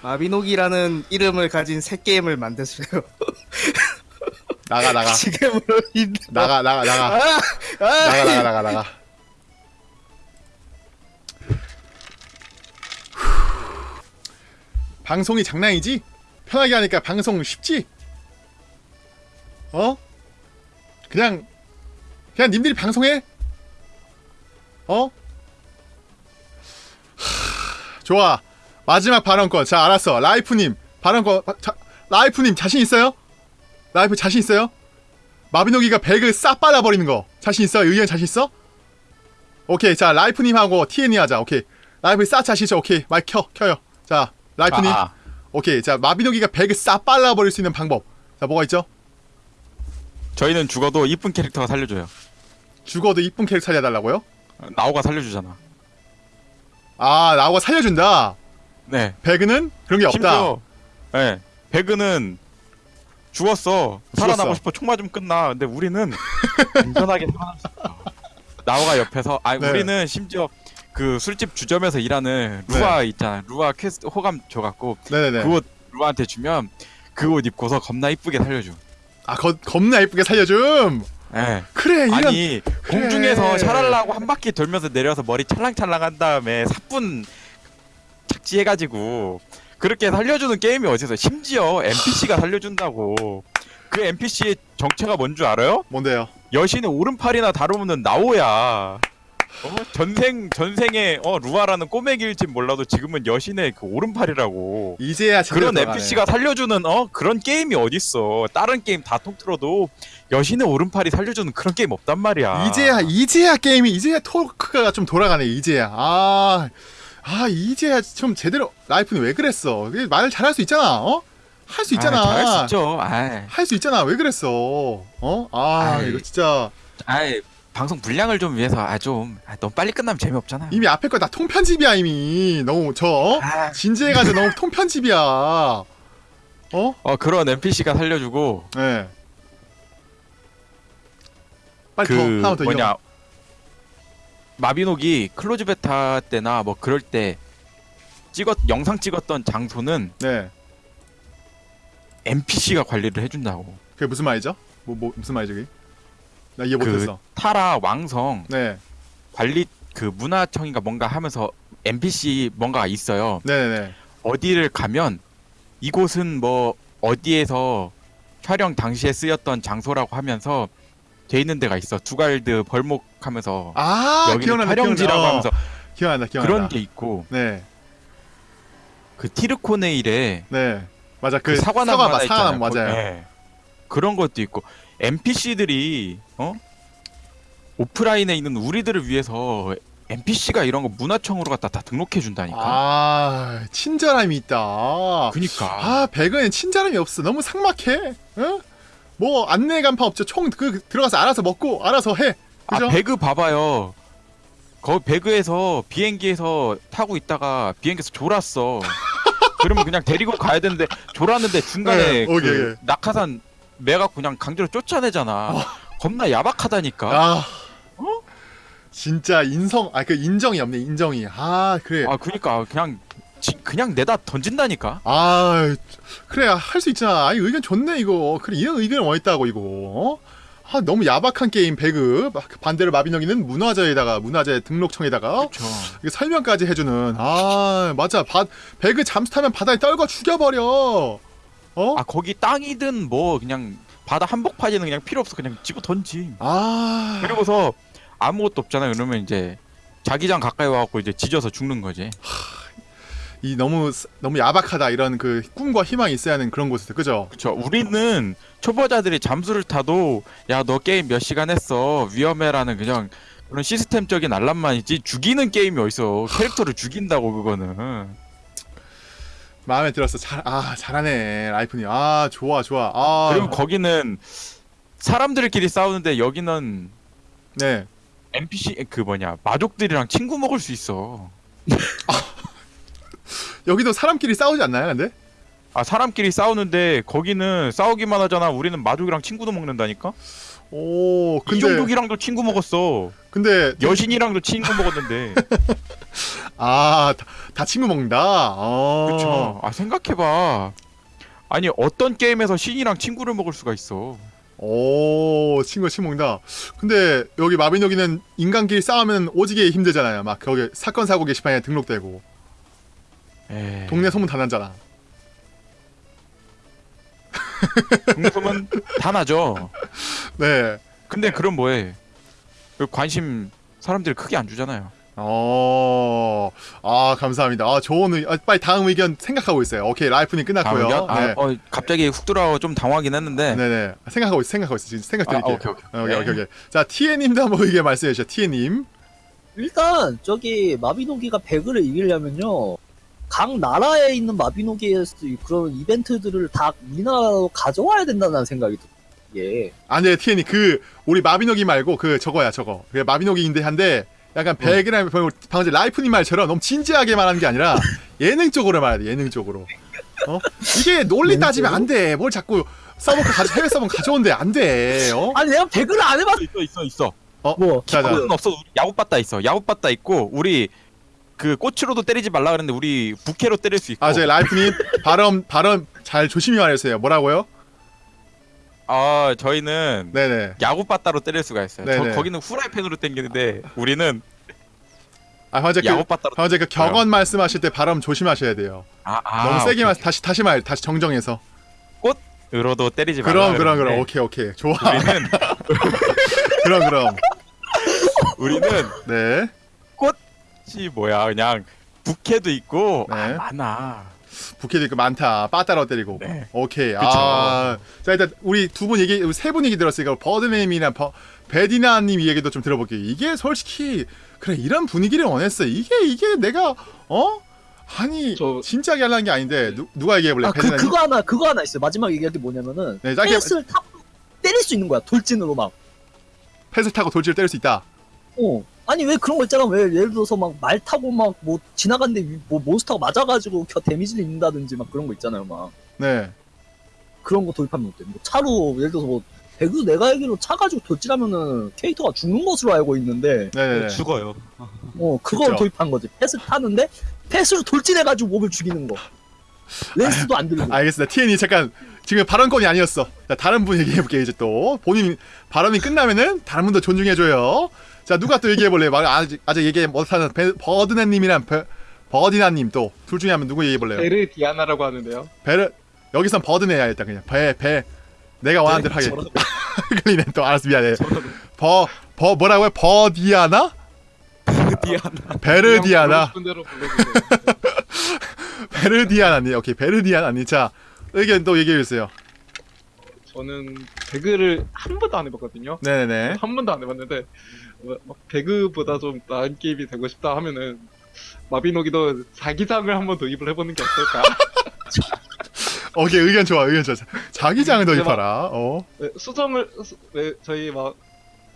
마비노기라는 이름을 가진 새 게임을 만드세요. 나가 나가 지금으로 인 나가 나가 나가 아, 아, 나가 나가 나가 나가 방송이 장난이지? 편하게 하니까 방송 쉽지? 어? 그냥 그냥 님들이 방송해? 어? 하, 좋아 마지막 발언권 자 알았어 라이프님 발언권 바- 자, 라이프님 자신 있어요? 라이프 자신 있어요? 마비노기가 배그를 싹 발라버리는 거 자신 있어? 의견 자신 있어? 오케이 자 라이프님하고 TN이 하자 오케이 라이프 싹 자신 있어 오케이 마이크 켜 켜요 자 라이프님 아, 아. 오케이 자 마비노기가 배그를 싹 발라버릴 수 있는 방법 자 뭐가 있죠? 저희는 죽어도 이쁜 캐릭터가 살려줘요. 죽어도 이쁜 캐릭터 살려달라고요? 나오가 살려주잖아. 아 나오가 살려준다 네. 배그는 그런 게 없다 예. 배그는 죽었어. 살아나고. 싶어. 총 맞으면 끝나. 근데 우리는 안전하게 살아날 수 있어. 나오가 옆에서 아 네. 우리는 심지어 그 술집 주점에서 일하는 루아 있잖아. 루아 퀘스트 호감 줘갖고 네네네 그옷 루아한테 주면 그 옷 입고서 겁나 이쁘게 살려줘. 아 거, 겁나 이쁘게 살려줌 예. 그래 이런 아니 그래. 공중에서 샤랄라고 한 바퀴 돌면서 내려서 머리 찰랑찰랑 한 다음에 사뿐 착지해가지고 그렇게 살려주는 게임이 어디서 심지어 NPC가 살려준다고 그 NPC의 정체가 뭔 줄 알아요? 뭔데요? 여신의 오른팔이나 다루면 나오야 어? 전생 전생에 어 루아라는 꼬맹이일진 몰라도 지금은 여신의 그 오른팔이라고 이제야 그런. NPC가 살려주는 어 그런 게임이 어딨어 다른 게임 다 통틀어도 여신의 오른팔이 살려주는 그런 게임 없단 말이야 이제야 이제야 게임이 이제야 토크가 좀 돌아가네 이제야 아, 아 이제야 좀 제대로 라이프는 왜 그랬어 말을 잘할 수 있잖아 어? 할 수 있잖아 아, 잘할 수 있죠. 할 수 있잖아 왜 그랬어 어? 아 아이. 이거 진짜 아이 방송 분량을 좀 위해서 아좀 아, 너무 빨리 끝나면 재미없잖아. 이미 앞에 거다 통편집이야 이미 너무 저 어? 아, 진지해가지고 너무 통편집이야 어? 어 그런 NPC가 살려주고 네 빨리 그 더 하나 더 뭐냐 이어 마비노기 close beta 때나 뭐 그럴 때 찍었 영상 찍었던 장소는 네 NPC가 관리를 해준다고. 그게 무슨 말이죠? 뭐, 뭐 무슨 말이죠 그게? 나 이해 그 못했어 타라 왕성 네 관리 그 문화청인가 뭔가 하면서 NPC 뭔가가 있어요. 네네네 어디를 가면 이곳은 뭐 어디에서 촬영 당시에 쓰였던 장소라고 하면서 돼 있는 데가 있어. 두갈드 벌목하면서 아 여기는 기억난다 촬영지라고 기억난다. 어, 하면서 기억난다 기억난다 그런 게 있고 네 그 티르코네일에 네. 맞아. 그, 그 사과나무 사과 하나 있잖아요. 사과나무 맞아요. 예. 그런 것도 있고 NPC들이 어 오프라인에 있는 우리들을 위해서 NPC가 이런 거 문화청으로 갖다 다 등록해 준다니까. 아, 친절함이 있다. 그니까. 아, 배그엔 친절함이 없어. 너무 삭막해. 어? 뭐 안내 간판 없죠. 총 그 들어가서 알아서 먹고 알아서 해. 아 그죠? 배그 봐봐요. 거 배그에서 비행기에서 타고 있다가 비행기에서 졸았어. 그러면 그냥 데리고 가야 되는데 졸았는데 중간에 네, 그. 낙하산 매가 그냥 강제로 쫓아내잖아. 겁나 야박하다니까. 아. 진짜 인성 아 그 인정이 없네. 인정이. 아, 그래. 아 그니까 그냥 지- 그냥 내다 던진다니까. 아, 그래 할 수 있잖아. 아니 의견 좋네 이거. 그래 이런 의견이 뭐 있다고 이거. 어? 아 너무 야박한 게임 배그 반대로 마비노기는 문화재에다가 문화재 등록청에다가. 이게 설명까지 해주는 아 맞아 바, 배그 잠수 타면 바다에 떨궈 죽여버려 어? 아 거기 땅이든 뭐 그냥 바다 한복판에는 그냥 필요 없어 그냥 집어 던지. 아 그리고서 아무것도 없잖아요. 그러면 이제 자기장 가까이 와갖고 이제 지져서 죽는 거지. 이 너무 너무 야박하다 이런 그 꿈과 희망이 있어야 하는 그런 곳에서 그죠? 그렇죠. 우리는 초보자들이 잠수를 타도 야 너 게임 몇 시간 했어? 위험해라는 그냥 그런 시스템적인 알람만이지 죽이는 게임이 어딨어? 캐릭터를 죽인다고 그거는. 마음에 들었어. 잘 아 잘하네 라이프님. 아 좋아 좋아. 아. 그리고 거기는 사람들끼리 싸우는데 여기는 네. NPC 그 뭐냐 마족들이랑 친구 먹을 수 있어 여기도 사람끼리 싸우지 않나요 근데? 아 사람끼리 싸우는데 거기는 싸우기만 하잖아 우리는 마족이랑 친구도 먹는다니까 오 근데 이종국이랑도 친구 먹었어. 근데 여신이랑도 친구 먹었는데. 아 다 다 친구 먹는다. 어. 그렇죠. 아 생각해봐. 아니 어떤 게임에서 신이랑 친구를 먹을 수가 있어. 오 친구 친구 먹는다. 근데 여기 마비노기는 인간끼리 싸우면 오지게 힘들잖아요. 막 거기 사건 사고 게시판에 등록되고 에이, 동네 소문 다 난잖아. 동소문 다 나죠. 네. 근데 그럼 뭐해? 그 관심 사람들이 크게 안 주잖아요. 어, 아 감사합니다. 아 좋은 의, 아, 빨리 다음 의견 생각하고 있어요. 오케이 라이프님 끝났고요. 아, 네. 어, 갑자기 훅 들어와 좀 당황하긴 했는데. 네네 생각하고 있어 생각하고 있어 지금 생각 아, 드릴게요. 오케이 오케이. 어, 오케이 오케이 오케이. 자 티에님도 한번 의견 말씀해 주시죠. 티에님. 일단 저기 마비노기가 배그를 이기려면요 각 나라에 있는 마비노기의 그런 이벤트들을 다 우리나라로 가져와야 된다는 생각이 들어요. 예. 아네 티에님 그 우리 마비노기 말고 그 저거야 저거. 그 마비노기인데 한데 약간 백이랑 방금 방금 라이프님 말처럼 너무 진지하게 말하는 게 아니라 예능 쪽으로 말해야 돼 예능 쪽으로. 어 이게 논리 따지면 안 돼. 뭘 자꾸 써먹고 가 해외 써먹 가져온대 안 돼. 어? 아니 내가 배그를 안 해봤. 있어 있어 있어. 뭐 자자. 그건 없어. 우리 야구바따 있어. 야구바따 있고 우리 그 꽃으로도 때리지 말라 그랬는데 우리 부캐로 때릴 수 있고. 아, 저 라이프님 발음 발음 잘 조심히 말해주세요. 뭐라고요? 아, 저희는 네네. 야구바따로 때릴 수가 있어요. 네네. 저 거기는 후라이팬으로 당기는데 우리는 아, 현재 그. 현재 그 격언 말씀하실 때 발음 조심하셔야 돼요. 아, 아, 너무 세게 말 다시 다시 말 다시 정정해서. 으로도 때리지 말라. 그럼 그럼 그럼 오케이 오케이 좋아. 우리는 그럼 그럼 우리는 네. 씨 뭐야 그냥 부캐도 있고 네. 아, 많아. 부캐도 있고 많다. 빠따로 때리고. 네. 오케이. 그쵸. 아, 자 일단 우리 두 분 얘기 세 분 얘기 들었으니까 버드네임이나 버, 베디나님 얘기도 좀 들어볼게요. 이게 솔직히 그래 이런 분위기를 원했어. 이게 이게 내가 어 아니 저- 진지하게 하려는 게 아닌데 누, 누가 얘기해 볼래? 아, 그. 그거 하나, 그거 하나 있어요. 마지막 얘기할 게 뭐냐면은, 네, 짧게- 페이스를 타 때릴 수 있는 거야. 돌진으로 막. 펫을 타고 돌지를 때릴 수 있다. 어. 아니, 왜 그런 거 있잖아. 왜, 예를 들어서 막 말 타고 막 뭐 지나갔는데 위- 뭐 몬스터가 맞아가지고 겨 데미지를 입는다든지 막 그런 거 있잖아요. 막. 네. 그런 거 도입하면 어때? 뭐 차로, 예를 들어서 뭐, 배그 내가 알기로 차 가지고 돌진하면은 캐릭터가 죽는 것으로 알고 있는데, 네네네. 죽어요. 어, 그걸 그쵸. 도입한 거지. 펫을 타는데, 펫으로 돌진해가지고 몸을 죽이는 거. 렌스도 안 들고. 알겠습니다. TN이 잠깐 지금 발언권이 아니었어. 자, 다른 분 얘기해 볼게요. 이제 또 본인 발언이 끝나면은 다른 분도 존중해 줘요. 자, 누가 또 얘기해 볼래요? 말 아직 아직 얘기 못하는 베- 버드네님이랑 베- 버디나님 또 둘 중에 한번 누구 얘기해 볼래요? 베르 디아나라고 하는데요. 베르 여기선 버드네야 일단 그냥 배 배 내가 원하는 대로 하게. 끌리네 또 알았어 미안해. 저런 버버 뭐라고요? 버디아나? 디아나. 베르디아나. 불러주세요. 베르디아나니. 오케이 베르디아나니. 자 의견 또 얘기해 주세요. 저는 배그를 한 번도 안 해봤거든요. 네네네. 한 번도 안 해봤는데 뭐, 막 배그보다 좀 나은 게임이 되고 싶다 하면은 마비노기도 자기장을 한번 도입을 해보는 게 어떨까? 오케이 의견 좋아 의견 좋아. 자기장을 도입하라. 어. 네, 수정을 수- 네, 저희 막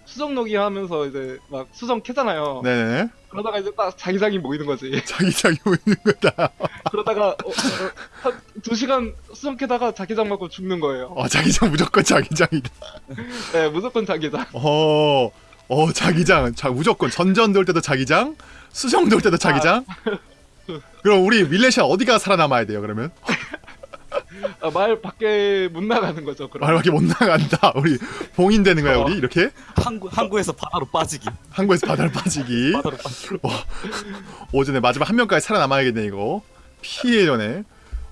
수정록이 하면서 이제 막 수정 캐잖아요. 네네네. 그러다가 이제 딱 자기장이 모이는 거지. 자기장이 보이는 거다. 그러다가 어, 어, 한두 시간 수정 캐다가 자기장 맞고 죽는 거예요. 어 자기장 무조건 자기장이다. 네, 무조건 자기장. 어, 어 자기장. 자 무조건 전전 돌 때도 자기장, 수정 돌 때도 자기장. 그럼 우리 밀레시아 어디가 살아남아야 돼요? 그러면 아, 말 밖에 못 나가는 거죠. 그럼. 말 밖에 못 나간다. 우리 봉인 되는 거야 우리 이렇게 항구 항구에서 바다로 빠지기. 한국에서 바다를 빠지기. 바다로 빠지기. 오전에 마지막 한 명까지 살아남아야겠네 이거. 피해 전에.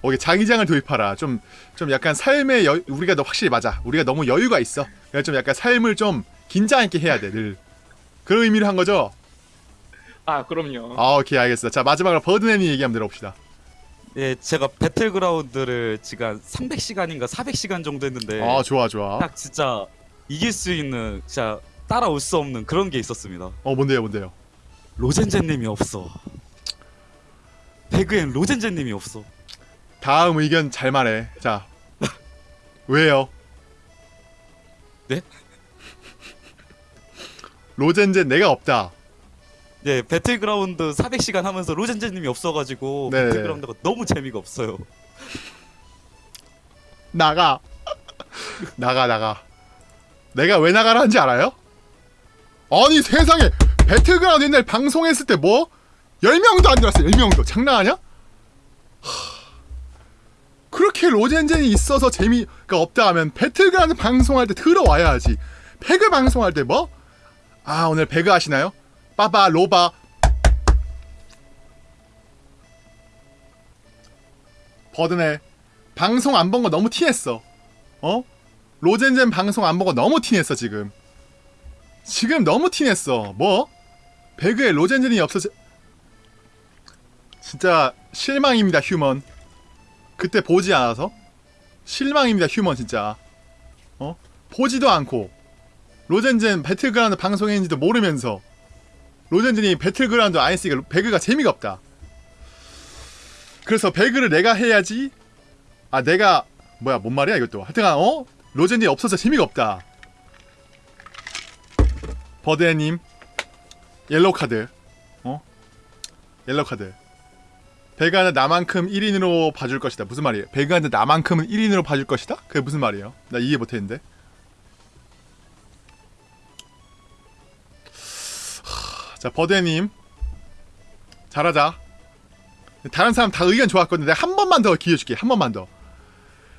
오케이 자기장을 도입하라. 좀 좀 약간 삶의 여, 우리가 너 확실히 맞아. 우리가 너무 여유가 있어. 그래서 좀 약간 삶을 좀 긴장 있게 해야 돼 늘. 그런 의미로 한 거죠. 아, 그럼요. 아 오케이 알겠어. 자 마지막으로 버드네니 얘기 한번 들어봅시다. 예, 제가 배틀그라운드를 지금 한 300시간인가 400시간 정도 했는데 아 좋아 좋아. 딱 진짜 이길 수 있는 진짜 따라올 수 없는 그런 게 있었습니다. 어 뭔데요 뭔데요. 로젠제님이 없어. 배그엔 로젠제님이 없어. 다음 의견 잘 말해. 자 왜요? 네? 로젠제 내가 없다. 예, 배틀그라운드 400시간 하면서 로젠제님이 없어가지고 네네. 배틀그라운드가 너무 재미가 없어요. 나가. 나가 나가. 내가 왜 나가라는지 알아요? 아니 세상에 배틀그라운드 옛날 방송했을 때 뭐? 10명도 안 들었어 10명도 장난하냐? 하... 그렇게 로젠젠이 있어서 재미가 없다 하면 배틀그라운드 방송할 때 들어와야지 배그 방송할 때 뭐? 아 오늘 배그 하시나요? 빠바 로바. 버드네. 방송 안 본 거 너무 티냈어. 어? 로젠젠 방송 안 보고 너무 티냈어 지금. 지금 너무 티냈어. 뭐? 배그에 로젠젠이 없어져 진짜 실망입니다 human. 그때 보지 않아서? 실망입니다 human 진짜. 어? 보지도 않고 로젠젠 배틀그라운드 방송했는지도 모르면서 로젠젠이 배틀그라운드 안 했으니까 배그가 재미가 없다. 그래서 배그를 내가 해야지. 아 내가 뭐야 뭔 말이야 이것도. 하여튼간 어? 로젠이 없어서 재미가 없다. 버드애님 옐로우 카드. 어? 옐로우 카드. 배가는 나만큼 1인으로 봐줄 것이다. 무슨 말이에요? 배가는 나만큼은 1인으로 봐줄 것이다? 그게 무슨 말이에요? 나 이해 못했는데 자 버드애님. 잘하자. 다른 사람 다 의견 좋았거든 내가 한 번만 더 기회 줄게. 한 번만 더.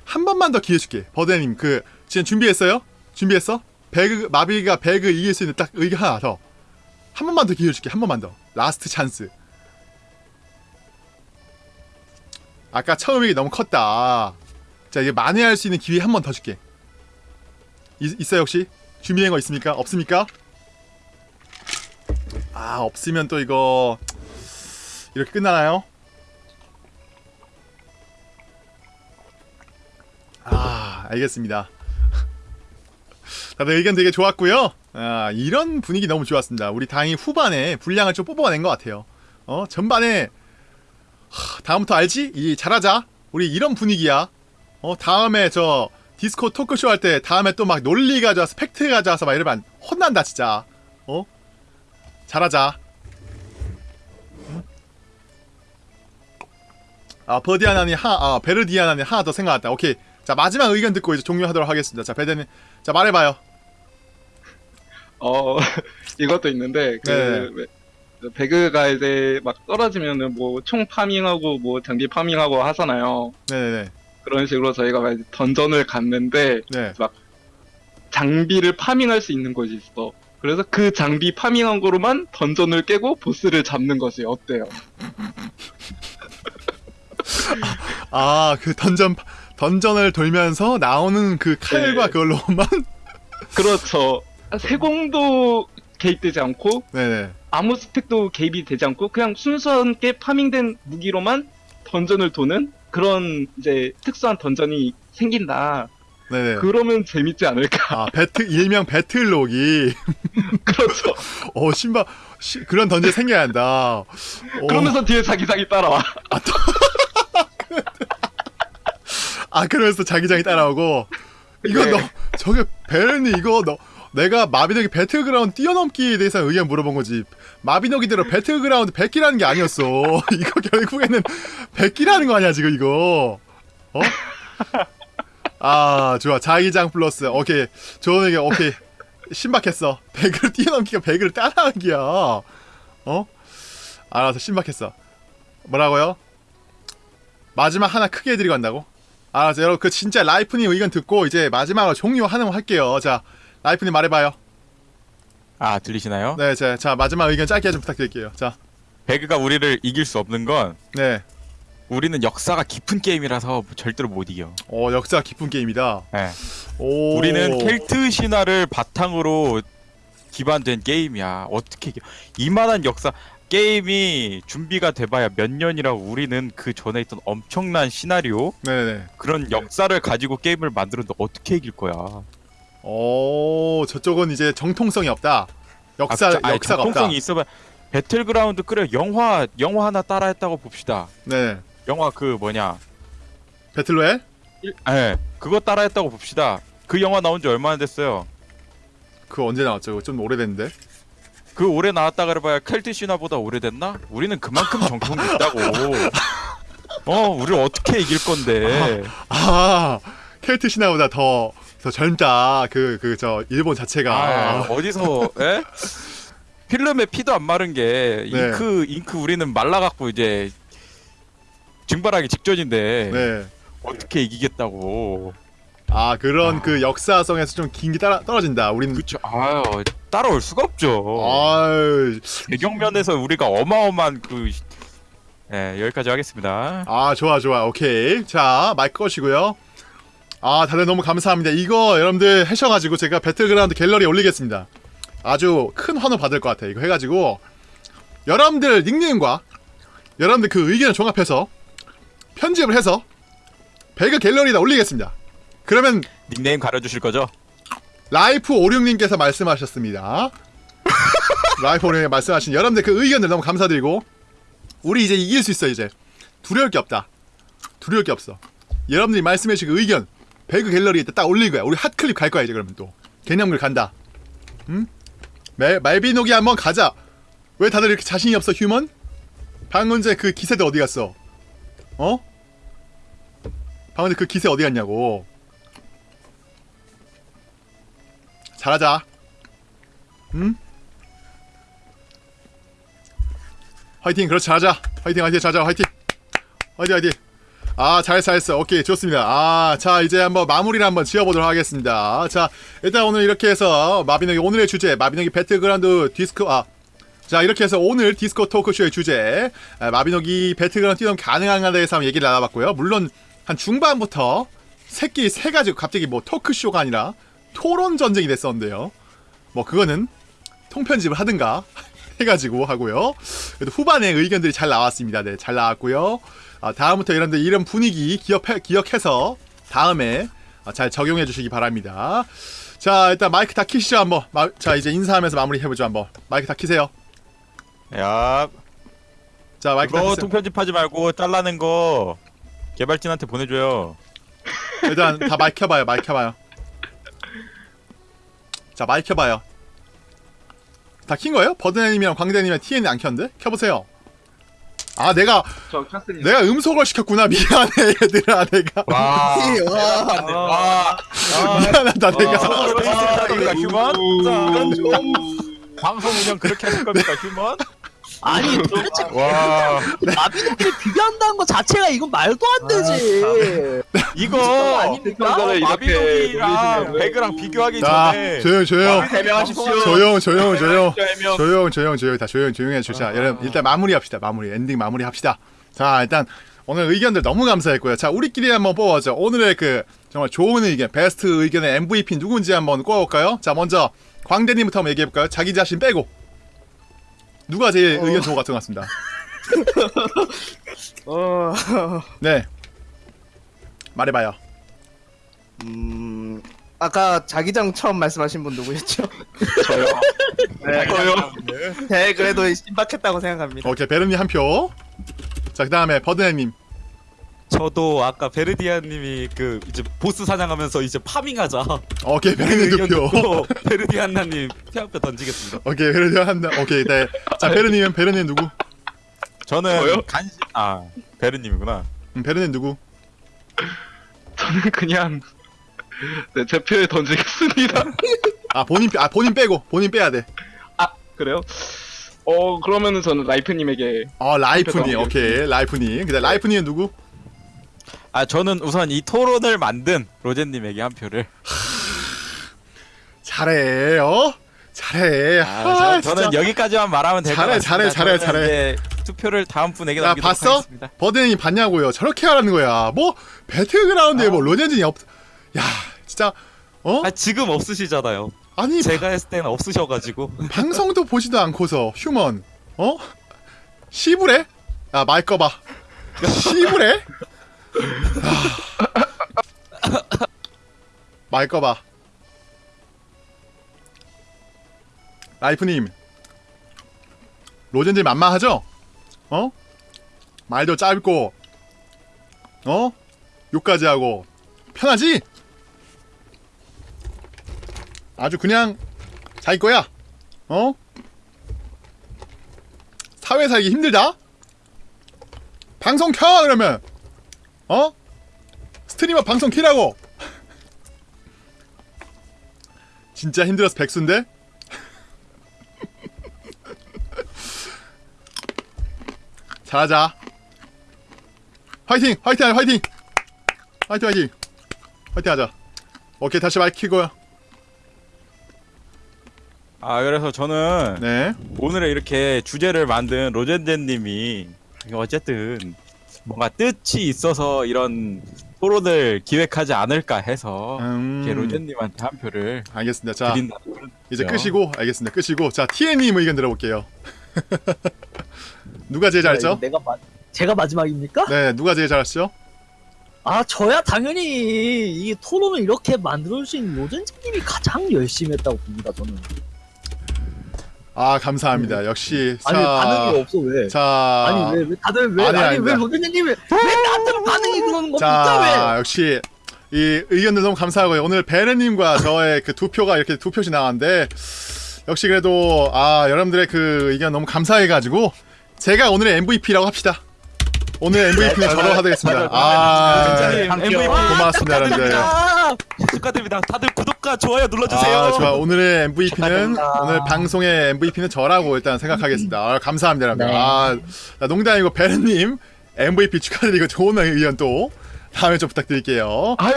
한 번만 더 기회 줄게. 버드님 그 지금 준비했어요? 준비했어? 배그 마비가 배그 이길 수 있는 딱 의견 하나 더. 한 번만 더 기회 줄게. 한 번만 더. last chance. 아까 처음이 너무 컸다. 자 이제 만회할 수 있는 기회 한 번 더 줄게. 있, 있어요 혹시? 준비된 거 있습니까? 없습니까? 아 없으면 또 이거 이렇게 끝나나요? 아 알겠습니다. 다들 의견 되게 좋았고요. 아 이런 분위기 너무 좋았습니다. 우리 다행히 후반에 분량을 좀 뽑아낸 것 같아요. 어 전반에 하, 다음부터 알지? 이 잘하자. 우리 이런 분위기야. 어 다음에 저 디스코 토크쇼 할 때 다음에 또 막 논리 가져와서 팩트 가져와서 막 이러면 혼난다 진짜. 어 잘하자 아 버디아나니 하, 아 베르디아나니 하나 더 생각났다. 오케이. 자 마지막 의견 듣고 이제 종료하도록 하겠습니다. 자 베데님, 자 말해봐요. 어 이것도 있는데 그 네. 왜- 배그가 이제 막 떨어지면은 뭐 총 farming하고 뭐 장비 farming하고 하잖아요. 네네네. 그런 식으로 저희가 막 던전을 갔는데 네. 장비를 farming할 수 있는 곳이 있어. 그래서 그 장비 farming한 거로만 던전을 깨고 보스를 잡는 것이 어때요? 아 그 던전 던전을 돌면서 나오는 그 칼과 네. 그걸로만. 그렇죠. 세공도 개입되지 않고 네네. 아무 스펙도 개입이 되지 않고 그냥 순수하게 파밍된 무기로만 던전을 도는 그런 이제 특수한 던전이 생긴다. 네네. 그러면 재밌지 않을까? 아 배틀 일명 배틀록이. 그렇죠. 어 신바 시, 그런 던전 생겨야 한다. 어, 그러면서 뒤에 자기장이 따라와. 아 그러면서 자기장이 따라오고 이거 네. 너 저게 베르니 이거 너 내가 마비노기 배틀그라운드 뛰어넘기에 대해서 의견 물어본 거지 마비노기대로 배틀그라운드 베끼라는 게 아니었어 이거 결국에는 베끼라는 거 아니야 지금 이거 어? 아 좋아. 자기장 플러스. 오케이. 좋은 의견 오케이. 신박했어. 배그를 뛰어넘기가 배그를 따라하기야. 어? 알아서 신박했어. 뭐라고요? 마지막 하나 크게 해드리고 간다고? 알았어. 여러분 그 진짜 라이프님 의견 듣고 이제 마지막으로 종료하는 거 할게요. 자 라이프님 말해봐요. 아 들리시나요? 네 자, 자 마지막 의견 짧게 좀 부탁드릴게요. 배그가 우리를 이길 수 없는 건 자네 우리는 역사가 깊은 게임이라서 절대로 못 이겨. 어, 역사 깊은 게임이다 네. 오 우리는 켈트 신화를 바탕으로 기반된 게임이야. 어떻게 이겨? 이만한 역사 게임이 준비가 돼봐야 몇 년이라고 우리는 그 전에 있던 엄청난 시나리오 네네 그런 역사를 가지고 게임을 만들었는데 어떻게 이길 거야? 오 저쪽은 이제 정통성이 없다 역사 아, 역사가 없다 정통성이 있어봐. 배틀그라운드 그래 영화 영화 하나 따라했다고 봅시다. 네 영화 그 뭐냐? 배틀로얄 예, 그거 따라했다고 봅시다. 그 영화 나온 지 얼마나 됐어요? 그거 언제 나왔죠 좀 오래됐는데 그 오래 나왔다 그래봐야 켈트 신화보다 오래됐나? 우리는 그만큼 정통이 있다고. 어, 우리를 어떻게 이길 건데? 아 켈트 신화보다 더 더 젊다. 그 그 저 일본 자체가. 아, 어디서 에? 필름에 피도 안 마른 게 네. 잉크 잉크 우리는 말라갖고 이제 증발하기 직전인데 네. 어떻게 이기겠다고? 아 그런 그 역사성에서 좀 긴게 따라 떨어진다. 우린 그쵸. 아유 따라올 수가 없죠. 아유, 배경면에서 우리가 어마어마한 그 예, 여기까지 하겠습니다. 아 좋아 좋아 오케이 자 마이크 꺼시고요 아 다들 너무 감사합니다 이거 여러분들 하셔가지고 제가 배틀그라운드 갤러리에 올리겠습니다 아주 큰 환호 받을 것 같아요 이거 해가지고 여러분들 닉네임과 여러분들 그 의견을 종합해서 편집을 해서 배그 갤러리에다 올리겠습니다 그러면 닉네임 가려주실 거죠? 라이프 56님께서 말씀하셨습니다. 라이프 56님 말씀하신 여러분들 그 의견들 너무 감사드리고 우리 이제 이길 수 있어 이제 두려울 게 없다. 두려울 게 없어. 여러분들이 말씀해주신 그 의견 배그 갤러리에 딱 올릴 거야. 우리 hot clip 갈 거야 이제 그러면 또 개념글 간다. 응? 마 마비노기 한번 가자. 왜 다들 이렇게 자신이 없어 휴먼? 방금 전에 그 기세들 어디 갔어? 어? 방금 전에 그 기세 어디 갔냐고. 잘하자. 응? 화이팅, 그렇지, 잘하자. 화이팅, 화이팅, 잘하자, 화이팅. 화이팅, 화이팅. 아, 잘했어, 잘했어. 오케이, 좋습니다. 아, 자, 이제 한번 마무리를 한번 지어보도록 하겠습니다. 자, 일단 오늘 이렇게 해서 마비노기 오늘의 주제, 마비노기 배틀그라운드 디스크, 아, 자, 이렇게 해서 오늘 디스코 토크쇼의 주제, 아, 마비노기 배틀그라운드 뛰면 가능한가에 대해서 한번 얘기를 나눠봤고요. 물론, 한 중반부터 새끼 세 가지 갑자기 뭐 토크쇼가 아니라 토론 전쟁이 됐었는데요. 뭐 그거는 통편집을 하든가 해가지고 하고요. 그래도 후반에 의견들이 잘 나왔습니다. 네, 잘 나왔고요. 아, 다음부터 여러분들 이런 분위기 기억해, 기억해서 다음에 아, 잘 적용해 주시기 바랍니다. 자, 일단 마이크 다 키시죠 한번. 마, 자, 이제 인사하면서 마무리 해보죠 한번. 마이크 다 키세요. 야, 자, 마이크 다 키세요. 통편집하지 말고 잘라낸 거 개발진한테 보내줘요. 일단 다 마이크 켜봐요. 마이크 켜봐요. 자, 마이크 켜봐요. 다 킨 거예요? 버드님이랑 광대님이랑 TN 안 켰는데? 켜보세요. 아, 내가 저 켰습니다. 내가 음소걸 시켰구나. 미안해, 얘들아. 내가 와, 와, 와, 미안하다. 내가 있습니다, 우리가 human. 방송 운영 그렇게 하실 겁니까, human? 아니 도대체 와, 마비노기를 비교한다는 것 자체가 이건 말도 안 되지. 이거 아닙니까? 마비노기랑 배그랑 비교하기 자, 전에 조용, 조용, 해명하십시오. 조용, 조용, 조용. 조용, 조용, 조용, 다 조용, 조용해 주자. 여러분 일단 마무리합시다. 마무리, 엔딩 마무리합시다. 자, 일단 오늘 의견들 너무 감사했고요. 자, 우리끼리 한번 뽑아죠. 오늘의 그 정말 좋은 의견, 베스트 의견의 MVP 누군지 한번 꼽아볼까요? 자, 먼저 광대님부터 한번 얘기해볼까요? 자기 자신 빼고 누가 제일 의견 좋은 것 같은 것 같습니다. 어, 네, 말해봐요. 음, 아까 자기장 처음 말씀하신 분 누구였죠? 네, 네, 그래도 신박했다고 생각합니다. 오케이, 베르님 한 표. 자, 그 다음에 버드네님. 저도 아까 베르디안님이 그 이제 보스 사냥하면서 이제 파밍하자 오케이, 그 의견 표. 듣고 베르디안나님 표한표 던지겠습니다. 오케이, 베르님 한다. 오케이, 네. 자, 베르님은 베르님 누구? 저는 저요? 간신 아 베르님이구나. 음, 베르님 누구? 저는 그냥 네, 제 표에 던지겠습니다. 아, 본인, 빼- 아, 본인 빼고, 본인 빼야 돼. 그래요? 어 그러면은 저는 라이프님에게 어, 라이프님. 오케이, 라이프님. 그 다음 라이프님은 누구? 아 저는 우선 이 토론을 만든 로제님에게 한 표를. 잘해, 어? 잘해. 아, 아, 저, 는 진짜. 여기까지만 말하면 될것 잘해, 같습니다. 잘해, 잘해, 저는 잘해. 투표를 다음 분에게 야, 남기도록 봤어? 하겠습니다. 버드님 봤냐고요? 저렇게 하라는 거야. 뭐, 배틀그라운드에 뭐, 로젠진이 없, 야, 진짜, 어? 아 지금 없으시잖아요. 아니, 제가 했을 때는 없으셔가지고 방송도 보지도 않고서, 휴먼, 어? 시부래? 야, 마이크 꺼봐. 시부래? 아. 꺼봐. 라이프님, 로젠진 만만하죠? 어? 말도 짧고, 어? 욕까지 하고, 편하지? 아주 그냥, 자기 거야. 어? 사회 살기 힘들다? 방송 켜 그러면 어? 스트리머 방송 키라고 진짜 힘들어서 백수인데? 잘하자. 화이팅! 화이팅! 화이팅! 화이팅 화이팅! 화이팅 하자. 오케이 다시 마이크 켜고요. 아 그래서 저는 네. 오늘의 이렇게 주제를 만든 로젠젠님이 어쨌든 뭔가 뜻이 있어서 이런 토론을 기획하지 않을까 해서 음, 이렇게 로젠님한테 한 표를 알겠습니다. 자 드린다. 이제. 끄시고 알겠습니다. 끄시고 자 TN님 의견 들어볼게요. 누가 제일 잘했죠? 아, 내가 마, 제가 마지막입니까? 네, 누가 제일 잘했죠? 아 저야 당연히 이 토론을 이렇게 만들어주신 로젠즈님이 가장 열심히 했다고 봅니다 저는. 아 감사합니다. 역시 아니 반응이 없어 왜? 자 아니 왜, 왜 다들 왜 아니, 아니. 왜 로젠즈님이 왜 나한테 반응이 그러는 겁니까 자 역시 이 의견들 너무 감사하고요. 오늘 베르님과 저의 그 두 표가 이렇게 두 표씩 나왔는데 역시 그래도 아 여러분들의 그 의견 너무 감사해가지고 제가 오늘의 MVP라고 합시다. 오늘 MVP는 저로 하겠습니다. 아 진짜님 MVP 고맙습니다, 여러분들. 아, 축하드립니다. 다들 구독과 좋아요 눌러주세요. 아, 좋아. 오늘의 MVP는 축하드립니다. 오늘 방송의 MVP는 저라고 일단 생각하겠습니다. 아, 감사합니다, 여러분들. 네. 아, 나 농담이고 베르님 MVP 축하드리고 좋은 의견 또 다음에 좀 부탁드릴게요. 아유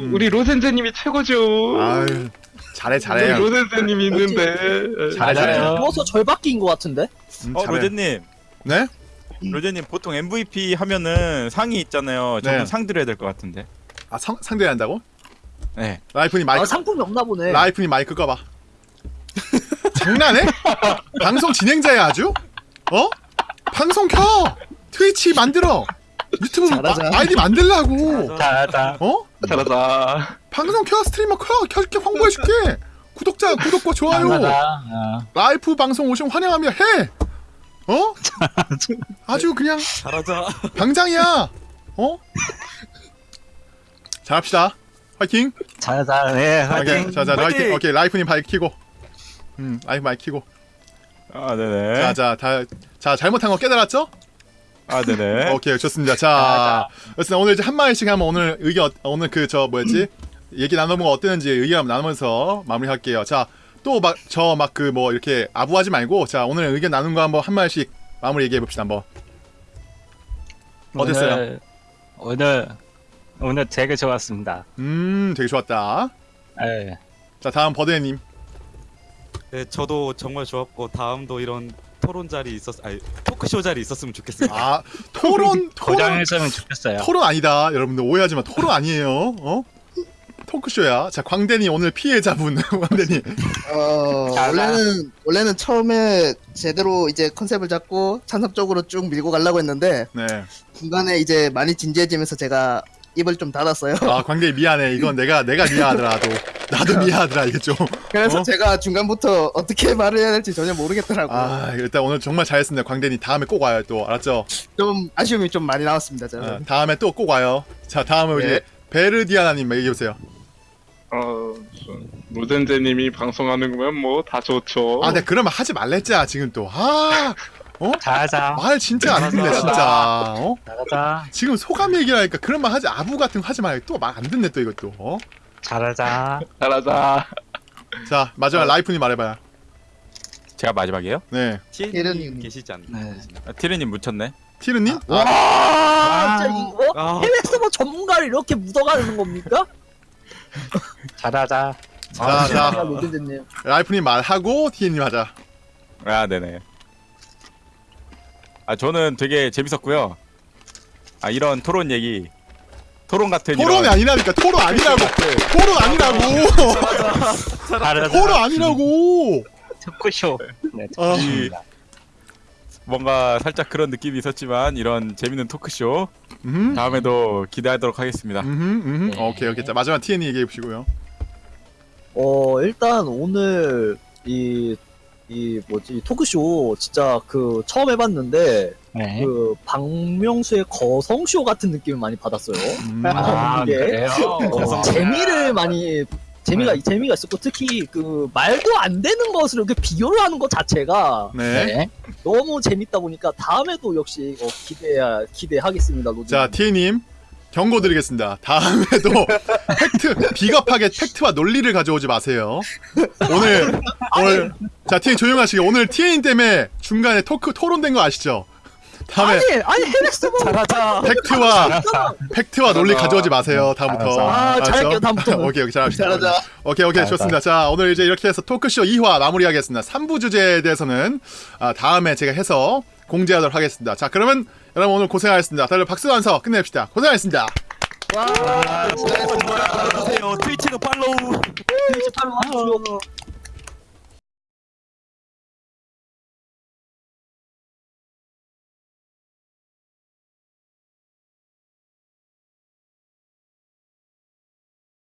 음. 우리 로센제님이 최고죠. 아유, 잘해, 잘해. 로센제님이 있는데. 잘해, 잘해. 누워서 절바뀐 것 같은데? 음, 어 잘해. 로젠님 네? 로젠님 보통 MVP 하면은 상이 있잖아요. 저는 네. 상 드려야 될 것 같은데. 아, 성, 상대해야 한다고? 네. 라이프님 마이크, 아 상품이 없나 보네. 라이프님 마이크 꺼봐. 장난해? 방송 진행자야, 아주? 어? 방송 켜! 트위치 만들어! 유튜브 잘하자. 아, 아이디 만들라고! 잘하자. 어? 잘하자. 방송 켜 스트리머 켜 켜줄게 홍보해줄게 구독자 구독과 좋아요 잘하자. 어. 라이프 방송 오시면 환영합니다 해 어? 아주 그냥 잘하자. 당장이야 어? 잘합시다 화이팅 잘하자. 네, 오케이 화이팅. 자자 화이팅 화이팅! 오케이 라이프님 키고 음 라이프 키고 아 네네. 자자 다 자 잘못한 거 깨달았죠? 아 네네. 오케이 좋습니다 자 어쨌든 오늘 이제 한 마디씩 하면 오늘 의견 어- 오늘 그 저 뭐였지 얘기 나눠본 거 어땠는지 의견 나누면서 마무리할게요 자 또 막 저 막 그 뭐 이렇게 아부하지 말고 자 오늘 의견 나눈 거 한번 한 마디씩 마무리 얘기해 봅시다 한번 어땠어요? 오늘, 오늘 오늘 되게 좋았습니다. 음 되게 좋았다 네. 자 다음 버드님 네, 저도 정말 좋았고 다음도 이런 토론 자리 있었, 아니 토크쇼 자리 있었으면 좋겠습니다. 아 토론 토론 고장했으면 좋겠어요. 토론 아니다 여러분들 오해하지 마 토론 아니에요 어 토크쇼야 자 광대님 오늘 피해자분 광대님 어. 원래는 원래는 처음에 제대로 이제 컨셉을 잡고 찬성적으로 쭉 밀고 가려고 했는데 네 중간에 이제 많이 진지해지면서 제가 입을 좀 닫았어요. 아 광대 미안해 이건 내가 내가 미안하더라 나도 나도 미안하더라 이게 좀 그래서 어? 제가 중간부터 어떻게 말을 해야 될지 전혀 모르겠더라고요. 아 일단 오늘 정말 잘했습니다 광대님 다음에 꼭 와요 또 알았죠? 좀 아쉬움이 좀 많이 나왔습니다. 저는. 어, 다음에 또 꼭 와요 자 다음은 네. 이제 베르디아나님 얘기해보세요 어 로젠제님이 방송하는 거면 뭐 다 좋죠. 아 내가 그러면 하지 말랬자 지금 또아말 잘하자. 진짜 안 듣네 진짜 어? 잘하자. 지금 소감 얘기하니까 그런 말 하지 아부 같은 거 하지 말고 또말 안 듣네 또 이것도 어? 잘하자. 잘하자. 자 마지막 라이프님 말해봐요 제가 마지막이에요? 네 티르님 계시지 않나요? 네. 아, 티르님 묻혔네. 티르님? 와 아. 진짜 이거 아, 해외 서버 전문가를 이렇게 묻어가는 겁니까? 잘하자. 자, 자. 아. 라이프님 말하고 티르님 하자 아 네네. 아 저는 되게 재밌었고요. 아 이런 토론 얘기, 토론 같은 토론이 이런 아니라니까 토론 아니라고 토론 아니라고 잘하자. 토론 아니라고 토크쇼. 네, 아. 뭔가 살짝 그런 느낌이 있었지만 이런 재밌는 토크쇼 음. 다음에도 기대하도록 하겠습니다. 음, 음. 네. 오케이 오케이 자 마지막 TN이 얘기해 보시고요 어 일단 오늘 이 이 뭐지 토크쇼 진짜 그 처음 해봤는데 네. 그 박명수의 거성쇼 같은 느낌을 많이 받았어요. 음. 아, 이게 그래요? 어, 재미를 많이 재미가 네. 재미가 있었고 특히 그 말도 안 되는 것을 이렇게 비교를 하는 것 자체가 네. 네. 너무 재밌다 보니까 다음에도 역시 어, 기대 기대하겠습니다. 로즈. 자, 티님 경고드리겠습니다. 다음에도 팩트 비겁하게 팩트와 논리를 가져오지 마세요. 오늘 오늘 자 티엔 조용하시게 오늘 티엔 때문에 중간에 토크 토론된 거 아시죠? 다음에 아니 아니 헤렉스 뭐 잘하자. 팩트와 팩트와 논리 가져오지 마세요. 다음부터. 아? 잘할게요, 다음부터. 오케이 오케이 잘합시다. 잘하자. 오케이 오케이. 좋습니다. 자 오늘 이제 이렇게 해서 토크쇼 2화 마무리하겠습니다. 3부 주제에 대해서는 아, 다음에 제가 해서 공지하도록 하겠습니다. 자 그러면 여러분 오늘 고생하셨습니다. 다들 박수 한서 끝냅시다. 고생하셨습니다. 좋아요. 트위치는 팔로우. 트위치 팔로우.